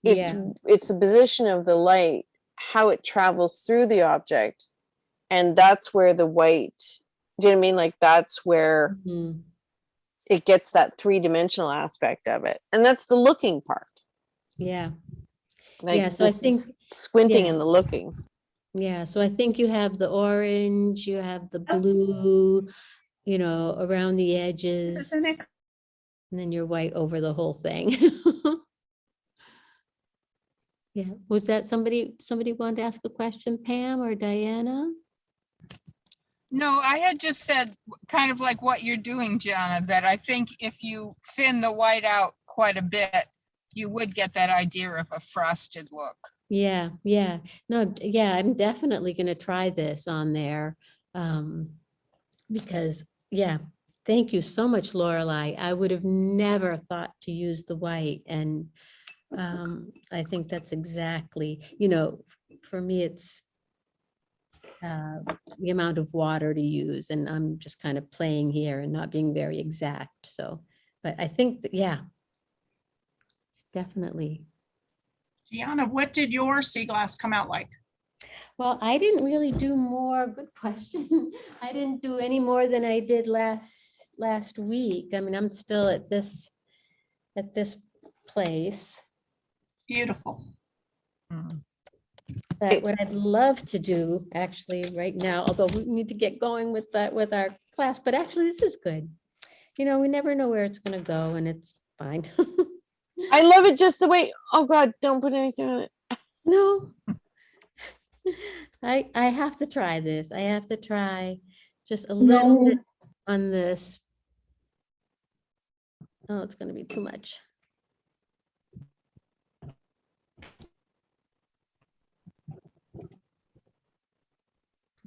It's Yeah. it's the position of the light, how it travels through the object, and that's where the white. Do you know what I mean? Like that's where Mhm. it gets that three dimensional aspect of it, and that's the looking part. Yeah. Like Yeah, so I think- squinting yeah. and the looking. Yeah, so I think you have the orange, you have the oh. blue, you know, around the edges. And then you're white over the whole thing. Yeah, was that somebody, somebody wanted to ask a question, Pam or Diana? No, I had just said, kind of like what you're doing, Gianna, that I think if you thin the white out quite a bit, you would get that idea of a frosted look. Yeah, yeah, no, yeah, I'm definitely gonna try this on there. Um, because, yeah, thank you so much, Lorelei. I would have never thought to use the white and um, I think that's exactly, you know, for me, it's uh, the amount of water to use and I'm just kind of playing here and not being very exact, so, but I think, that yeah. It's definitely Gianna, what did your sea glass come out like? Well, I didn't really do more, good question. I didn't do any more than I did last, last week. I mean, I'm still at this, at this place. Beautiful. Hmm. But what I'd love to do actually right now, although we need to get going with that, with our class, but actually this is good. You know, we never know where it's gonna go and it's fine. I love it just the way. Oh God, don't put anything on it. No. I, I have to try this. I have to try just a little No. bit on this. Oh, it's gonna be too much.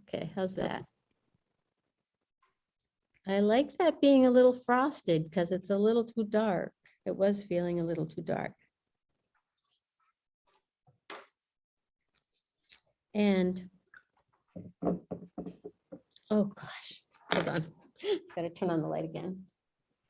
Okay, how's that? I like that being a little frosted because it's a little too dark. It was feeling a little too dark. And oh gosh, hold on. Gotta turn on the light again.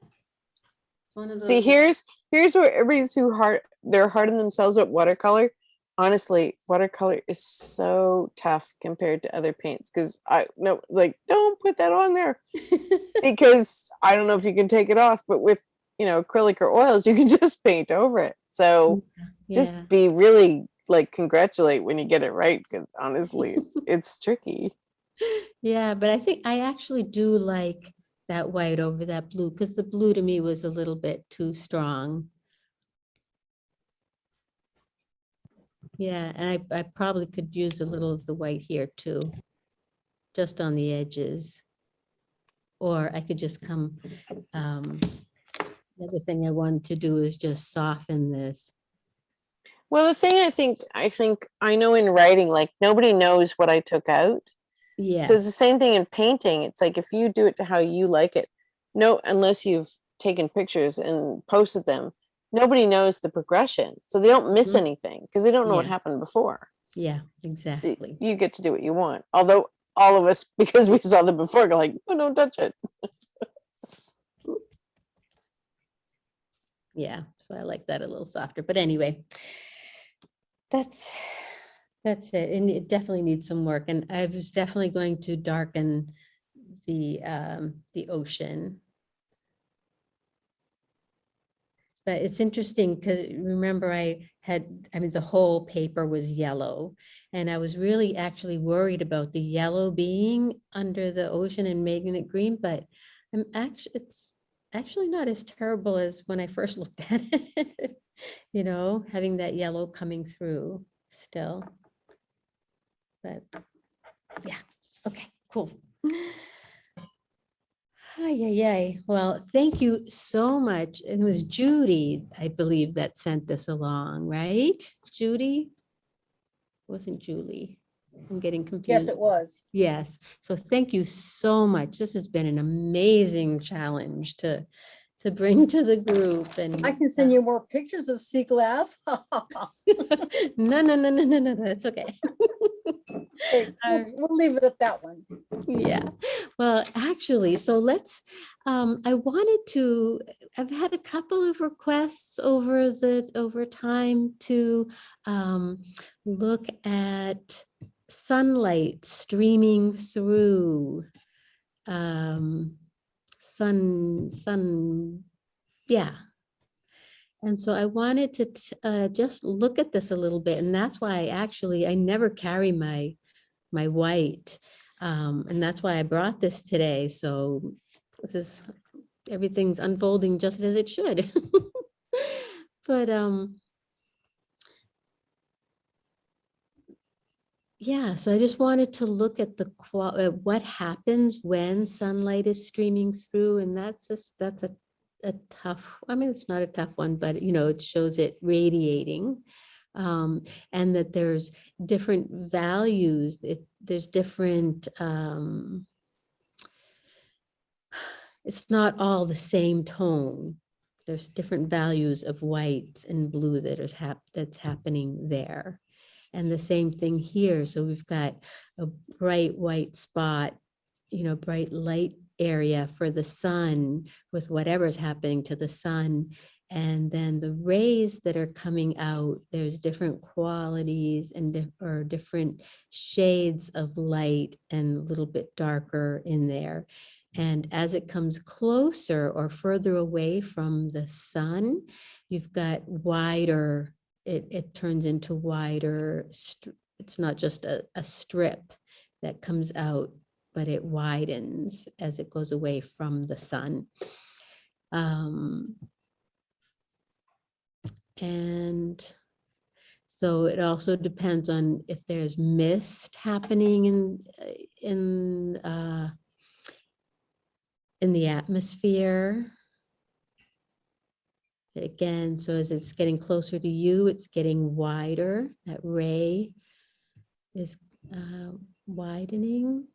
It's one of See, here's here's where everybody's who hard they're hard on themselves with watercolor. Honestly, watercolor is so tough compared to other paints because I no like don't put that on there because I don't know if you can take it off, but with you know acrylic or oils, you can just paint over it. So just be really like congratulate when you get it right because honestly, it's it's tricky. Yeah, but I think I actually do like that white over that blue because the blue to me was a little bit too strong. Yeah, and I, I probably could use a little of the white here too, just on the edges. Or I could just come, um, the other thing I wanted to do is just soften this. Well, the thing I think I think I know in writing, like nobody knows what I took out. Yeah. So it's the same thing in painting. It's like if you do it to how you like it, no, unless you've taken pictures and posted them, nobody knows the progression. So they don't miss Mhm. anything because they don't know what happened before. Yeah, So exactly. You get to do what you want. Although all of us, because we saw them before, go like, oh, don't touch it. Yeah, so I like that a little softer, but anyway. That's, that's it, and it definitely needs some work, and I was definitely going to darken the, um, the ocean. But it's interesting, because remember I had, I mean, the whole paper was yellow. And I was really actually worried about the yellow being under the ocean and making it green, but I'm actually, it's actually not as terrible as when I first looked at it. You know, having that yellow coming through still. But, yeah, okay, cool. Hi, ay, ay. Well, thank you so much. It was Judy, I believe, that sent this along, right? Judy? Wasn't Julie? I'm getting confused. Yes, it was. Yes, so thank you so much. This has been an amazing challenge to, to bring to the group and. I can send you more pictures of sea glass. No, no, no, no, no, no, that's okay. Okay, We'll we'll leave it at that one. Yeah, well, actually, so let's, um, I wanted to, I've had a couple of requests over the, over time to, um, look at sunlight streaming through, um, sun, sun, yeah. And so I wanted to, uh, just look at this a little bit, and that's why I actually I never carry my, my white. Um, and that's why I brought this today. So this is, everything's unfolding just as it should. But, um, yeah, so I just wanted to look at the uh, what happens when sunlight is streaming through and that's just, that's a, a tough, I mean, it's not a tough one, but you know, it shows it radiating. Um, and that there's different values, it, there's different, um, it's not all the same tone. There's different values of whites and blue that is hap, that's happening there. And the same thing here. So we've got a bright white spot, you know, bright light area for the sun with whatever's happening to the sun. And then the rays that are coming out, there's different qualities and dif- or different shades of light and a little bit darker in there. And as it comes closer or further away from the sun, you've got wider, it, it turns into wider, it's not just a, a strip that comes out, but it widens as it goes away from the sun. Um, and so it also depends on if there's mist happening in, in, uh, in the atmosphere. Again, so as it's getting closer to you, it's getting wider. That ray is uh, widening.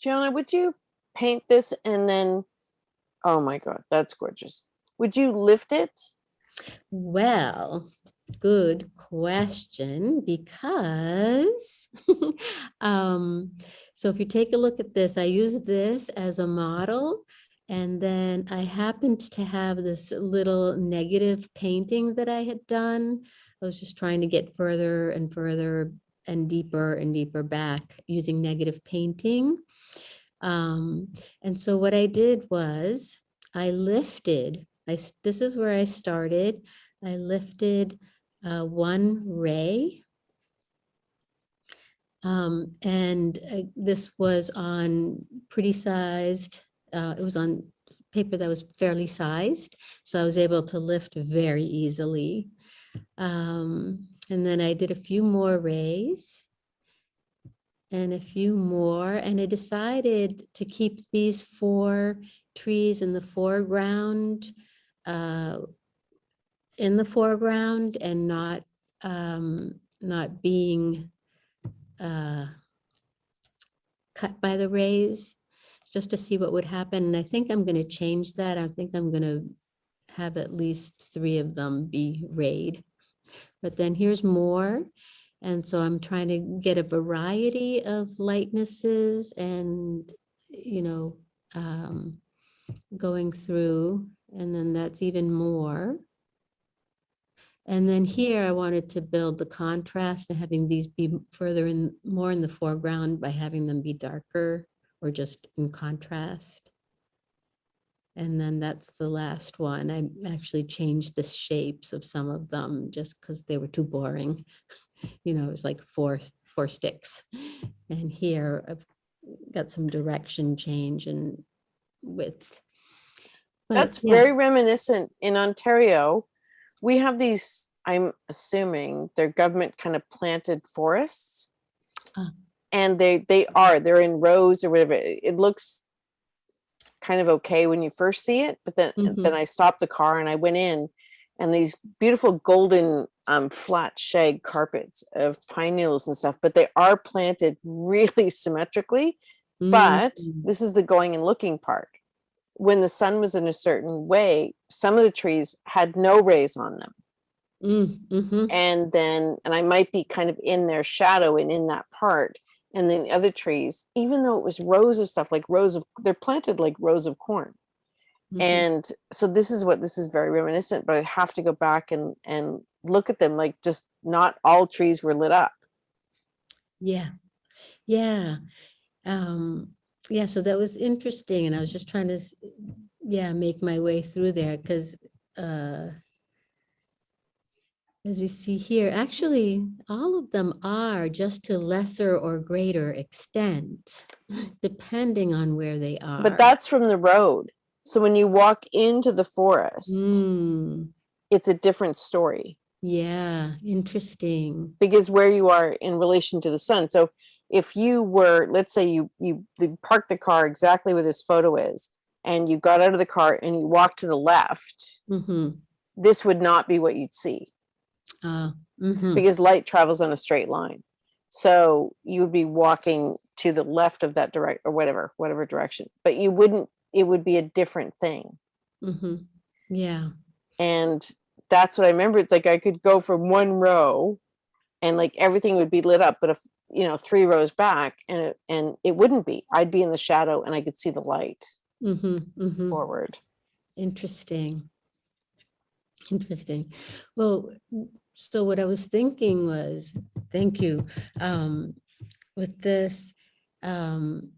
Gianna, would you paint this and then, oh my God, that's gorgeous. Would you lift it? Well, good question, because um, so if you take a look at this, I use this as a model. And then I happened to have this little negative painting that I had done. I was just trying to get further and further and deeper and deeper back using negative painting. Um, and so what I did was I lifted, I, this is where I started. I lifted uh, one ray. Um, and uh, this was on pretty sized, uh, it was on paper that was fairly sized. So I was able to lift very easily. Um, and then I did a few more rays and a few more, and I decided to keep these four trees in the foreground, uh, in the foreground and not, um, not being, uh, cut by the rays, just to see what would happen. And I think I'm gonna change that. I think I'm gonna have at least three of them be rayed. But then here's more. And so I'm trying to get a variety of lightnesses and, you know, um, going through, and then that's even more. And then here I wanted to build the contrast and having these be further in, more in the foreground by having them be darker or just in contrast. And then that's the last one. I actually changed the shapes of some of them just because they were too boring. You know, it was like four, four sticks. And here I've got some direction change and width. But That's yeah. very reminiscent in Ontario. We have these, I'm assuming they're government kind of planted forests. Ah. And they, they are, they're in rows or whatever. It looks kind of okay when you first see it, but then, Mhm. then I stopped the car and I went in and these beautiful golden um, flat shag carpets of pine needles and stuff, but they are planted really symmetrically. But Mm. this is the going and looking part. When the sun was in a certain way, some of the trees had no rays on them. Mm, mhm. And then, and I might be kind of in their shadow and in that part. And then the other trees, even though it was rows of stuff, like rows of, they're planted like rows of corn. Mhm. And so this is what this is very reminiscent, but I'd have to go back and and look at them like just not all trees were lit up. Yeah, yeah. Um, yeah, so that was interesting and I was just trying to, yeah, make my way through there because uh as you see here, actually, all of them are just to lesser or greater extent, depending on where they are. But that's from the road. So when you walk into the forest, Mm, it's a different story yeah, interesting. because where you are in relation to the sun. So if you were, let's say you you, you parked the car exactly where this photo is, and you got out of the car and you walked to the left, Mm-hmm. this would not be what you'd see. Uh, mhm. because light travels on a straight line. So you would be walking to the left of that direct or whatever, whatever direction, but you wouldn't, it would be a different thing. Mhm. Yeah. And that's what I remember. It's like I could go from one row and like everything would be lit up, but if, you know, three rows back and it, and it wouldn't be, I'd be in the shadow and I could see the light Mm-hmm, mm-hmm. forward. Interesting. Interesting. Well, so what I was thinking was, thank you, um, with this, um,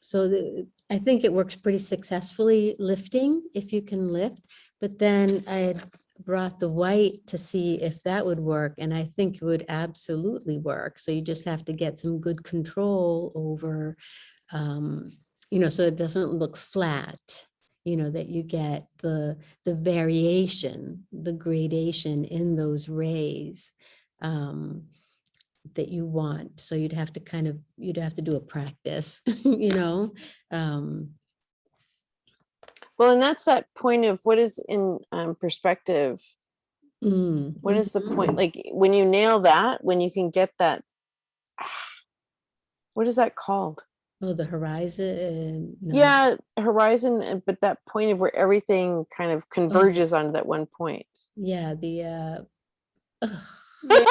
so the, I think it works pretty successfully lifting, if you can lift, but then I had brought the white to see if that would work, and I think it would absolutely work. So you just have to get some good control over, um, you know, so it doesn't look flat, you know, that you get the, the variation, the gradation in those rays um, that you want. So you'd have to kind of, you'd have to do a practice, you know? um, Well, and that's that point of what is in um, perspective. mm, What is the point? Like when you nail that, when you can get that, what is that called? Oh, the horizon. no. Yeah, horizon, but that point of where everything kind of converges onto that one point. Yeah, the, uh, ugh,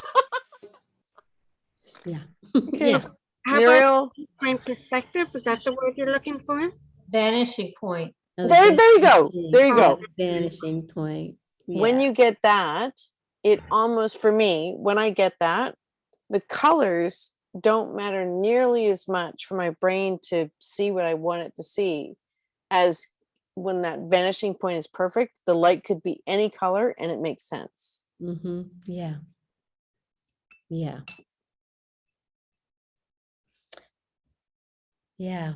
yeah, Okay. yeah. How Muriel, about point perspective? Is that the word you're looking for? Vanishing point. Oh, the there, there you go. vanishing- There you go. Vanishing point. When you get that, it almost, for me, when I get that, the colors don't matter nearly as much for my brain to see what I want it to see as when that vanishing point is perfect, the light could be any color and it makes sense. Mm-hmm, yeah. Yeah. Yeah.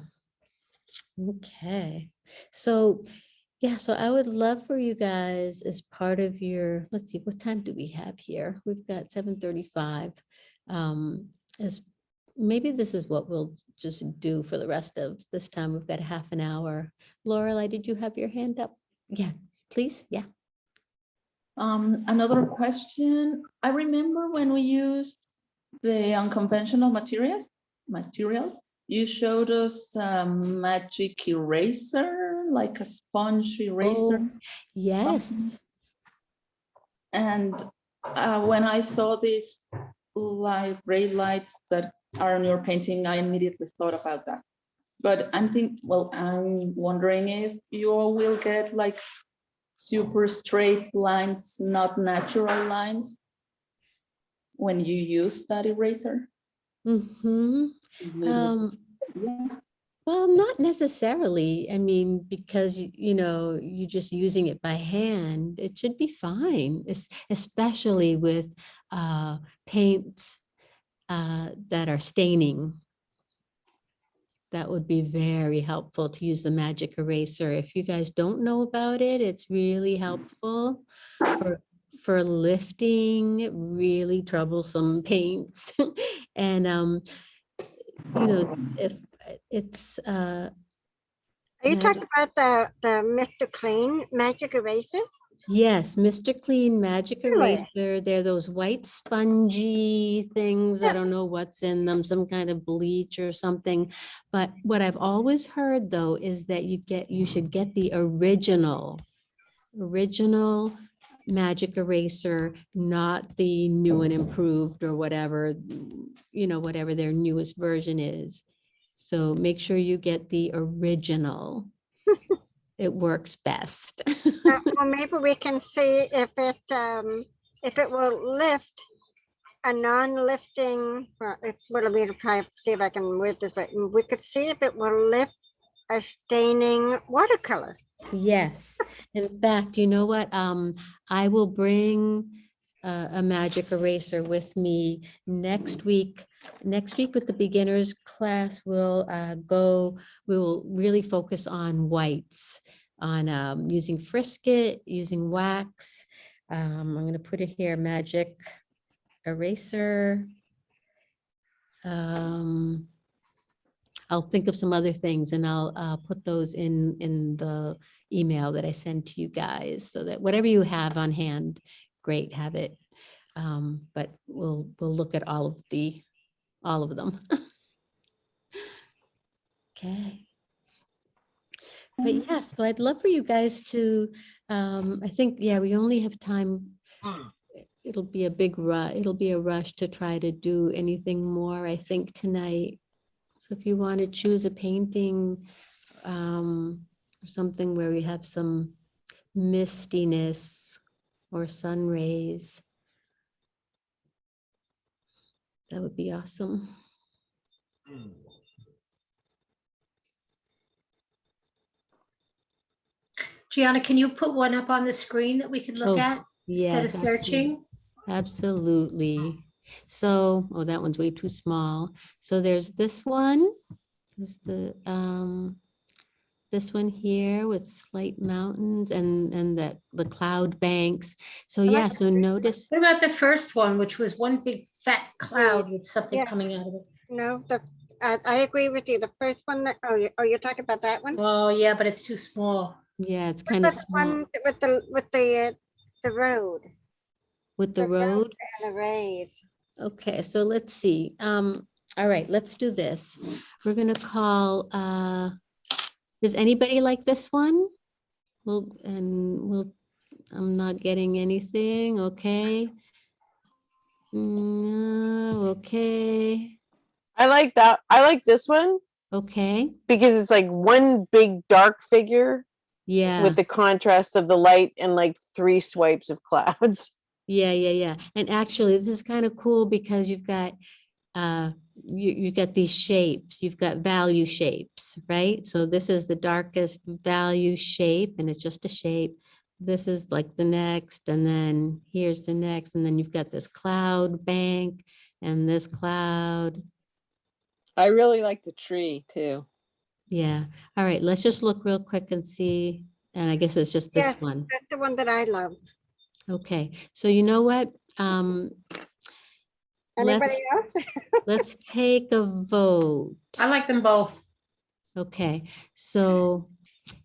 Okay. So, yeah, so I would love for you guys as part of your, let's see, what time do we have here? We've got seven thirty-five. Um, as, maybe this is what we'll just do for the rest of this time. We've got a half an hour. Lorelei, did you have your hand up? Yeah, please, yeah. Um, another question. I remember when we used the unconventional materials, materials, you showed us a magic eraser, like a sponge eraser. Oh, Yes. And uh, when I saw these light ray lights that are on your painting, I immediately thought about that. But I'm thinking, well, I'm wondering if you will get like super straight lines, not natural lines when you use that eraser. Mm-hmm. Um, well, not necessarily. I mean, because, you know, you're just using it by hand, it should be fine, es- especially with uh, paints uh, that are staining. That would be very helpful to use the magic eraser. If you guys don't know about it, it's really helpful for, for lifting really troublesome paints. And, um, you know, if it's, uh, Are you talking about the, the Mr. Clean magic eraser? yes, Mr. Clean Magic Really? Eraser, they're those white spongy things. I don't know what's in them, some kind of bleach or something. But what I've always heard though is that you get, you should get the original, original magic eraser, not the new and improved or whatever, you know, whatever their newest version is. So make sure you get the original. It works best. Uh, Well, maybe we can see if it, um, if it will lift a non-lifting, well, if, well, we'll try, to see if I can word this right. We could see if it will lift a staining watercolor. Yes, in fact, you know what? Um, I will bring a, a magic eraser with me next week. Next week with the beginners class, we'll uh, go, we will really focus on whites, on um, using Frisket, using wax. Um, I'm gonna put it here, magic eraser. Um, I'll think of some other things and I'll uh, put those in, in the email that I send to you guys so that whatever you have on hand, great, have it. Um, But we'll, we'll look at all of the, all of them. Okay. But yeah, so I'd love for you guys to, um, I think, yeah, we only have time. It'll be a big rush. it'll be a rush to try to do anything more, I think, tonight. So if you want to choose a painting, um, or something where we have some mistiness or sun rays. That would be awesome. Gianna, can you put one up on the screen that we can Oh, look at? Instead of Yes, searching? Absolutely. So, oh, that one's way too small. So there's this one. Is the, um, this one here with slight mountains and, and the, the cloud banks. So I like yeah, the so notice, What about the first one, which was one big fat cloud with something Yeah. coming out of it? No, the, I, I agree with you. The first one that, oh, you, oh, you're talking about that one? Oh, yeah, but it's too small. yeah, it's What kind of about the small One with the, with the, uh, the road with the the road. road. and the rays. Okay, so let's see. Um, all right, let's do this. We're gonna call, uh, does anybody like this one? Well, and we'll, I'm not getting anything, okay? No, okay, I like that. I like this one okay, because it's like one big dark figure yeah, with the contrast of the light and like three swipes of clouds. yeah, yeah, yeah. And actually, this is kind of cool because you've got, uh, you, you get these shapes, you've got value shapes, right? So this is the darkest value shape and it's just a shape. This is like the next, and then here's the next, and then you've got this cloud bank and this cloud. I really like the tree too. Yeah, all right, let's just look real quick and see. And I guess it's just this Yes, one. That's the one that I love. Okay, so you know what? Um, Anybody let's, else? let's take a vote. I like them both. Okay, so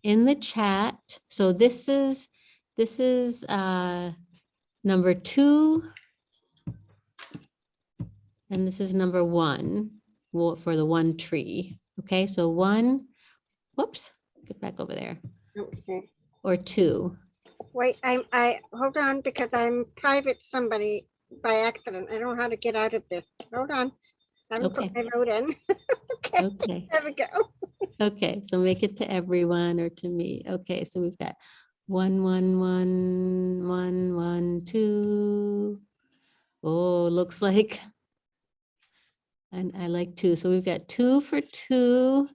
in the chat, so this is, this is uh number two. And this is number one, well, for the one tree. Okay, so one, whoops, get back over there, Okay. or two. Wait, I'm I, hold on, because I'm private somebody by accident. I don't know how to get out of this. Hold on. I haven't put my note in. Okay, Okay, there we go. okay, so make it to everyone or to me. Okay, so we've got one, one, one, one, one, two. Oh, looks like. And I like two, so we've got two for two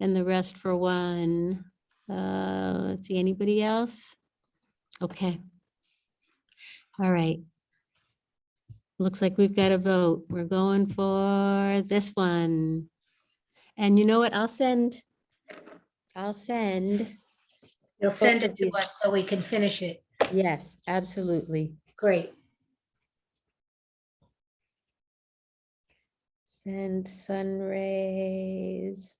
and the rest for one. Uh, let's see, anybody else? Okay. All right. Looks like we've got a vote. We're going for this one. And you know what? I'll send, I'll send. You'll send it to us so we can finish it. Yes, absolutely. Great. Send sun rays.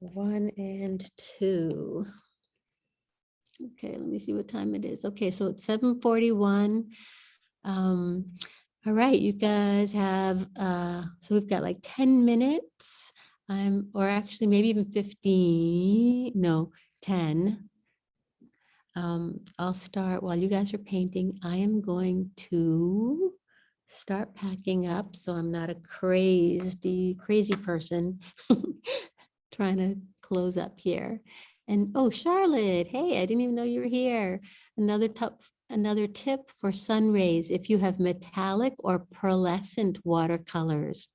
One and two. Okay, let me see what time it is. Okay, so it's seven forty-one. Um, all right, you guys have, uh, so we've got like ten minutes. Um, or actually maybe even fifteen, no, ten. um, I'll start while you guys are painting. I am going to start packing up so I'm not a crazy, crazy person trying to close up here. And oh, Charlotte, hey, I didn't even know you were here. Another tip, another tip for sun rays. If you have metallic or pearlescent watercolors,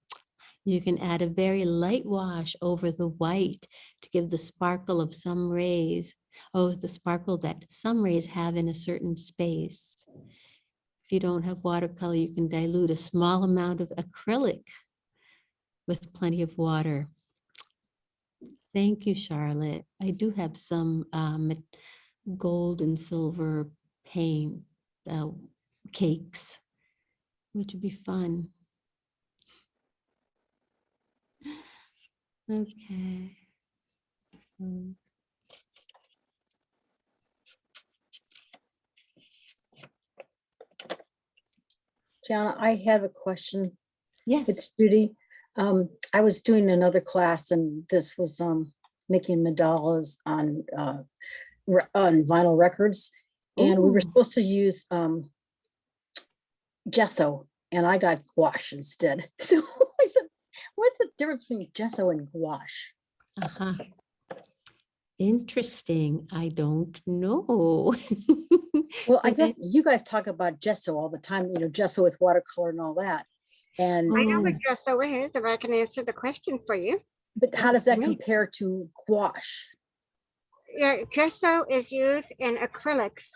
you can add a very light wash over the white to give the sparkle of some rays. Oh, the sparkle that some rays have in a certain space. If you don't have watercolor, you can dilute a small amount of acrylic with plenty of water. Thank you, Charlotte. I do have some um, gold and silver paint uh, cakes, which would be fun. Okay. Um, Gianna, I have a question. Yes. It's Judy. Um, I was doing another class and this was, um, making mandalas on, uh, on vinyl records. And we were supposed to use, um, gesso and I got gouache instead. So I said, what's the difference between gesso and gouache? Uh-huh. Interesting. I don't know. Well, I guess you guys talk about gesso all the time, you know, gesso with watercolor and all that. And, I know Oh. what gesso is, if I can answer the question for you. but how does that compare to gouache? Yeah, gesso is used in acrylics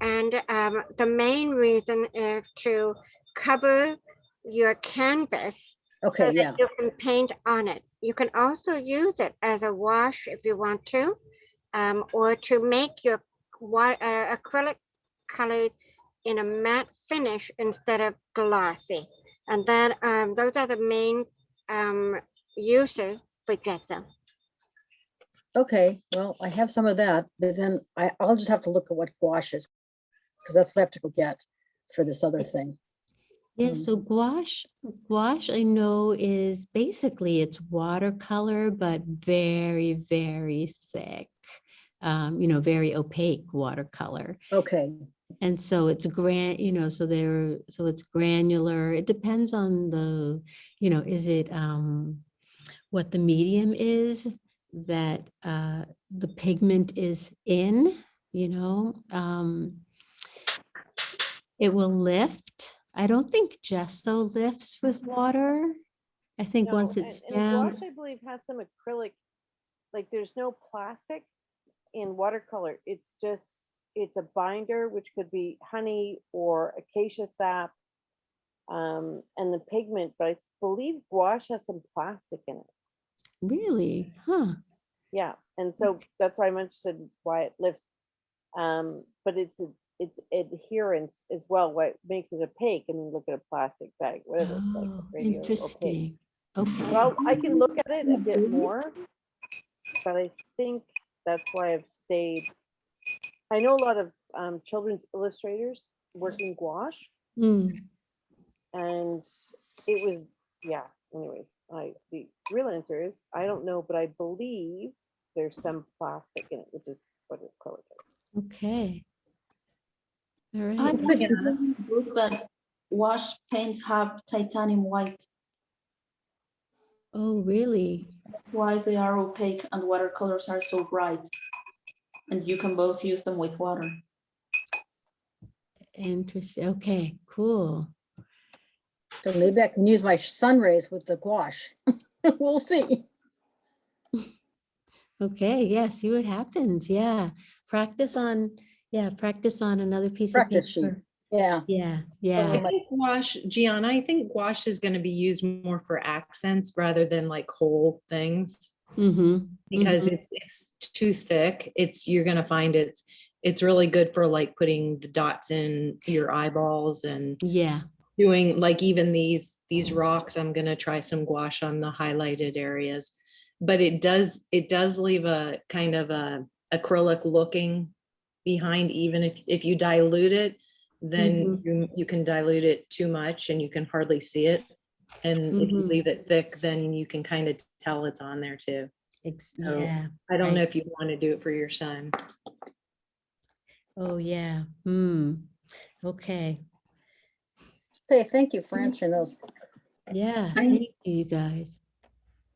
and um, the main reason is to cover your canvas Okay, so yeah. that you can paint on it. You can also use it as a wash if you want to, um, or to make your uh, acrylic colored in a matte finish instead of glossy. And then um, those are the main um, uses for gesso. Okay, well, I have some of that, but then I, I'll just have to look at what gouache is. Because that's what I have to go get for this other thing. Yeah, Um, so gouache, gouache I know is basically it's watercolor, but very, very thick. Um, you know, very opaque watercolor. Okay, And so it's gran, you know, so they're, so it's granular. It depends on the, you know, is it um what the medium is that uh the pigment is in, you know? Um It will lift. I don't think gesso lifts with water. I think No, once it's and down, gouache, I believe, has some acrylic, like there's no plastic in watercolor. It's just, it's a binder, which could be honey or acacia sap. Um, and the pigment, but I believe gouache has some plastic in it. really, huh? Yeah, and so that's why I'm mentioned why it lifts. Um, but it's a, it's adherence as well, what makes it opaque. I mean, look at a plastic bag, whatever, it's like Oh, opaque. interesting. Okay. Well, I can look at it a bit more, but I think that's why I've stayed. I know a lot of um, children's illustrators work in gouache, Hmm. and it was, yeah, anyways, I, the real answer is, I don't know, but I believe there's some plastic in it, which is what acrylic is. Okay. All I right. read in the book that gouache paints have titanium white. Oh, really? That's why they are opaque and watercolors are so bright. And you can both use them with water. Interesting. Okay, cool. so maybe I can use my sun rays with the gouache. We'll see. Okay, yeah, see what happens. Yeah. Practice on, yeah, practice on another piece of Practice sheet. paper. Yeah. Yeah, I think gouache, Gianna, I think gouache is gonna be used more for accents rather than like whole things. Mm-hmm. Because mhm. it's, it's too thick. It's, you're gonna find it's, it's really good for like putting the dots in your eyeballs and Yeah, doing like even these, these rocks, I'm gonna try some gouache on the highlighted areas. But it does, it does leave a kind of a acrylic looking behind, even if, if you dilute it, then you, you can dilute it too much and you can hardly see it. And if you Mhm. leave it thick, then you can kind of tell it's on there too. ex- So yeah. I don't know if you want to do it for your son. Oh, yeah. Hmm. Okay. Say thank you for answering those. Yeah, I- thank you, you guys.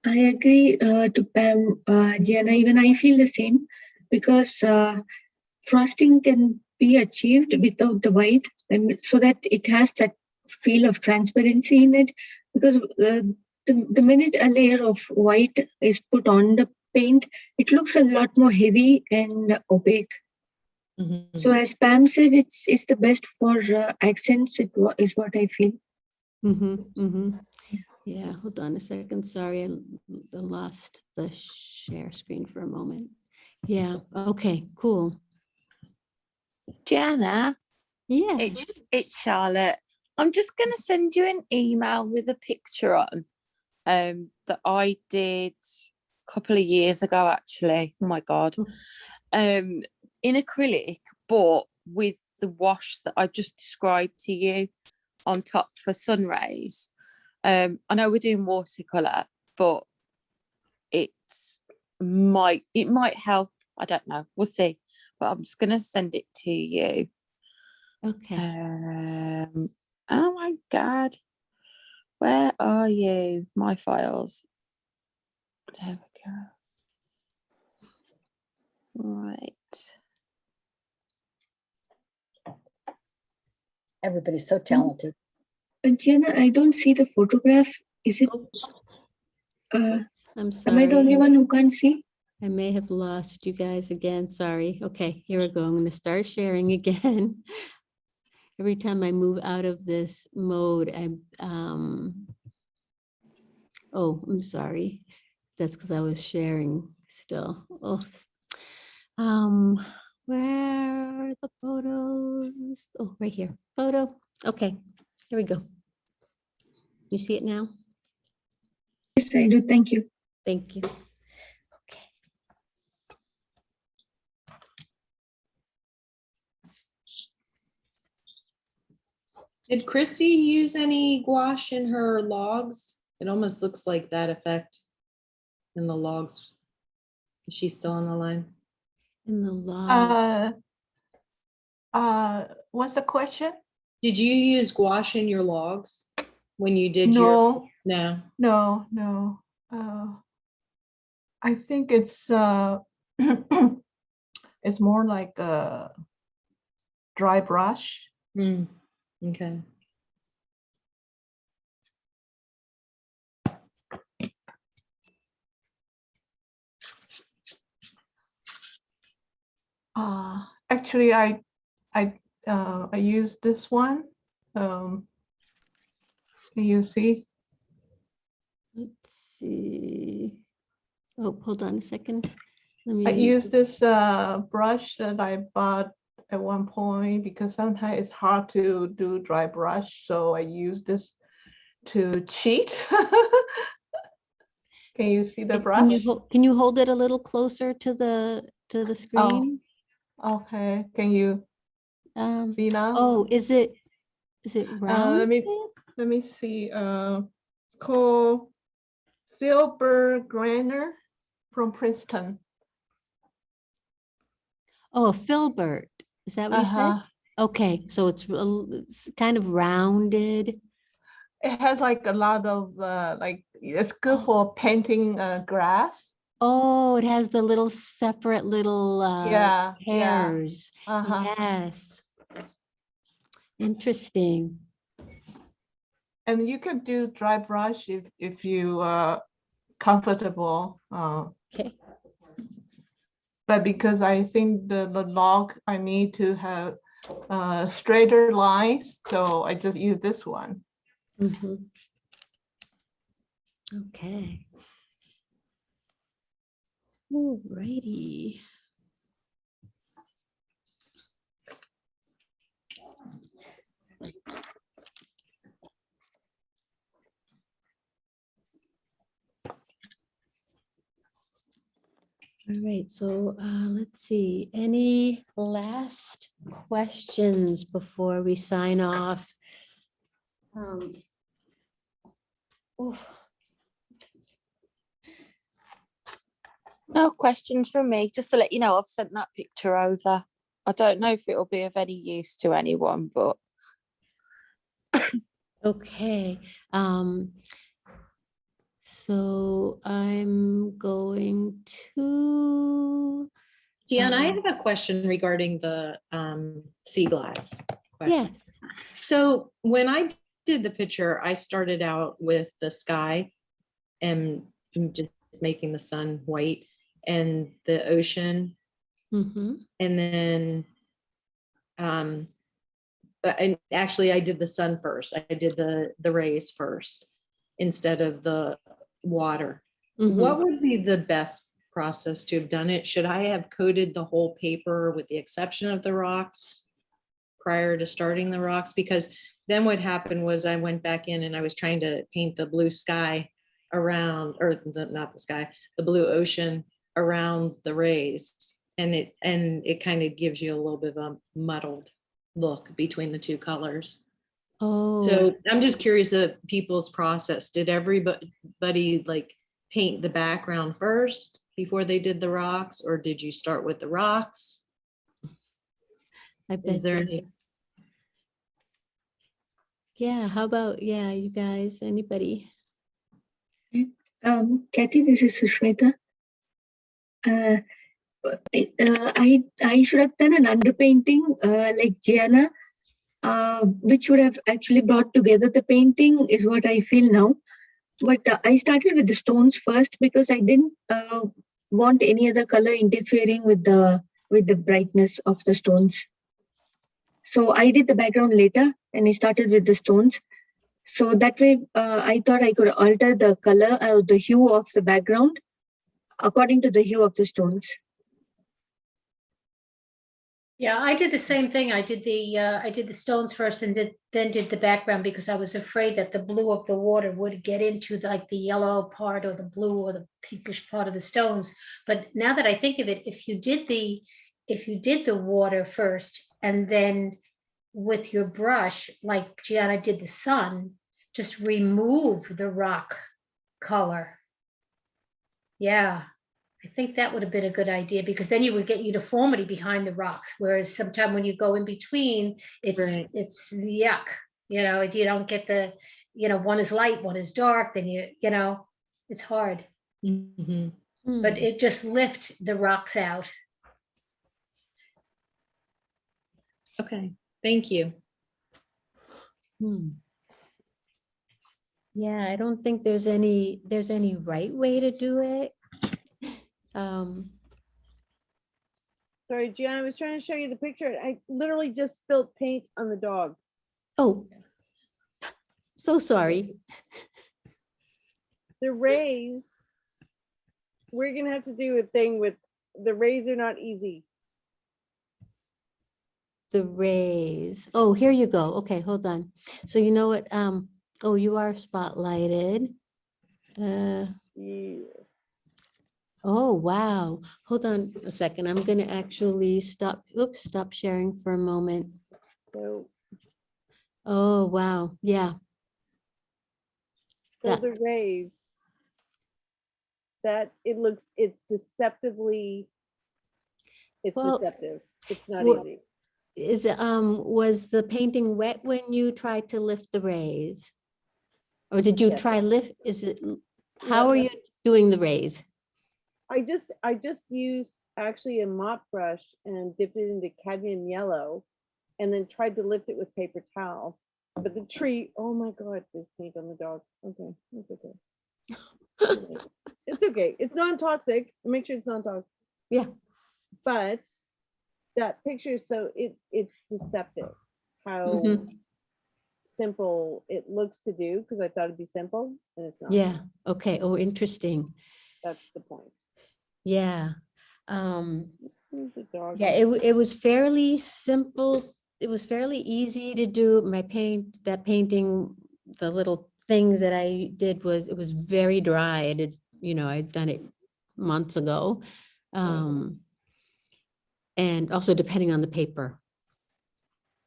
I agree uh, to Pam, uh, Gianna, even I feel the same because uh, frosting can be achieved without the white and so that it has that feel of transparency in it because uh, the, the minute a layer of white is put on the paint, it looks a lot more heavy and opaque. So as Pam said, it's it's the best for uh, accents. It is what I feel. Mm-hmm, mm-hmm. Yeah, hold on a second. Sorry, I lost the share screen for a moment. Yeah, okay, cool. Gianna, Yeah. it's it's Charlotte. I'm just gonna send you an email with a picture on um that I did a couple of years ago actually. Oh my god. Um in acrylic, but with the wash that I just described to you on top for sun rays. Um I know we're doing watercolor, but it's might it might help. I don't know. We'll see. But I'm just gonna send it to you. Okay. Um, oh my god. Where are you? My files. There we go. Right. Everybody's so talented. But Gianna, I don't see the photograph. Is it? Uh, I'm sorry. am I the only one who can't see? I may have lost you guys again. Sorry. Okay, here we go. I'm going to start sharing again. Every time I move out of this mode, I, um, oh, I'm sorry. That's because I was sharing still. Oh, um, where are the photos? Oh, right here. Photo. Okay, here we go. You see it now? Yes, I do. Thank you. Thank you. Did Chrissy use any gouache in her logs? It almost looks like that effect in the logs. Is she still on the line? In the log. Uh, uh, what's the question? Did you use gouache in your logs when you did your? No, No. no, no. Uh, I think it's, uh, it's more like a dry brush. Hmm, okay. Uh, actually, I, I, uh, I use this one. Um, can you see? Let's see. Oh, hold on a second. Let me. I me. use this uh, brush that I bought at one point because sometimes it's hard to do dry brush, so I use this to cheat. Can you see the Can you, brush? can you hold it a little closer to the, to the screen? Oh, Okay, can you Um, see now? oh, is it, is it Uh, let me, let me see, uh, it's called Filbert Grainer from Princeton. Oh, filbert. Is that what you said? Uh-huh. Okay, so it's, it's kind of rounded. It has like a lot of, uh, like, it's good for painting uh, grass. Oh, it has the little separate little uh, Yeah, yeah. hairs. Uh-huh. Yes. Interesting. And you can do dry brush if, if you are comfortable. uh, Okay. But because I think the, the log, I need to have uh, straighter lines, so I just use this one. Mhm. Okay. Alrighty. All right, so uh, let's see, any last questions before we sign off? Um, oof. No questions from me. Just to let you know, I've sent that picture over. I don't know if it'll be of any use to anyone, but Okay, um, so I'm going to. Gianna, I have a question regarding the um sea glass. question. Yes, So when I did the picture, I started out with the sky and just making the sun white and the ocean mm-hmm, and then um but and actually I did the sun first. I did the the rays first instead of the water. mm-hmm. What would be the best process to have done it? Should I have coated the whole paper with the exception of the rocks prior to starting the rocks? Because then what happened was I went back in and I was trying to paint the blue sky around, or the, not the sky, the blue ocean around the rays. And it, and it kind of gives you a little bit of a muddled look between the two colors. Oh. So I'm just curious of people's process. Did everybody like paint the background first before they did the rocks? Or did you start with the rocks? I bet Is there any, Yeah, how about, yeah, you guys, anybody? Um, Kathy, this is Sushmita. Uh, I- uh, I, I should have done an underpainting, uh, like Gianna, uh, which would have actually brought together the painting is what I feel now. But uh, I started with the stones first because I didn't, uh, want any other color interfering with the, with the brightness of the stones. So I did the background later and I started with the stones. So that way, uh, I thought I could alter the color or the hue of the background according to the hue of the stones. Yeah, I did the same thing. I did the, uh, I did the stones first and did, then did the background because I was afraid that the blue of the water would get into the- like the yellow part or the blue or the pinkish part of the stones. But now that I think of it, if you did the, if you did the water first and then with your brush, like Gianna did the sun, just remove the rock color. Yeah, I think that would have been a good idea because then you would get uniformity behind the rocks. Whereas sometimes when you go in between, it's Right. it's yuck. You know, you don't get the, you know, one is light, one is dark, then you, you know, it's hard. But Hmm, it just lift the rocks out. okay, thank you. hmm. Yeah, I don't think there's any, there's any right way to do it. Um, Sorry, Gianna, I was trying to show you the picture. I literally just spilled paint on the dog. oh, so sorry. The rays, we're gonna have to do a thing with, the rays are not easy. The rays. Oh, here you go. Okay, hold on. So you know what? Um, oh, you are spotlighted. Uh, Yeah. Oh, wow. Hold on a second. I'm gonna actually stop, oops, stop sharing for a moment. So, Oh, wow. Yeah. so That- the rays, that, it looks, it's deceptively, it's Well, deceptive. It's not well, easy. Is, um, was the painting wet when you tried to lift the rays? Or did you Yes. try lift, is it, how are you doing the rays? I just, I just used actually a mop brush and dipped it into cadmium yellow and then tried to lift it with paper towel. But the tree, oh my God, there's paint on the dog. Okay, it's okay. It's okay. It's non-toxic. Make sure it's non-toxic. Yeah. But that picture, so it, it's deceptive how Mhm. simple it looks to do because I thought it'd be simple and it's not. Yeah, okay. Oh, interesting. That's the point. Yeah. Um, Where's the dog? Yeah, it, it was fairly simple. It was fairly easy to do. My paint, that painting, the little thing that I did was, it was very dry. I did, you know, I'd done it months ago. Um, and also depending on the paper.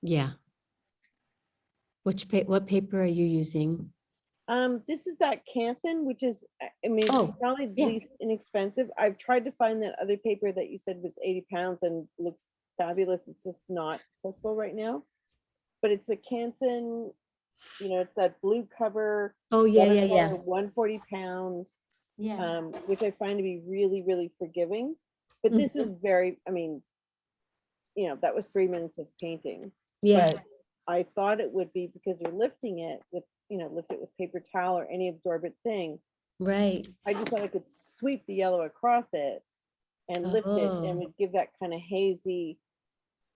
Yeah. Which pa, what paper are you using? Um, this is that Canson, which is, I- mean, Oh, it's probably the yeah. least inexpensive. I've tried to find that other paper that you said was eighty pounds and looks fabulous. It's just not accessible right now. But it's the Canson, you know, it's that blue cover. Oh, yeah, yeah, yeah. One forty pound, Yeah. um, which I find to be really, really forgiving. But this was very, I mean, you know, that was three minutes of painting. Yeah. but I thought it would be because you're lifting it with, you know, lift it with paper towel or any absorbent thing. Right. I just thought I could sweep the yellow across it and lift it Oh. and would give that kind of hazy,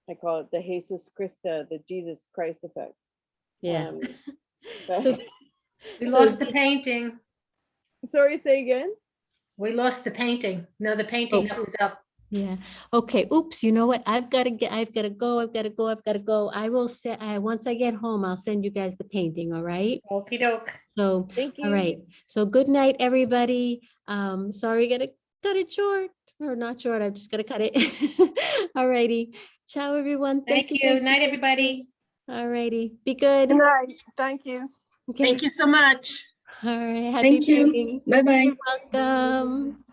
I call it the Jesus Christa, the Jesus Christ effect. Yeah. Um, So- but- We So lost the painting. Sorry, say again? We lost the painting. No, the painting Oh. comes up. Yeah. Okay. Oops. You know what? I've got to get, I've got to go. I've got to go. I've got to go. I will say, I, once I get home, I'll send you guys the painting. All right. Okey doke. So, Thank you. All right. So good night, everybody. Um, sorry, gotta cut it short or not short. I'm just gonna cut it. All righty. Ciao, everyone. Thank you. Night, everybody. All righty. Be good. Good night. Thank you. Okay. Thank you so much. All right. Happy Thank you. Bye-bye. You're Welcome.